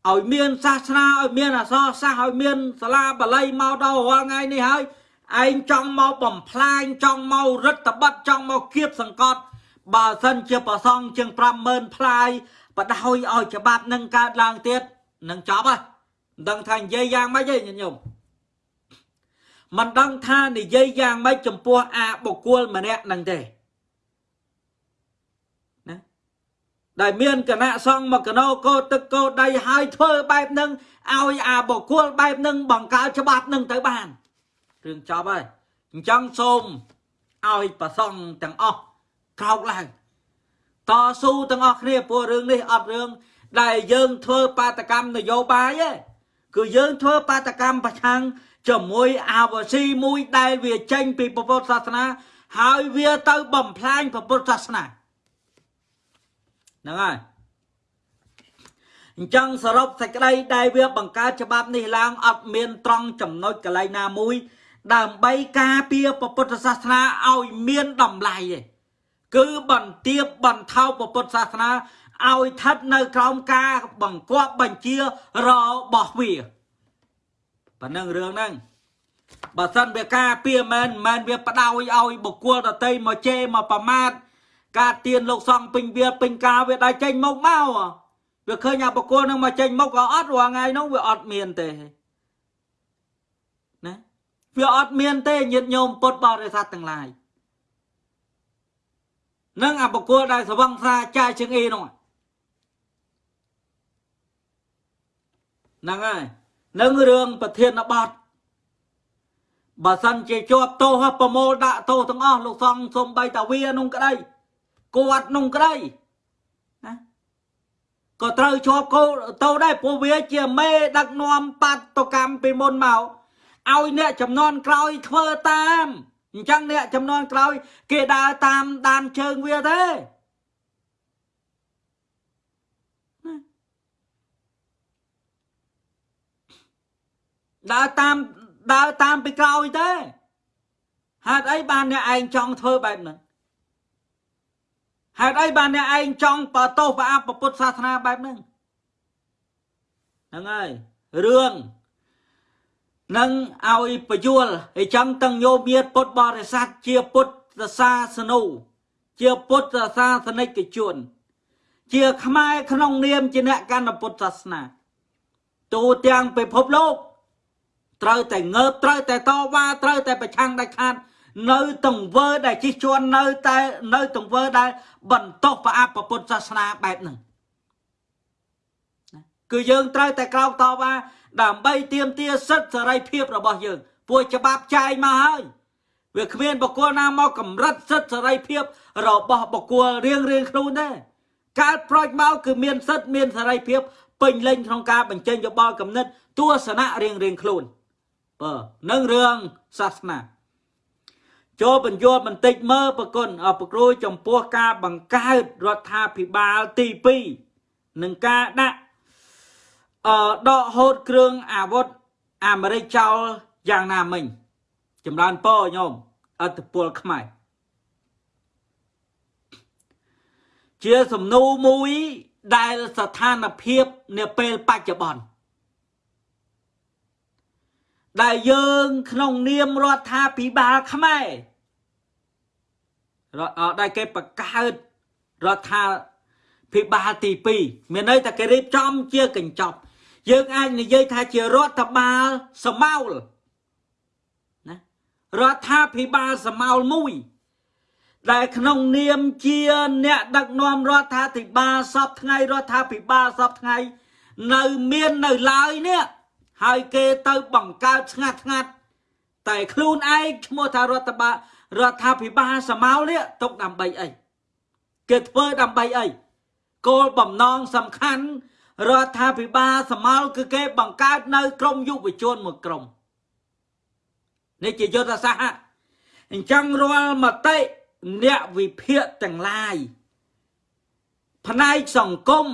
ឲ្យមានសាសនាឲ្យមានអសរសាស្ត្រឲ្យមានសាលាបាលីមកដល់រាល់ថ្ងៃនេះហើយឯងចង់មកបំផ្លាញចង់មករឹតបិទចង់មកគៀបសង្កត់បើសិនជាប្រសងជាង50000ផ្លាយបដោយឲ្យច្បាប់នឹងកើតឡើងទៀតនឹងចប់ហើយមិនដឹងថានិយាយយ៉ាងម៉េចទេញញោម មិនដឹងថានិយាយយ៉ាងម៉េចចំពោះអាបុគ្គលម្នាក់នឹងទេណាដែលមានគណៈសង្ឃមកកណោកោទឹកកោដៃហើយធ្វើបែបនឹងឲ្យអាបុគ្គលបែបនឹងបង្កើតច្បាប់នឹងទៅបានរឿងចប់ហើយអញ្ចឹងសូមឲ្យប្រសង់ទាំងអស់ក្រោកឡើងតស៊ូទាំងអស់គ្នាព្រោះរឿងនេះអត់រឿងដែលយើងធ្វើបាតកម្មនយោបាយទេគឺយើងធ្វើបាតកម្មប្រឆាំង ជាមួយអាវស៊ីមួយដែលវាចេញពីពុទ្ធសាសនា ហើយវាទៅបំផ្លាញពុទ្ធសាសនាហ្នឹងហើយអញ្ចឹងសរុបសេចក្តីដែលវាបង្កើតច្បាប់នេះឡើងអត់មានត្រង់ចំណុចកន្លែងណាមួយ ដើម្បីការពារពុទ្ធសាសនាឲ្យមានតម្លៃទេគឺបន្ទាបបន្ថោពុទ្ធសាសនាឲ្យស្ថិតនៅក្រោមការបង្គាប់បញ្ជារបស់វា ប៉ុណ្ណឹងរឿងហ្នឹងបើសិនវាការពារមែនមិនវាបដោយឲ្យបុគ្គលដតីមកជេរមកប្រមាថការទៀនលោកសង្ឃពេញវាពេញការវាដែរចេញមកមកវាឃើញអាបុគ្គលនឹងមកចេញមកក៏អត់រាល់ថ្ងៃនោះវាអត់មានទេណាវាអត់មានទេញាតិញោមពុទ្ធបរិស័ទទាំងឡាយនឹងអាបុគ្គលដែលស្វឹងស្រាចាយជាងអីនោះហ្នឹងហើយ នឹងរឿងប្រធានបទបើសិនជាជាប់ទោសប្រមូលដាក់ទោសទាំងអស់លោកសង្ឃសំបីតាវានោះក្តីគាត់នោះក្តីណាក៏ត្រូវជាប់គោតោដែរព្រោះវាជាមេដឹកនាំបាតុកម្មពីមុនមកឲ្យអ្នកចំនួនក្រោយធ្វើតាមអញ្ចឹងអ្នកចំនួនក្រោយ គេដើរតាមដានជើងវាទេ ដើរតាមដើរតាមពីក្រោយទេហេតុអីបានអ្នកឯងចង់ធ្វើបែបហ្នឹងហេតុអីបានអ្នកឯងចង់បតោសប្រអាប់ពុទ្ធសាសនាបែបហ្នឹងហ្នឹងហើយរឿងនឹងឲ្យបយលអញ្ចឹងទាំងញោមញាតពុទ្ធបរិស័ទជាពុទ្ធសាសនូជាពុទ្ធសាសនិកជន ជាខ្មែរក្នុងនាមជាអ្នកកាន់ពុទ្ធសាសនាទូទាំងពិភពលោក ត្រូវតែងើបត្រូវតែតវ៉ាត្រូវតែប្រឆាំងដាច់ខាតនៅទង្វើដែលជិះជាន់នៅតែនៅទង្វើដែលបន្តប្រអាប់ពុទ្ធសាសនាបែបហ្នឹងគឺយើងត្រូវតែក្រោកតវ៉ាដើម្បីទាមទារសិទ្ធិសេរីភាពរបស់យើងពួកច្បាប់ចែងមកហើយវាគ្មានបកគលណាមកកម្រិតសិទ្ធិសេរីភាពរបស់បកគលរៀងរៀងខ្លួនទេកើតប្រូចមកគឺមានសិទ្ធិមានសេរីភាពពេញលេញក្នុងការបញ្ចេញយោបល់គំនិតទស្សនៈរៀងរៀងខ្លួន បើនឹងរឿងសាសនាចូលបញ្យល់បន្តិចមើលប្រគុណអប្រគ្រូចំពោះការបង្កើតរដ្ឋាភិបាលទី2និងការដាក់អឺដកហូតគ្រឿងអាវុធអាមេរិកចោលយ៉ាងណាមិញចម្រើនពរញោមអត្តពលខ្មែរជាសំណួរមួយដែលស្ថានភាពនាពេលបច្ចុប្បន្ន ដែលយើងក្នុងនាមរដ្ឋាភិបាលខ្មែររដ្ឋដែលគេបង្កើតរដ្ឋាភិបាលទី2មានន័យថាគេរៀបចំជាកញ្ចប់ យើងអាចនិយាយថាជារដ្ឋបាលសមោលណារដ្ឋាភិបាលសមោលមួយដែលក្នុងនាមជាអ្នកដឹកនាំរដ្ឋាភិបាលសពថ្ងៃរដ្ឋាភិបាលសពថ្ងៃ នៅមាននៅឡើយនេះ ហើយគេទៅបង្កើតស្ងាត់ស្ងាត់តែខ្លួនឯងឈ្មោះថារដ្ឋបាលរដ្ឋាភិបាលសមោលនេះຕົកដើម្បីអីគេធ្វើដើម្បីអីគោលបំណងសំខាន់រដ្ឋាភិបាលសមោលគឺគេបង្កើតនៅក្រមយុវជនមួយក្រុមនេះជាយុទ្ធសាស្ត្រអញ្ចឹងរាល់មតិអ្នកវិភាគទាំងឡាយផ្នែកសង្គម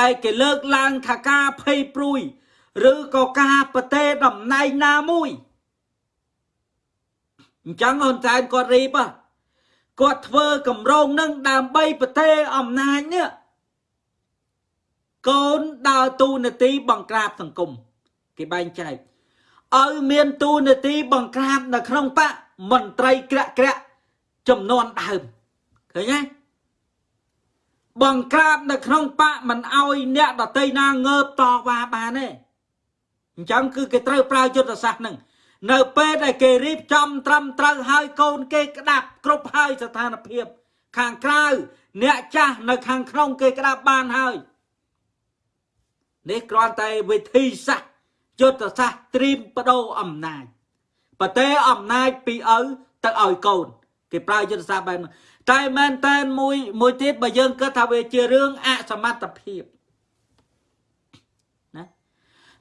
ដែលគេលើកឡើងថាការភ័យព្រួយ ឬក៏ការប្រទេសតំណែងណាមួយអញ្ចឹងហ៊ុនសែនគាត់រៀបគាត់ធ្វើកម្រងនឹងដើម្បីប្រទេសអំណាចនេះកូនដើរទូនាទីបង្ក្រាបសង្គមគេបែងចែកឲ្យមានទូនាទីបង្ក្រាបនៅក្នុងបកមន្ត្រីក្រាក់ក្រាក់ចំនួនដើមឃើញទេបង្ក្រាបនៅក្នុងបកមិនអោយអ្នកដតីណាងើបតវ៉ាបានទេ អញ្ចឹងគឺគេត្រូវប្រើយុទ្ធសាស្ត្រហ្នឹងនៅពេលដែលគេរៀបចំត្រឹមត្រូវហើយកូនគេក្តាប់គ្រប់ហើយស្ថានភាព ខាងក្រៅអ្នកចាស់នៅខាងក្នុងគេក្តាប់បានហើយនេះគ្រាន់តែវិធីសាស្ត្រយុទ្ធសាស្ត្រត្រៀមបដូរអំណាចប្រទេសអំណាចពីឪទៅឲ្យកូន គេប្រើយុទ្ធសាស្ត្របែបនោះតែមែនតែនមួយមួយទៀតបើយើងគិតថាវាជារឿងអសមត្ថភាពណា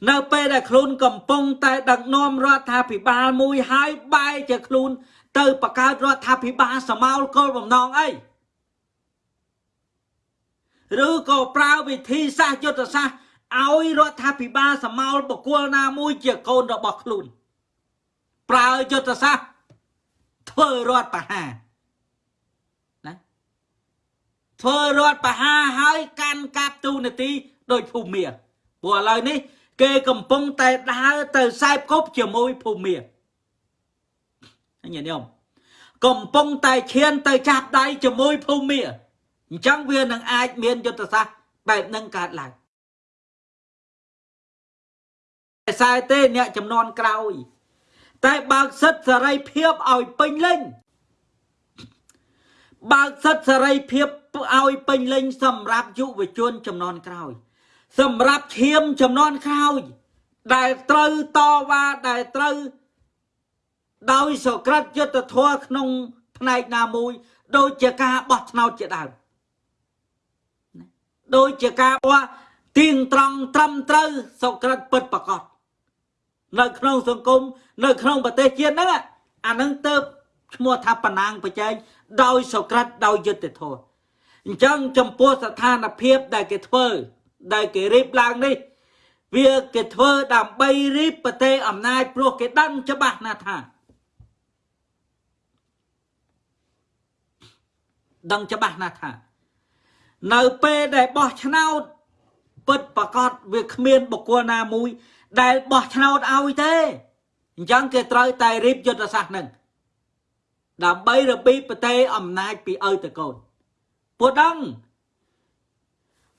នៅពេលដែលខ្លួនកំពុងតែដឹកនាំរដ្ឋាភិបាលមួយហើយបែរជាខ្លួន ទៅបង្កើតរដ្ឋាភិបាលសមោលគោលបំណងអីឬក៏ប្រើវិធីសាស្ត្រយុទ្ធសាស្ត្រឲ្យរដ្ឋាភិបាលសមោលបកគលណាមួយជាកូនរបស់ខ្លួន ប្រើយុទ្ធសាស្ត្រធ្វើរដ្ឋបហាណាធ្វើរដ្ឋបហាហើយកាន់កាប់ទូនាទីដោយភូមិព្រោះឥឡូវនេះ គេកំពុងតែដើរទៅសែបគប់ជាមួយភូមិញាតិញោមកំពុងតែឈានទៅចាប់ដៃជាមួយភូមិអញ្ចឹងវានឹងអាចមានយុទ្ធសាស្ត្របែបនឹងកើតឡើងខ្សែទេអ្នកចំនួនក្រោយ តែបើកសិទ្ធសេរីភាពឲ្យពេញលេញបើកសិទ្ធសេរីភាពឲ្យពេញលេញសម្រាប់យុវជនចំនួនក្រោយ សម្រាប់ឈាមចំនួនក្រោយ ដែលត្រូវតវ៉ាដែលត្រូវដោយសក្តិយុទ្ធធម៌ក្នុងផ្នែកណាមួយ ដូចជាការបោះឆ្នោតជាដើមដូចជាការបោះទៀងត្រង់ត្រឹមត្រូវសក្តិពិតប្រកបនៅក្នុងសង្គមនៅក្នុងប្រទេសជាតិហ្នឹងអានឹងទៅឈ្មោះថាបណ្ណាងបច្ចេកដោយសក្តិដោយយុត្តិធម៌អញ្ចឹងចំពោះស្ថានភាពដែលគេធ្វើ ដែលគេរៀបឡើងនេះវាគេធ្វើដើម្បីរៀបប្រទេសអំណាចព្រោះគេដឹងច្បាស់ណាស់ថាដឹងច្បាស់ណាស់ថា នៅពេលដែលបោះឆ្នោតពិតប្រកបវាគ្មានបុគ្គលណាមួយ ដែលបោះឆ្នោតឲ្យទេអញ្ចឹងគេត្រូវតែរៀបយុទ្ធសាស្ត្រនឹងដើម្បីរបៀបប្រទេសអំណាចពីឪទៅកូនពួកដឹង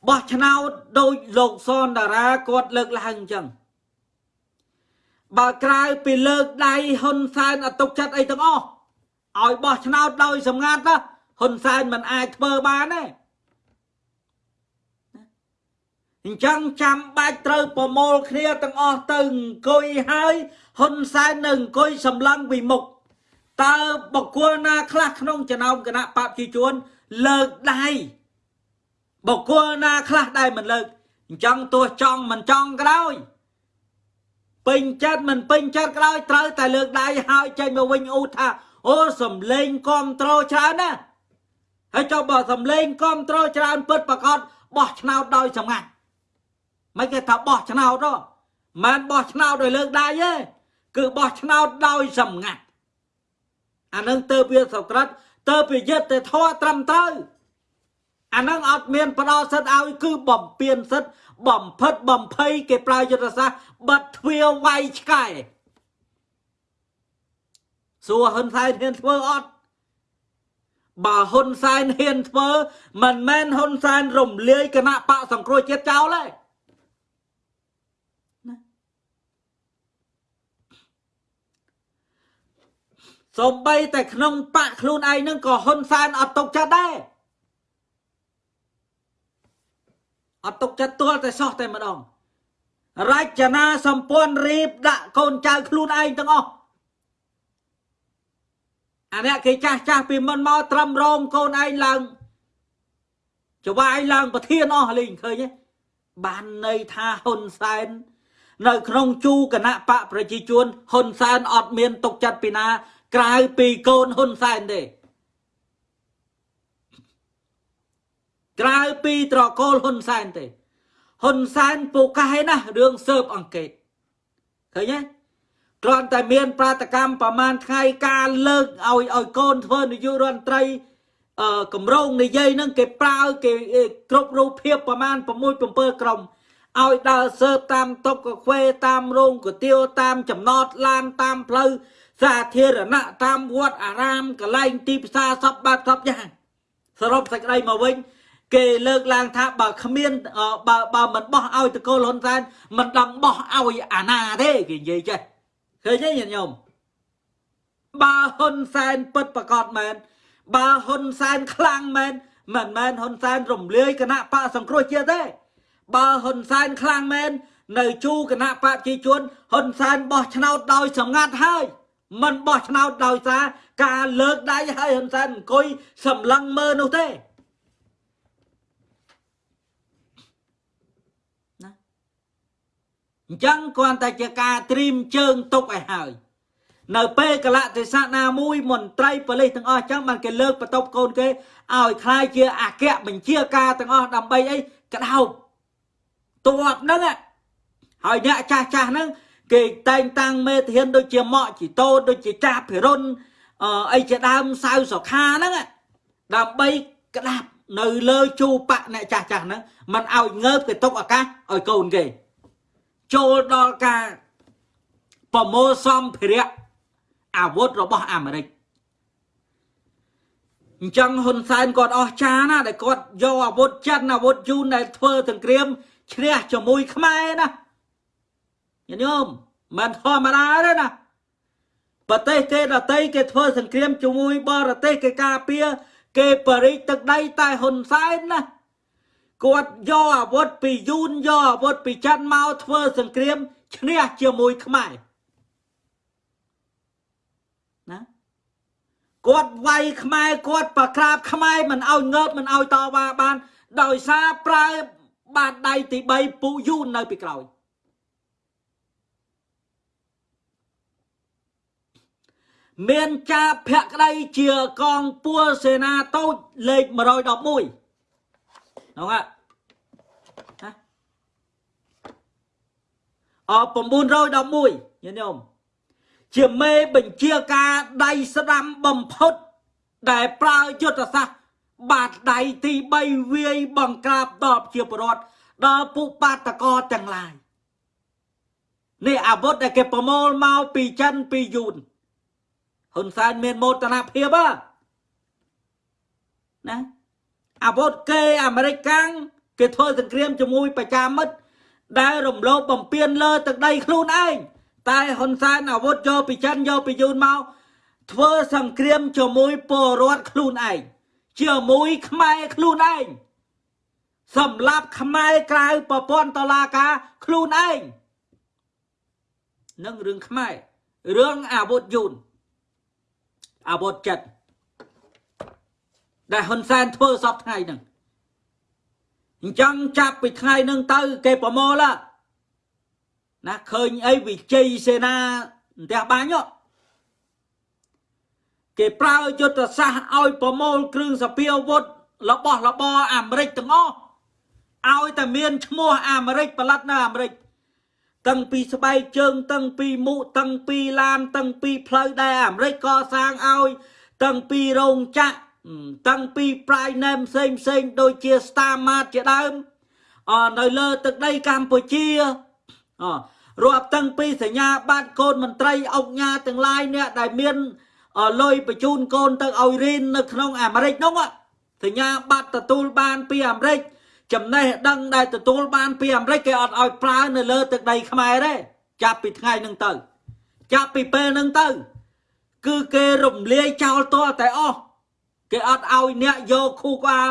បោះឆ្នោតដោយលោកសនតារាគាត់លើកឡើងអញ្ចឹងបើក្រៅពីលើកដៃហ៊ុនសែនអត់ទុកចិត្តអីទាំងអស់ឲ្យបោះឆ្នោតដោយសម្ងាត់ណាហ៊ុនសែនមិនអាចធ្វើបានទេអញ្ចឹងចាំបាច់ត្រូវប្រមូលគ្នាទាំងអស់ទៅអង្គុយហើយហ៊ុនសែននៅអង្គុយសម្លឹងពីមុខតើបកគលណាខ្លះក្នុងចំណោមគណៈបព្វជិជនលើកដៃ បកគលណាខ្លះដែលមិនលើកអញ្ចឹងទោះចង់មិនចង់ក៏ដោយពេញចិត្តមិនពេញចិត្តក៏ដោយត្រូវតែលើកដៃហើយចេញមកវិញអ៊ូថាអូសំលេងគ្រប់ត្រូលច្រើនណាហើយចុះបើសំលេងគ្រប់ត្រូលច្រើនពិតប្រកបបោះឆ្នោតដោយសម្ងាត់មិនគេថាបោះឆ្នោតទេមិនបោះឆ្នោតដោយលើកដៃទេគឺបោះឆ្នោតដោយសម្ងាត់អានឹងទៅវាសក្រិតទៅពីយត្តធម៌ត្រឹមត្រូវ អានឹងអត់មានផ្ដោសិទ្ធឲ្យគឺបំពេញសិទ្ធបំផិតបំភ័យគេប្រើយុទ្ធសាស្ត្របិទទ្វារវាយឆ្កែសួរហ៊ុនសែនហ៊ានធ្វើអត់បើហ៊ុនសែនហ៊ានធ្វើមិនមែនហ៊ុនសែនរំលាយគណៈបកសង្គ្រោះជាតិចោលទេសំបីតែក្នុងបកខ្លួនឯងនឹងក៏ហ៊ុនសែនអត់ຕົកចិត្តដែរ អត់ຕົកចិត្តទាល់តែសោះតែម្ដងរចនាសម្ព័ន្ធរៀបដាក់កូនចៅខ្លួនឯងទាំងអស់អានេះគេចាស់ចាស់ពីមុនមកត្រឹមរងកូនឯងឡើងច្បាយឡើងប្រធានអស់លេងឃើញទេបានន័យថាហ៊ុនសែននៅក្នុងជូគណៈបកប្រជាជនហ៊ុនសែនអត់មានទុកចិត្តពីណា ក្រៅពីកូនហ៊ុនសែនទេ ក្រៅពីត្រកូលហ៊ុនសែនទេហ៊ុនសែនពូកែណាស់រឿងស៊ើបអង្កេតឃើញទេគ្រាន់តែមាន ប្រតិកម្មប្រមាណថ្ងៃការលើកឲ្យឲ្យកូនធ្វើនាយករដ្ឋមន្ត្រីអឺកម្រងនិយាយហ្នឹងគេប្រើគេគ្រប់រូបភាពប្រមាណ6 7ក្រុមឲ្យដើរស៊ើបតាមតុកកាហ្វេតាមរោងគុទាវតាមចំណតឡានតាមផ្លូវសាធារណៈតាមវត្តអារាមកន្លែងទីផ្សារសពបាត់សពយ៉ាងសរុបសេចក្តីមកវិញ គេលើកឡើងថាបើគ្មានបើបើមិនបោះឲ្យតកូលហ៊ុនសែនមិនដឹងបោះឲ្យអាណាទេគេនិយាយចេះឃើញទេញាតិញោមបើហ៊ុនសែនពិតប្រកបមែនបើហ៊ុនសែនខ្លាំងមែនមិនមែនហ៊ុនសែនរំលាយគណៈបកសង្គ្រោះជាតិទេបើហ៊ុនសែនខ្លាំងមែននៅជូគណៈបកប្រជាជនហ៊ុនសែនបោះឆ្នោតដោយសម្ងាត់ហើយមិនបោះឆ្នោតដោយសារការលើកដៃឲ្យហ៊ុនសែនអង្គុយសម្លឹងមើលនោះទេ អញ្ចឹងគ្រាន់តែជាការត្រៀមជើងទុកឲ្យហើយនៅពេលកលៈទេសៈណាមួយមន្ត្រីប៉ូលីសទាំងអស់ចឹងបានគេលើកបន្ទប់កូនគេឲ្យខ្លាយជាអគ្គបញ្ជាការទាំងអស់ដើម្បីអីក្តោបតបហ្នឹងហើយអ្នកចាស់ចាស់ហ្នឹងគេតែងតាំងមេធានដូចជាម៉ក់ជីតូដូចជាចាស់ភិរុនអីជាដើមសៅសុខាហ្នឹងដើម្បីក្តាប់នៅលើជូបៈអ្នកចាស់ចាស់ហ្នឹងមិនឲ្យងើបគេຕົកឱកាសឲ្យកូនគេ ចូលដល់ការប្រមូលសម្ភារៈអាវុធរបស់អាមេរិកអញ្ចឹងហ៊ុនសែនគាត់អស់ចាណាដែលគាត់យកអាវុធចិនអាវុធយូនដែលធ្វើសង្គ្រាមឈ្នះជាមួយខ្មែរណាញាតិញោមមិនធម្មតាទេណាប្រទេសគេដតីគេធ្វើសង្គ្រាមជាមួយបរទេសគេការពារគេបរិយទឹកដីតែហ៊ុនសែនណា គាត់យកអាវុធពីយូនយកអាវុធពីចិនមកធ្វើសង្គ្រាមឈ្នះជាមួយខ្មែរណាគាត់វាយខ្មែរគាត់ប្រក្រាបខ្មែរមិនឲ្យងើបមិនឲ្យតវ៉ាបាន ដោយសារប្រើបាតដៃទី3ពូយូននៅពីក្រោយមានចាភក្តីជាកងពួរសេនាតូចលេខ111 ហ្នឹងហ่ะអ911ញាតិញោមជាមេបញ្ជាការដៃស្ដាំបំផុត ដែលប្រើយុទ្ធសាស្ត្របាតដៃទី3វាយបង្ក្រាបតបជាប្រវត្តិដល់ពុបាតកោទាំងឡាយនេះអាវុធដែលគេប្រមូលមកពីចិនពីយូនហ៊ុនសែនមានមោទនភាពណា អាវុធគេអាមេរិកកាំងគេធ្វើសង្គ្រាមជាមួយប្រជាមិត្តដែលរំលោភបំពានលើទឹកដីខ្លួនឯងតែហ៊ុនសែនអាវុធយកពីចិនយកពីយូនមកធ្វើសង្គ្រាមជាមួយពលរដ្ឋខ្លួនឯងជាមួយខ្មែរខ្លួនឯងសម្រាប់ខ្មែរក្រៅប្រព័ន្ធតឡាការខ្លួនឯងនឹងរឿងខ្មែររឿងអាវុធយូនអាវុធចិត្ត ដែលហ៊ុនសែនធ្វើសពថ្ងៃហ្នឹងអញ្ចឹងចាប់ពីថ្ងៃហ្នឹងទៅ គេប្រមូលណាឃើញអីវិជ័យសេនាផ្ទះបាញ់គេប្រើយុទ្ធសាស្ត្រឲ្យប្រមូលគ្រឿងសពាវុធរបស់របរអាមេរិកទាំងអស់ឲ្យតែមានឈ្មោះអាមេរិកផលិតនៅអាមេរិកតាំងពីស្បែកជើងតាំងពីមុខតាំងពីឡានតាំងពីផ្លូវដែលអាមេរិកកសាងឲ្យតាំងពីរោងចក្រ តាំងពី prime name ផ្សេងផ្សេងដូចជា Star Mart ជាដើមអនៅលើទឹកដីកម្ពុជាអរាប់តាំងពីសញ្ញាបត្រកូនមន្ត្រីអង្គញាទាំងឡាយអ្នកដែលមានលុយបញ្ជូនកូនទៅឲ្យរៀននៅក្នុងអាមេរិកនោះសញ្ញាបត្រទទួលបានពីអាមេរិកចំណេះដឹងដែលទទួលបានពីអាមេរិកគេអត់ឲ្យប្រើនៅលើទឹកដីខ្មែរទេចាប់ពីថ្ងៃហ្នឹងទៅ ចាប់ពីពេលហ្នឹងទៅ គឺគេរំលាយចោលតតែអស់ គេអត់ឲ្យអ្នកយកខូក្បាល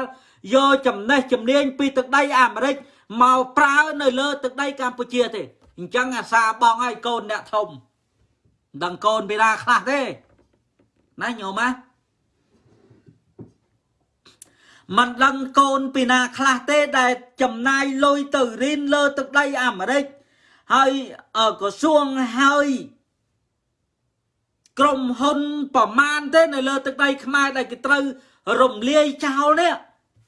យកចំណេះជំនាញពីទឹកដីអាមេរិកមកប្រើនៅលើទឹកដីកម្ពុជាទេអញ្ចឹងអាសាបងឲ្យកូនអ្នកធំមិនដឹងកូនពីណាខ្លះទេណាញោមណាមិនដឹងកូនពីណាខ្លះទេដែលចំណាយលុយទៅរៀនលើទឹកដីអាមេរិកហើយក្រសួងហើយ ក្រុមហ៊ុនប្រមាណទេនៅលើទឹកដីខ្មែរដែលគេត្រូវរំលាយចោលនេះ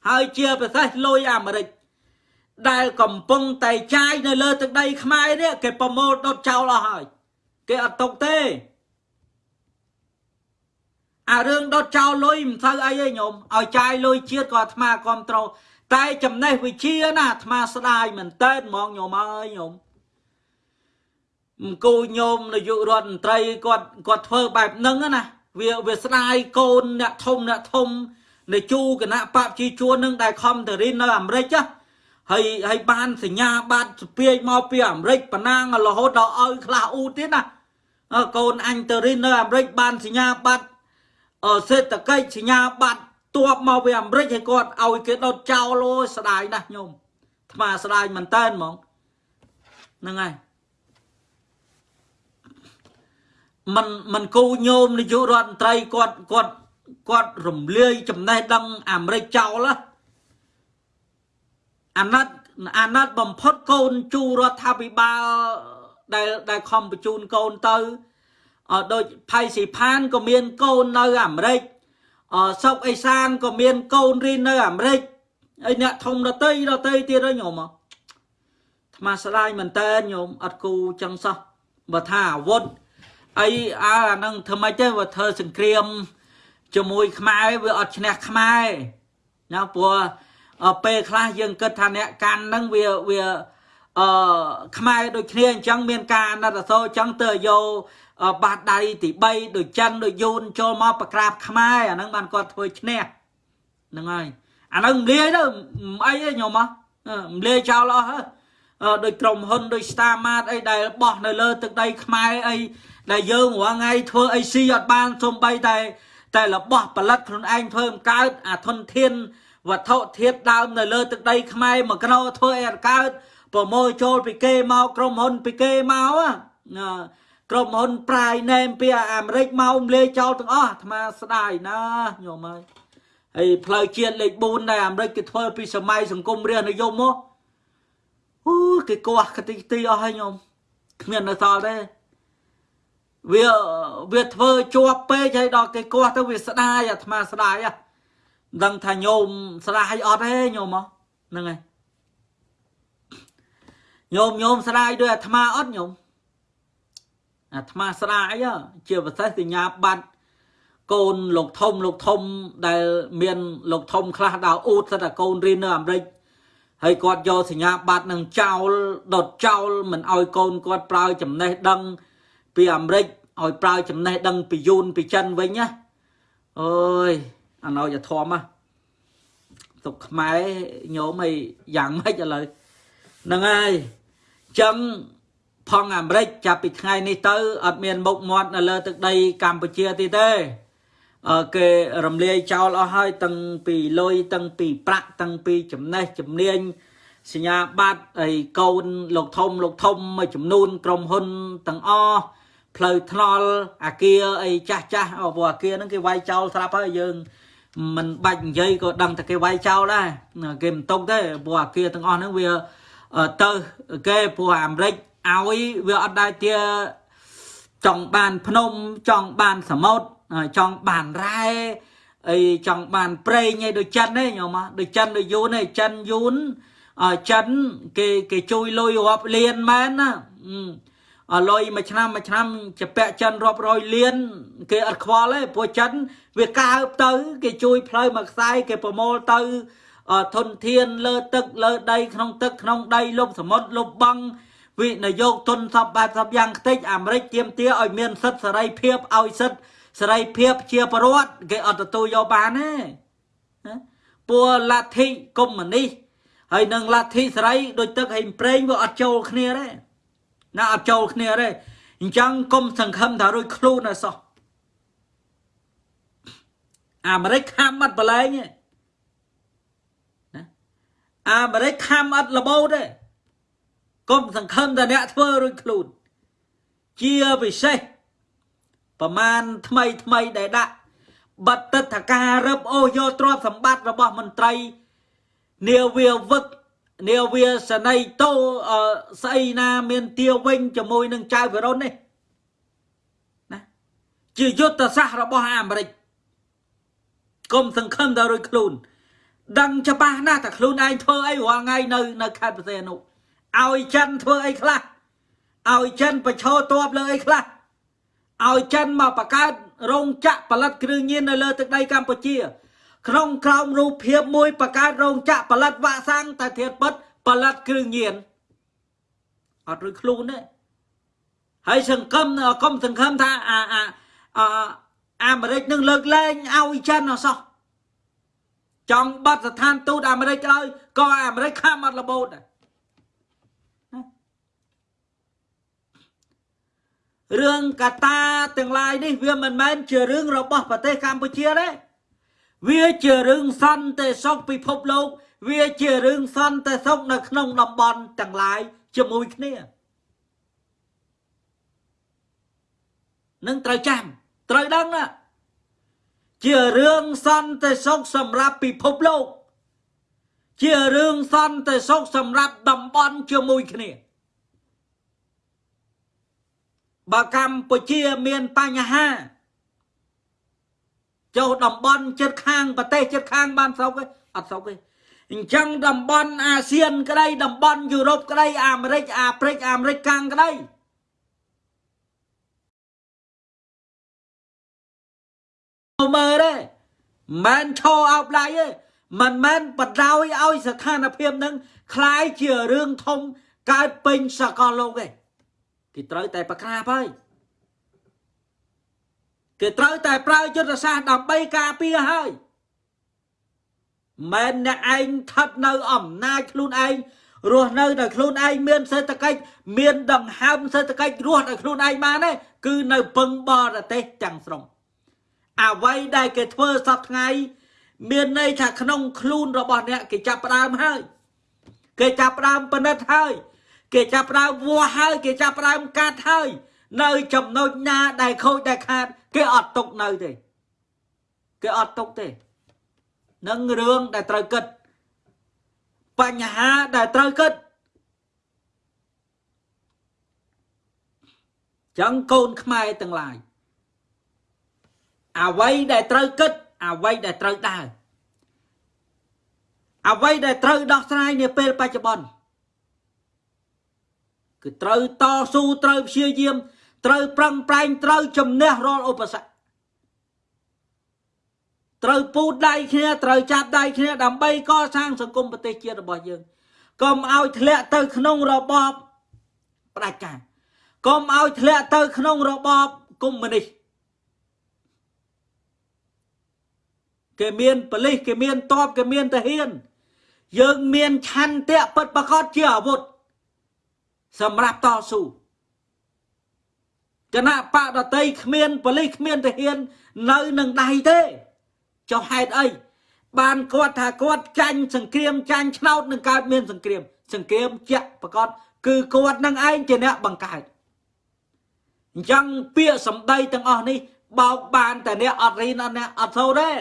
ហើយជាប្រទេសលុយអាមេរិកដែលកំពុងតែចាយនៅលើទឹកដីខ្មែរនេះគេប្រមូលដុតចោលអស់ហើយគេអត់ຕົកទេអារឿងដុតចោលលុយមិនទៅអីទេញោមឲ្យចាយលុយជាតិក៏អាត្មាគ្រប់ត្រូលតែចំណេះវិជាណាអាត្មាស្ដាយមែនតើហ្មងញោមអើយញោម អង្គូញោមនាយករដ្ឋមន្ត្រីគាត់គាត់ធ្វើបែបហ្នឹងណាវាវាស្ដាយកូនអ្នកធំអ្នកធំនៃជូគណៈបព្វជិជួននឹងដែលខំទៅរៀននៅអាមេរិកណាហើយហើយបានសញ្ញាបត្រស្ពាយមកពីអាមេរិកបណ្ណាងរហូតដល់ឲ្យខ្លះអ៊ូទៀតណាកូនអញទៅរៀននៅអាមេរិកបានសញ្ញាបត្រសេដ្ឋកិច្ចសញ្ញាបត្រទ័ពមកពីអាមេរិកឲ្យគាត់ឲ្យគេដុតចោលអូស្ដាយណាស់ញោមថ្មស្ដាយមែនតើហ្មងហ្នឹងហើយ មិនមិនគូញោមនាយករដ្ឋមន្ត្រីគាត់គាត់គាត់រំលាយចំណេះដឹងអាមេរិកចោលអាណត្តិអាណត្តិបំផុតកូនជួរដ្ឋាភិបាលដែលដែលខំបញ្ជូនកូនទៅអដូចផៃស៊ីផានក៏មានកូននៅអាមេរិកអសុកអេសានក៏មានកូនរៀននៅអាមេរិកអីអ្នកធំដតីដតីទៀតហ្នឹងញោមអាថ្មស្ដាយមែនតើញោមអត់គូចឹងសោះបើថាអាវុធ អីអាអានឹងធ្វើម៉េចទេបើធ្វើសង្គ្រាមជាមួយខ្មែរវាអត់ឈ្នះខ្មែរណាព្រោះពេលខ្លះយើងគិតថាអ្នកកាន់នឹងវាវាអឺខ្មែរដូចគ្នាអញ្ចឹងមានការអាណិតអាសូរអញ្ចឹងទៅយកបាតដៃទី3ដូចចិនដូចយូនចូលមកប្រក្រាបខ្មែរអាហ្នឹងបានគាត់ធ្វើឈ្នះហ្នឹងហើយអាហ្នឹងមលាយទៅអីទេញោមមលាយចោលអស់ដូចក្រុមហ៊ុនដូច Star Mart អីដែលបោះនៅលើទឹកដីខ្មែរអី ដែលយើងរាល់ថ្ងៃធ្វើអីស៊ីអត់បានសំបីតែ តែរបស់ផលិតខ្លួនឯងធ្វើមិនកើតអាធនធានវត្ថុធាតុដើមនៅលើទឹកដីខ្មែរមកកណោធ្វើអីអត់កើតប្រមូលចូលពីគេមកក្រុមហ៊ុនពីគេមកណាក្រុមហ៊ុនប្រាយណែមពីអាមេរិកមកមលេចោលទាំងអស់អាត្មាស្ដាយណាញោមហើយហើយផ្លូវជាតិលេខ4ដែលអាមេរិកគេធ្វើពីសម័យសង្គមរាស្ត្រនិយមមកអូគេកោះកតិទីអស់ហើយញោមគ្មាននៅសល់ទេ វាវាធ្វើជាប់ពេកហើយដល់គេកោះទៅវាស្ដាយអាត្មាស្ដាយហ្នឹងដឹងថាញោមស្ដាយអត់ទេញោមហ្នឹងហើយញោមញោមស្ដាយដោយអាត្មាអត់ញោមអាត្មាស្ដាយជាប្រសេសសញ្ញាបត្រកូនលោកធំលោកធំដែលមានលោកធំខ្លះដល់អ៊ូតសិតតែកូនរៀននៅអាមេរិកហើយគាត់យកសញ្ញាបត្រនឹងចោលដុតចោលមិនឲ្យកូនគាត់ប្រើចំណេះដឹង ពីអាមេរិកឲ្យប្រើចំណេះដឹងពីយូនពីចិនវិញណាអើយអាណោយធំណាទុកខ្មែរញោមឲ្យយ៉ាងម៉េចឥឡូវហ្នឹងហើយចឹងផងអាមេរិកចាប់ពីថ្ងៃនេះទៅអត់មានមុខមាត់នៅលើទឹកដីកម្ពុជាទៀតទេអឺគេរំលាយចោលអស់ហើយទាំងពីលុយទាំងពីប្រាក់ទាំងពីចំណេះជំនាញសញ្ញាបត្រហើយកូនលោកធំលោកធំមួយចំនួនក្រុមហ៊ុនទាំងអស់ ផ្លូវថ្នល់អាគារអីចាស់ចាស់អូព្រោះអាគារហ្នឹងគេវាយចោលស្រាប់ហើយយើងមិនបាច់និយាយក៏ដឹងតែគេវាយចោលដែរគេមិនຕົកទេព្រោះអាគារទាំងអស់ហ្នឹងវាទៅគេព្រោះអាមេរិកឲ្យវាអត់ដែរជាចង់បានភ្នំចង់បានសមុទ្រចង់បានរ៉ែអីចង់បានប្រេងអីដូចចិនទេញោមដូចចិនដូចយូនទេចិនយូនចិនគេគេជួយលុយរាប់លានមែនណា អលុយមួយឆ្នាំមួយឆ្នាំជាពាក់ចិនរាប់រយលាន គេអត់ខ្វល់ទេព្រោះចិន វាកើបទៅ គេជួយផ្លូវមួយខ្សែគេប្រមូលទៅធនធានលើទឹកលើដីក្នុងទឹកក្នុងដីលុបសមុទ្រលុបបង់វិនិយោគទុនសពបែបសពយ៉ាងខ្ទេចអាមេរិកទាមទារឲ្យមានសិទ្ធិសេរីភាពឲ្យសិទ្ធិសេរីភាពជាប្រវត្តិគេអត់ទទួលយកបានទេពួកលទ្ធិកុម្មុយនីសហើយនឹងលទ្ធិសេរីដូចទឹកហេងប្រេងវាអត់ចូលគ្នាទេ ណាអត់ចូលគ្នាទេអញ្ចឹងគុំសង្ឃឹមថារួចខ្លួនអសោះអាមេរិកខំអត់បលែងទេណាអាមេរិកខំអត់លបោតទេគុំសង្ឃឹមថាអ្នកធ្វើរួចខ្លួនជាពិសេសប្រមាណថ្មីថ្មីដែលដាក់បិទទឹកថាការរឹបអូសយកទ្រព្យសម្បត្តិរបស់មន្ត្រីនាវាវឹក នាវាសនីតោស្អីណាមានទាវិញជាមួយនឹងចៅវិរុននេះណាជាយុទ្ធសាស្ត្ររបស់អាមេរិកកុំសង្ឃឹមដល់រួចខ្លួន ដឹងច្បាស់ណាស់ថាខ្លួនឯងធ្វើអីរាល់ថ្ងៃនៅនៅខេត្តបរសេនុឲ្យចិនធ្វើអីខ្លះឲ្យចិនប្រឈរតបលើអីខ្លះឲ្យចិនមកបង្កើតរោងចក្រផលិតគ្រឿងញៀននៅលើទឹកដីកម្ពុជា ក្នុងក្រោមរូបភាពមួយបង្កើតរោងចក្រផលិតវ៉ាក់សាំងតែធៀបពិតផលិតគ្រឿងញៀនអត់រួចខ្លួនទេហើយសង្គមអកុំសង្ឃឹមថាអាអាអាមេរិកនឹងលើកលែងឲ្យចិនអសោះចង់បាត់ស្ថានទូតអាមេរិកក៏ដោយក៏អាមេរិកខំអត់របូតដែររឿងកតាទាំងឡាយនេះវាមិនមែនជារឿងរបស់ប្រទេសកម្ពុជាទេ វាជារឿងសន្តិសុខពិភពលោក វាជារឿងសន្តិសុខនៅក្នុងតំបន់ទាំងឡាយជាមួយគ្នានឹងត្រូវចាំត្រូវដឹងណាជារឿងសន្តិសុខសម្រាប់ពិភពលោក ជារឿងសន្តិសុខសម្រាប់តំបន់ជាមួយគ្នាបើកម្ពុជាមានបញ្ហា ចូលតំបន់ជិតខាងប្រទេសជិតខាងបានស្រុកទេអត់ស្រុកទេអញ្ចឹងតំបន់អាស៊ានក្តីតំបន់យុរ៉ុបក្តីអាមេរិកអាហ្វ្រិកអាមេរិកកាំងក្តីមើលទេមិនឈរអោបដៃទេមិនមែនបដ ாய் ឲ្យស្ថានភាពនឹងคล้ายជារឿងធំកើតពេញសកលលោកទេគេត្រូវតែប្រក្រាបហើយ គេត្រូវតែប្រើយុទ្ធសាស្ត្រដើម្បីការពារហើយមិនអ្នកឯងថិតនៅអំណាចខ្លួនឯងរស់នៅដោយខ្លួនឯងមានសេដ្ឋកិច្ចមានដង្ហើមសេដ្ឋកិច្ចរស់ដោយខ្លួនឯងបានទេគឺនៅពឹងបរទេសទាំងស្រុងអ្វីដែលគេធ្វើសពថ្ងៃ មានន័យថាក្នុងខ្លួនរបស់អ្នកគេចាប់ផ្ដើមហើយគេចាប់ផ្ដើមបណិតហើយ គេចាប់ផ្ដើមវាស់ហើយ គេចាប់ផ្ដើមកាត់ហើយ នៅចំណុចណាដែលខូចដែលខាត គេអត់ទុកនៅទេគេអត់ទុកទេនឹងរឿងដែលត្រូវគិតបញ្ហាដែលត្រូវគិតចឹងកូនខ្មែរទាំងឡាយអ្វីដែលត្រូវគិតអ្វីដែលត្រូវដើរអ្វីដែលត្រូវដោះស្រាយនាពេលបច្ចុប្បន្នគឺត្រូវតស៊ូត្រូវព្យាយាម ត្រូវប្រឹងប្រែងត្រូវជំនះរាល់ឧបសគ្គត្រូវពូតដៃគ្នាត្រូវចាប់ដៃគ្នាដើម្បីកសាងសង្គមប្រទេសជាតិរបស់យើងកុំឲ្យធ្លាក់ទៅក្នុងរបបផ្ដាច់ការកុំឲ្យធ្លាក់ទៅក្នុងរបបកុម្មុយនីសគេមានប៉លិសគេមានតបគេមានទាហាន យើងមានឆន្ទៈពិតប្រកបជាអាវុធសម្រាប់តស៊ូ គណៈបកដតីគ្មានប៉ូលីសគ្មានទាហាន នៅនឹងដៃទេចុះហេតុអីបានគាត់ថាគាត់ចាញ់សង្គ្រាមចាញ់ឆ្នោតនឹងកើតមានសង្គ្រាម សង្គ្រាមជាក់ប្រកបគឺគាត់នឹងឯងជាអ្នកបង្កើតអញ្ចឹងពាក្យសម្ដីទាំងអស់នេះបោកបានតែអ្នកអត់រៀនអត់អ្នកអត់សូត្រទេ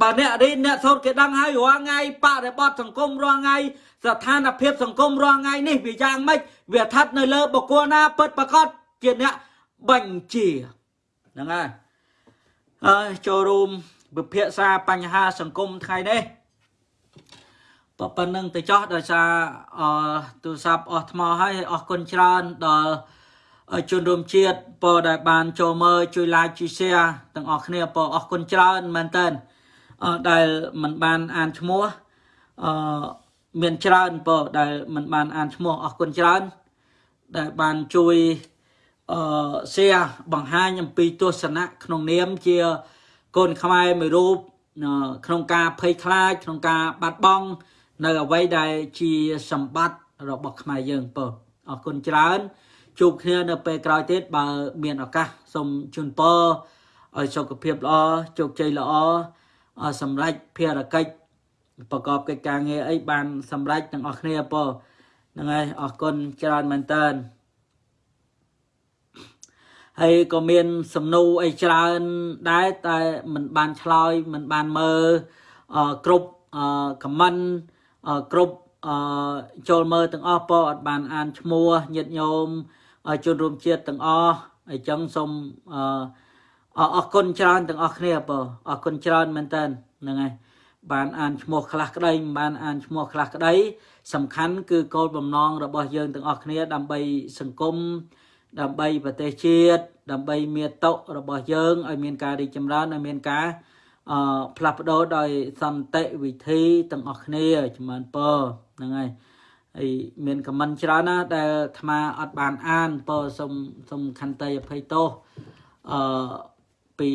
បើអ្នករៀនអ្នកសូត្រគេដឹងហើយរាល់ថ្ងៃបរិបទសង្គមរាល់ថ្ងៃ ស្ថានភាពសង្គមរាល់ថ្ងៃនេះវាយ៉ាងម៉េចវាស្ថិតនៅលើបុគ្គលណាពិតប្រាកដជាអ្នកបញ្ជាហ្នឹងហើយហើយចូលរួមវិភាសាបញ្ហាសង្គមថ្ងៃនេះប៉ុណ្្នឹងទៅចោះដោយសារអទូរស័ព្ទអស់ថ្មហើយអរគុណច្រើនដល់ជនរួមជាតិពរដែលបានចូលមើលជួយ like ជួយ share ទាំងអស់គ្នាពរអរគុណច្រើនមែនតើដែលមិនបានអានឈ្មោះអឺ មានច្រើនពរដែលមិនបានអានឈ្មោះអរគុណច្រើន ដែលបានជួយអឺ share បង្ហាញអំពីទស្សនៈក្នុងនាមជាកូនខ្មែរមួយរូបក្នុងការភ័យខ្លាចក្នុងការបាត់បង់នៅអ្វីដែលជាសម្បត្តិរបស់ខ្មែរយើងពើអរគុណច្រើន ជួបគ្នានៅពេលក្រោយទៀតបើមានឱកាសសូមជូនពរឲ្យសុខភាពល្អជោគជ័យល្អសម្រេចភារកិច្ច ប្រកបកិច្ចការងារអីបានសម្រេចទាំងអស់គ្នាពហ្នឹងហើយអរគុណច្រើនមែនតើហើយក៏មានសំណួរអីច្រើនដែរតែมันបានឆ្លើយมันបានមើលគ្រប់ខមមិនគ្រប់ចូលមើលទាំងអស់ពអត់បានអានឈ្មោះញាតិញោមជនរួមជាតិទាំងអស់អញ្ចឹងសូមអរគុណច្រើនទាំងអស់គ្នាពអរគុណច្រើនមែនតើហ្នឹងហើយ បានអានឈ្មោះខ្លះក្តីមិនបានអានឈ្មោះខ្លះក្តីសំខាន់គឺគោលបំណងរបស់យើងទាំងអស់គ្នា ដើម្បីសង្គមដើម្បីប្រទេសជាតិដើម្បីមាតុរបស់យើងឲ្យមានការរីកចម្រើនឲ្យមានការអឺផ្លាស់ប្ដូរដោយសន្តិវិធីទាំងអស់គ្នាជំនពហ្នឹងហើយហើយមានខមមិនច្រើនណាដែលអាត្មាអត់បានអានពសូមសូមខន្តីអភ័យទោសអឺពី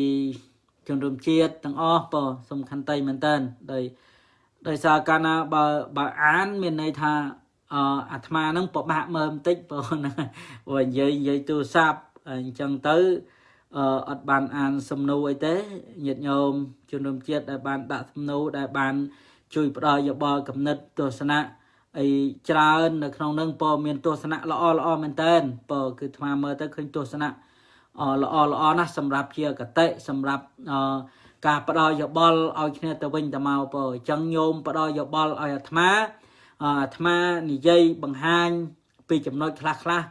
ជនរួមជាតិទាំងអស់ពសូមខន្តីមែនតើដោយដោយសារកាលណាបើបើអានមានន័យថាអអាត្មានឹងពិបាកមើលបន្តិចព្រោះហ្នឹងព្រោះនិយាយនិយាយទូរស័ព្ទអញ្ចឹងទៅអឺអត់បានអានសំណួរអីទេញាតិញោមជនរួមជាតិដែលបានដាក់សំណួរដែលបាន ជួយផ្ដល់យោបល់កំណត់ទស្សនៈអីច្រើននៅក្នុងនឹងពមានទស្សនៈល្អល្អមែនតើពគឺថ្មមើលទៅឃើញទស្សនៈ ល្អល្អណាស់សម្រាប់ជាកតិសម្រាប់ការផ្ដល់យោបល់ឲ្យគ្នាទៅវិញទៅមកពអញ្ចឹងញោមផ្ដល់យោបល់ឲ្យអាត្មាអាត្មានិយាយបង្ហាញពីចំណុចខ្លះខ្លះ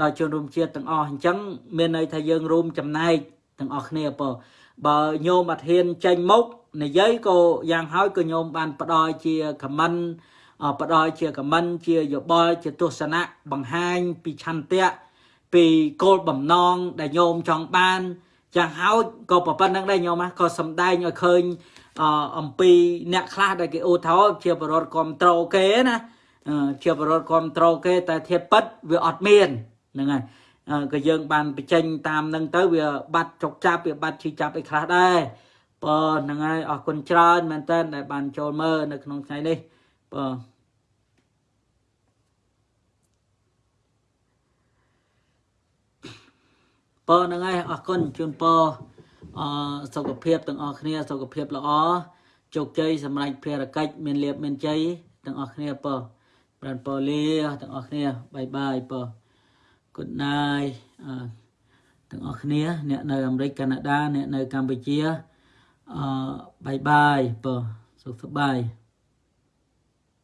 ដល់ជនរួមជាតិទាំងអស់អញ្ចឹងមានន័យថាយើងរួមចំណែកទាំងអស់គ្នាពបើញោមអធិនចេញមុខនិយាយក៏យ៉ាងហើយក៏ញោមបានផ្ដល់ជាខមមិនផ្ដល់ជាខមមិនជាយោបល់ជាទស្សនៈបង្ហាញពីឆន្ទៈ ពីគោលបំណងដែលញោមចង់បានយ៉ាងហើយក៏ប៉ុណ្្នឹងដែរញោមក៏សំដែងឲ្យឃើញអំពីអ្នកខ្លះដែលគេអូថោជាបរិវត្តគ្រប់ត្រូលគេណាជាបរិវត្តគ្រប់ត្រូលគេ តែធៀបពិតវាអត់មានហ្នឹងហើយក៏យើងបានបញ្ចេញតាមនឹងទៅវាបាត់ចុកចាប់វាបាត់ឈឺចាប់អីខ្លះដែរបើហ្នឹងហើយអរគុណច្រើនមែនតើដែលបានចូលមើលនៅក្នុងថ្ងៃនេះបើ ពរហ្នឹងហើយអរគុណជូនពរអសុខភាពទាំងអស់គ្នាសុខភាពល្អជោគជ័យសម្រេចភារកិច្ចមានលៀបមានជ័យទាំងអស់គ្នាពរប្រានពរលាទាំងអស់គ្នាបាយបាយពរ good night ទាំងអស់គ្នា អ្នកនៅអាមេរិកកាណាដា អ្នកនៅកម្ពុជាអឺបាយបាយពរសុខសប្បាយ